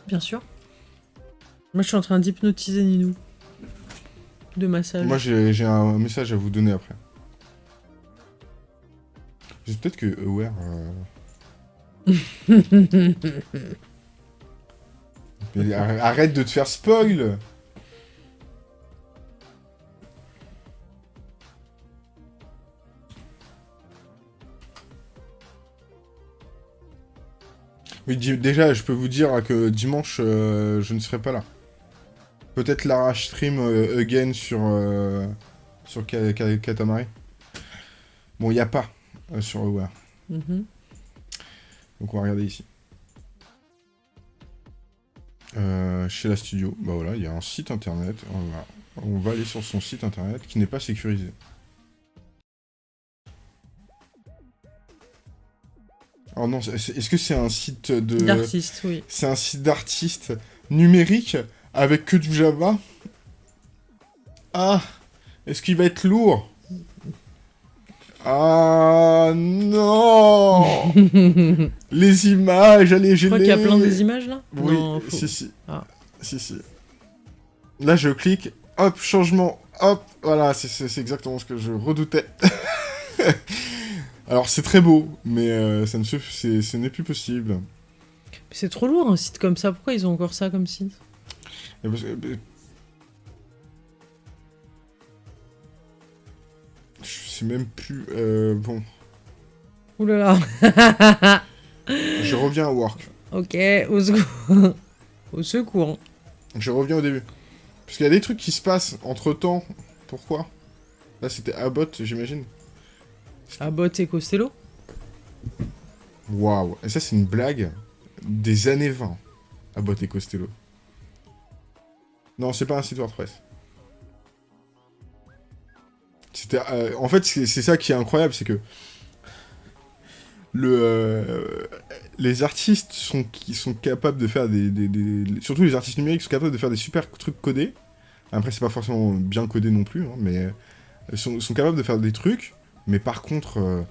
Bien sûr. Moi, je suis en train d'hypnotiser Ninou. De massage. Moi, j'ai un message à vous donner après. Peut-être que Aware. euh, mais arrête de te faire spoil Oui, déjà, je peux vous dire que dimanche, euh, je ne serai pas là. Peut-être Lara stream euh, again sur, euh, sur Katamari. Bon, il n'y a pas euh, sur Aware. Mhm. Donc on va regarder ici. Euh, chez la studio, bah voilà, il y a un site internet. On va, on va aller sur son site internet qui n'est pas sécurisé. Oh non, c'est- c'est- est-ce que c'est un site de... D'artiste, oui. C'est un site d'artiste numérique avec que du Java Ah Est-ce qu'il va être lourd? Ah non Les images, allez, Je j'ai crois les... qu'il y a plein des images là? Oui, Non, si, si. Ah. Si, si. Là, je clique, hop, changement, hop, voilà, c'est- exactement ce que je redoutais. Alors, c'est très beau, mais euh, ça ne se- ce n'est plus possible. C'est trop lourd un site comme ça. Pourquoi ils ont encore ça comme site Et parce que- euh, Je sais même plus... euh, bon, Ouh là là. je reviens à Work. ok, au secours. au secours. Je reviens au début. Parce qu'il y a des trucs qui se passent entre-temps. Pourquoi? Là, c'était Abbott, j'imagine. Abbott et Costello? Waouh. Et ça, c'est une blague des années 20. Abbott et Costello. Non, c'est pas un site WordPress. C'était, euh, en fait, c'est ça qui est incroyable, c'est que le, euh, les artistes sont, qui sont capables de faire des, Surtout les artistes numériques sont capables de faire des super trucs codés. Après, c'est pas forcément bien codé non plus, hein, mais euh, sont, capables de faire des trucs. Mais par contre,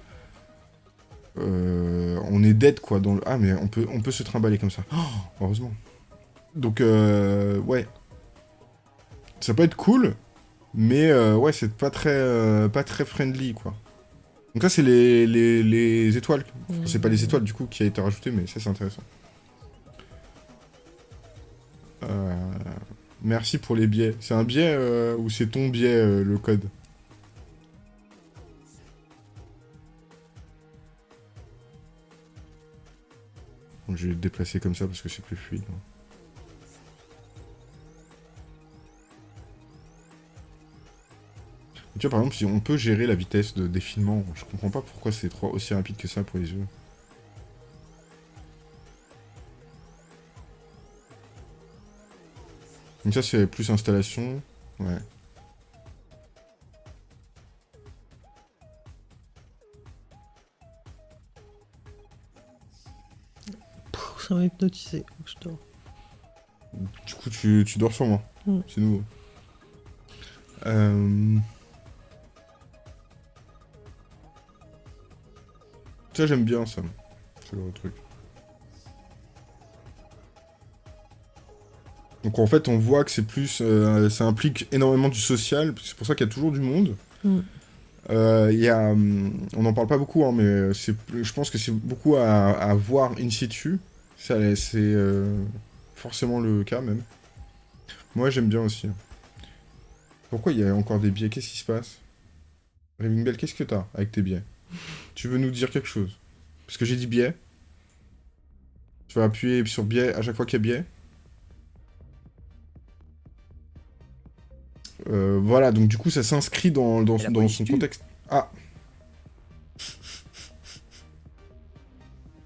on est dead quoi. Dans le... Ah, mais on peut, se trimballer comme ça. Oh, heureusement. Donc, ouais. Ça peut être cool, mais euh, ouais, c'est pas très, euh, pas très friendly quoi. Donc là, c'est les, les, les étoiles. Enfin, c'est pas les étoiles du coup qui a été rajouté, mais ça c'est intéressant. Euh, Merci pour les biais. C'est un biais ou c'est ton biais le code? Donc, Je vais le déplacer comme ça parce que c'est plus fluide. hein. Tu vois, par exemple, si on peut gérer la vitesse de défilement, je comprends pas pourquoi c'est aussi rapide que ça pour les yeux. Donc ça, c'est plus installation. Ouais. ça m'a hypnotisé. Je dors. Du coup, tu, tu dors sur moi. Mm. C'est nouveau. Euh... Ça, j'aime bien ça. C'est le truc. Donc en fait, on voit que c'est plus, euh, ça implique énormément du social. C'est pour ça qu'il y a toujours du monde. Mm. Euh, il y a, hum, on n'en parle pas beaucoup, hein, mais c'est, je pense que c'est beaucoup à, à voir in situ. Ça, C'est euh, forcément le cas même. Moi, j'aime bien aussi. Pourquoi il y a encore des biais? Qu'est-ce qui se passe? Raving Bell, qu'est-ce que t'as avec tes biais? Tu veux nous dire quelque chose? Parce que j'ai dit biais. Tu vas appuyer sur biais à chaque fois qu'il y a biais Euh, voilà, donc du coup, ça s'inscrit dans, son contexte. Ah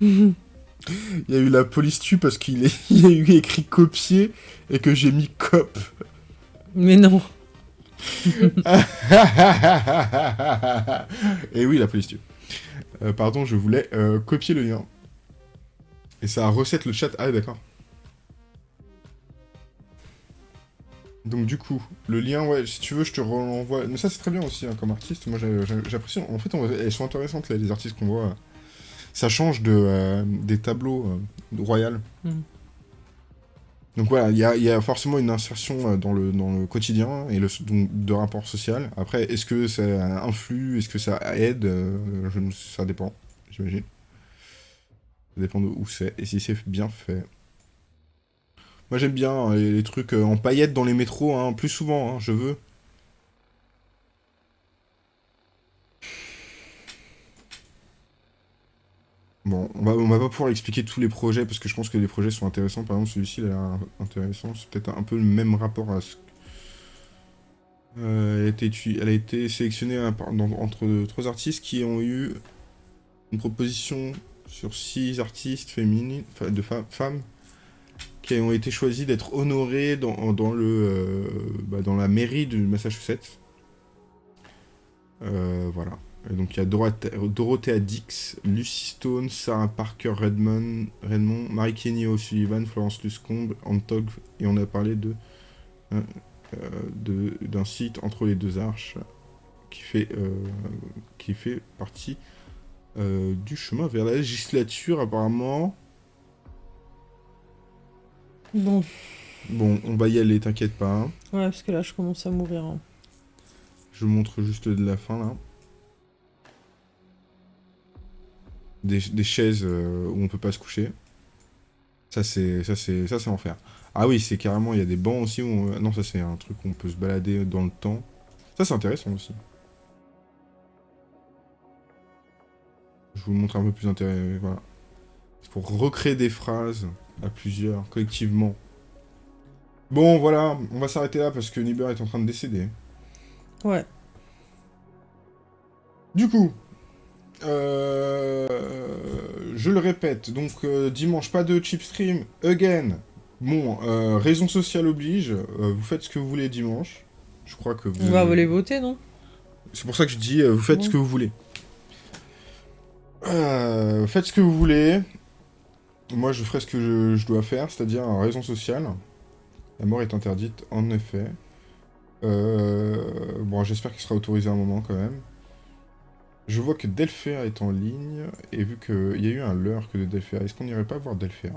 Il y a eu la police tue parce qu'il est... il y a eu écrit copier et que j'ai mis cop. Mais non. et oui, la police tue. Euh, pardon, je voulais euh, copier le lien. Et ça recette le chat. Ah, d'accord. Donc du coup, le lien, ouais, si tu veux, je te renvoie. Mais ça, c'est très bien aussi, hein, comme artiste. Moi, j'apprécie. En fait, elles sont intéressantes, les artistes qu'on voit. Ça change de, euh, des tableaux euh, royales. Donc voilà, il y a, forcément une insertion euh, dans le, dans le quotidien et le, donc, de rapport social. Après, est-ce que ça influe, est-ce que ça aide? Euh, Ça dépend, j'imagine. Ça dépend de où c'est et si c'est bien fait. Moi j'aime bien hein, les, trucs euh, en paillettes dans les métros, hein, plus souvent, hein, je veux. On va, va pas pouvoir expliquer tous les projets parce que je pense que les projets sont intéressants. Par exemple, celui-ci, il a l'air intéressant. C'est peut-être un peu le même rapport à ce. Euh, elle, a été, sélectionnée entre trois artistes qui ont eu une proposition sur six artistes féminines, de femmes qui ont été choisies d'être honorées dans, euh, bah, la mairie du Massachusetts. Euh, voilà. Donc il y a Dorothea, Dorothea Dix, Lucy Stone, Sarah Parker Redmond, Redmond Marie Kenny O'Sullivan, Florence Luscombe, Antog, et on a parlé de euh, de- d'un site entre les deux arches qui fait, euh, qui fait partie euh, du chemin vers la législature apparemment. Bon. Bon, on va y aller, t'inquiète pas. hein. Ouais, parce que là, je commence à mourir. hein. Je vous montre juste de la fin là. Des, des chaises euh, où on peut pas se coucher. Ça c'est ça c'est ça c'est enfer. Ah oui, c'est carrément il y a des bancs aussi où on- non ça c'est un truc où on peut se balader dans le temps. Ça c'est intéressant aussi. Je vous montre un peu plus intéressant. Voilà. C'est pour recréer des phrases à plusieurs collectivement. Bon voilà, on va s'arrêter là parce que Niber est en train de décéder. Ouais. Du coup, euh, je le répète, donc euh, dimanche pas de chip stream, again. Bon, euh, raison sociale oblige, euh, vous faites ce que vous voulez dimanche. Je crois que vous... On va aller voter, non? C'est pour ça que je dis, vous faites ce que vous voulez. Faites ce que vous voulez. Moi, je ferai ce que je, je dois faire, c'est-à-dire raison sociale. La mort est interdite, en effet. Euh, bon, j'espère qu'il sera autorisé un moment quand même. Je vois que Delpher est en ligne, et vu qu'il y a eu un que de Delpher, est-ce qu'on n'irait pas voir Delpher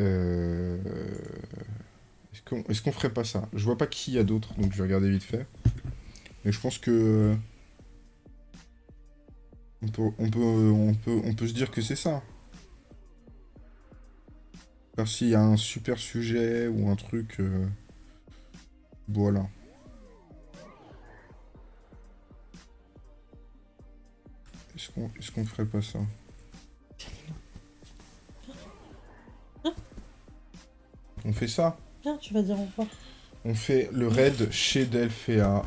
Euh... Est-ce qu'on ferait pas ça? Je vois pas qui y a d'autres, donc je vais regarder vite fait. Mais je pense que... On peut, on peut, on peut, on peut se dire que c'est ça. S'il y a un super sujet ou un truc... euh, Voilà. Est-ce qu'on est ferait pas ça? On fait ça? Viens, tu vas dire au revoir. On fait le raid chez Delphéa.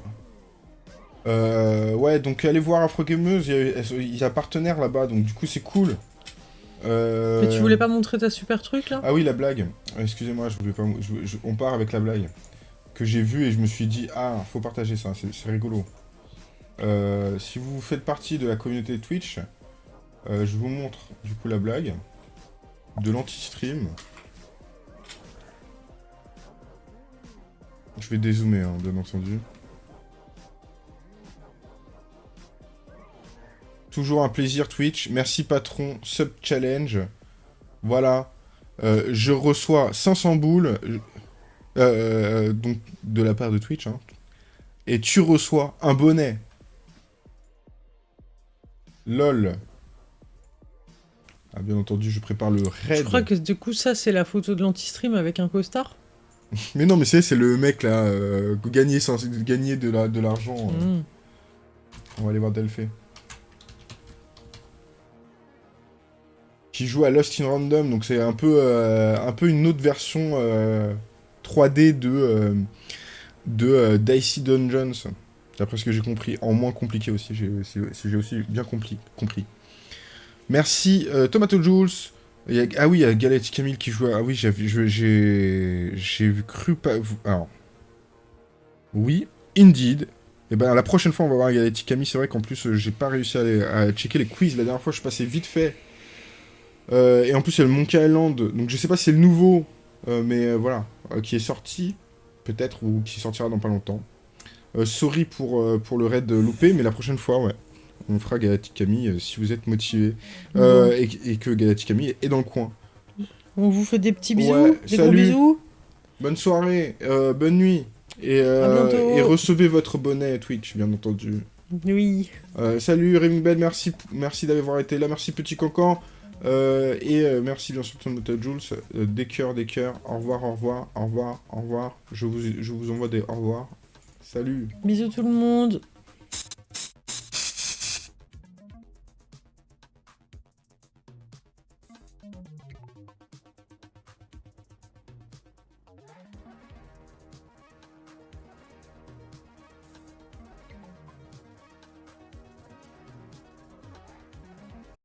Euh, ouais, donc allez voir Afrogameuse, il y a, il y a partenaire là-bas, donc du coup c'est cool. Euh, Mais tu voulais pas montrer ta super truc là? Ah oui, la blague. Excusez-moi, je voulais pas. je- je- on part avec la blague que j'ai vue et je me suis dit ah, faut partager ça, c'est rigolo. Euh, si vous faites partie de la communauté Twitch, euh, je vous montre du coup la blague de l'anti-stream. Je vais dézoomer, hein, bien entendu. Toujours un plaisir Twitch. Merci patron, sub challenge. Voilà. Euh, je reçois 500 boules. donc de la part de Twitch. hein. Et tu reçois un bonnet. LOL. Ah, bien entendu, je prépare le raid. Je crois que du coup, ça, c'est la photo de l'anti-stream avec un costard. Mais non, mais c'est c'est le mec là, euh, gagner, gagner de la- de l'argent. euh. Mm. On va aller voir Delphé. Qui joue à Lost in Random, donc c'est un peu, euh, un peu une autre version euh, 3D de, de Dicey Dungeons. D'après ce que j'ai compris, en moins compliqué aussi, j'ai si- si j'ai aussi bien compris. Merci euh, Tomato Jules. Ah oui, il y a Galactic Camille qui joue. Ah oui, j'ai cru pas. Alors. Oui, indeed. Et ben la prochaine fois on va voir Galactic Camille. C'est vrai qu'en plus j'ai pas réussi à, à checker les quiz. La dernière fois je passé vite fait. Euh, et en plus il y a le Monkey Island. Donc je sais pas si c'est le nouveau. euh, mais voilà. qui est sorti. Peut-être. Ou qui sortira dans pas longtemps. Euh, sorry pour, euh, pour le raid loupé. Mais la prochaine fois ouais. On fera Galactic Camille euh, si vous êtes motivé. Euh, et, et que Galactic Camille est dans le coin. On vous fait des petits bisous, Ouais, des gros salut. bisous. Bonne soirée, euh, bonne nuit. Et, recevez votre bonnet Twitch, bien entendu. Oui. Salut Ring Bell, merci, merci d'avoir été là, merci Petit Cancan. Et merci bien sûr Tomato Jules. Des cœurs, des cœurs. Au revoir, au revoir, au revoir, au revoir. Je vous, je vous envoie des au revoir. Salut. Bisous tout le monde.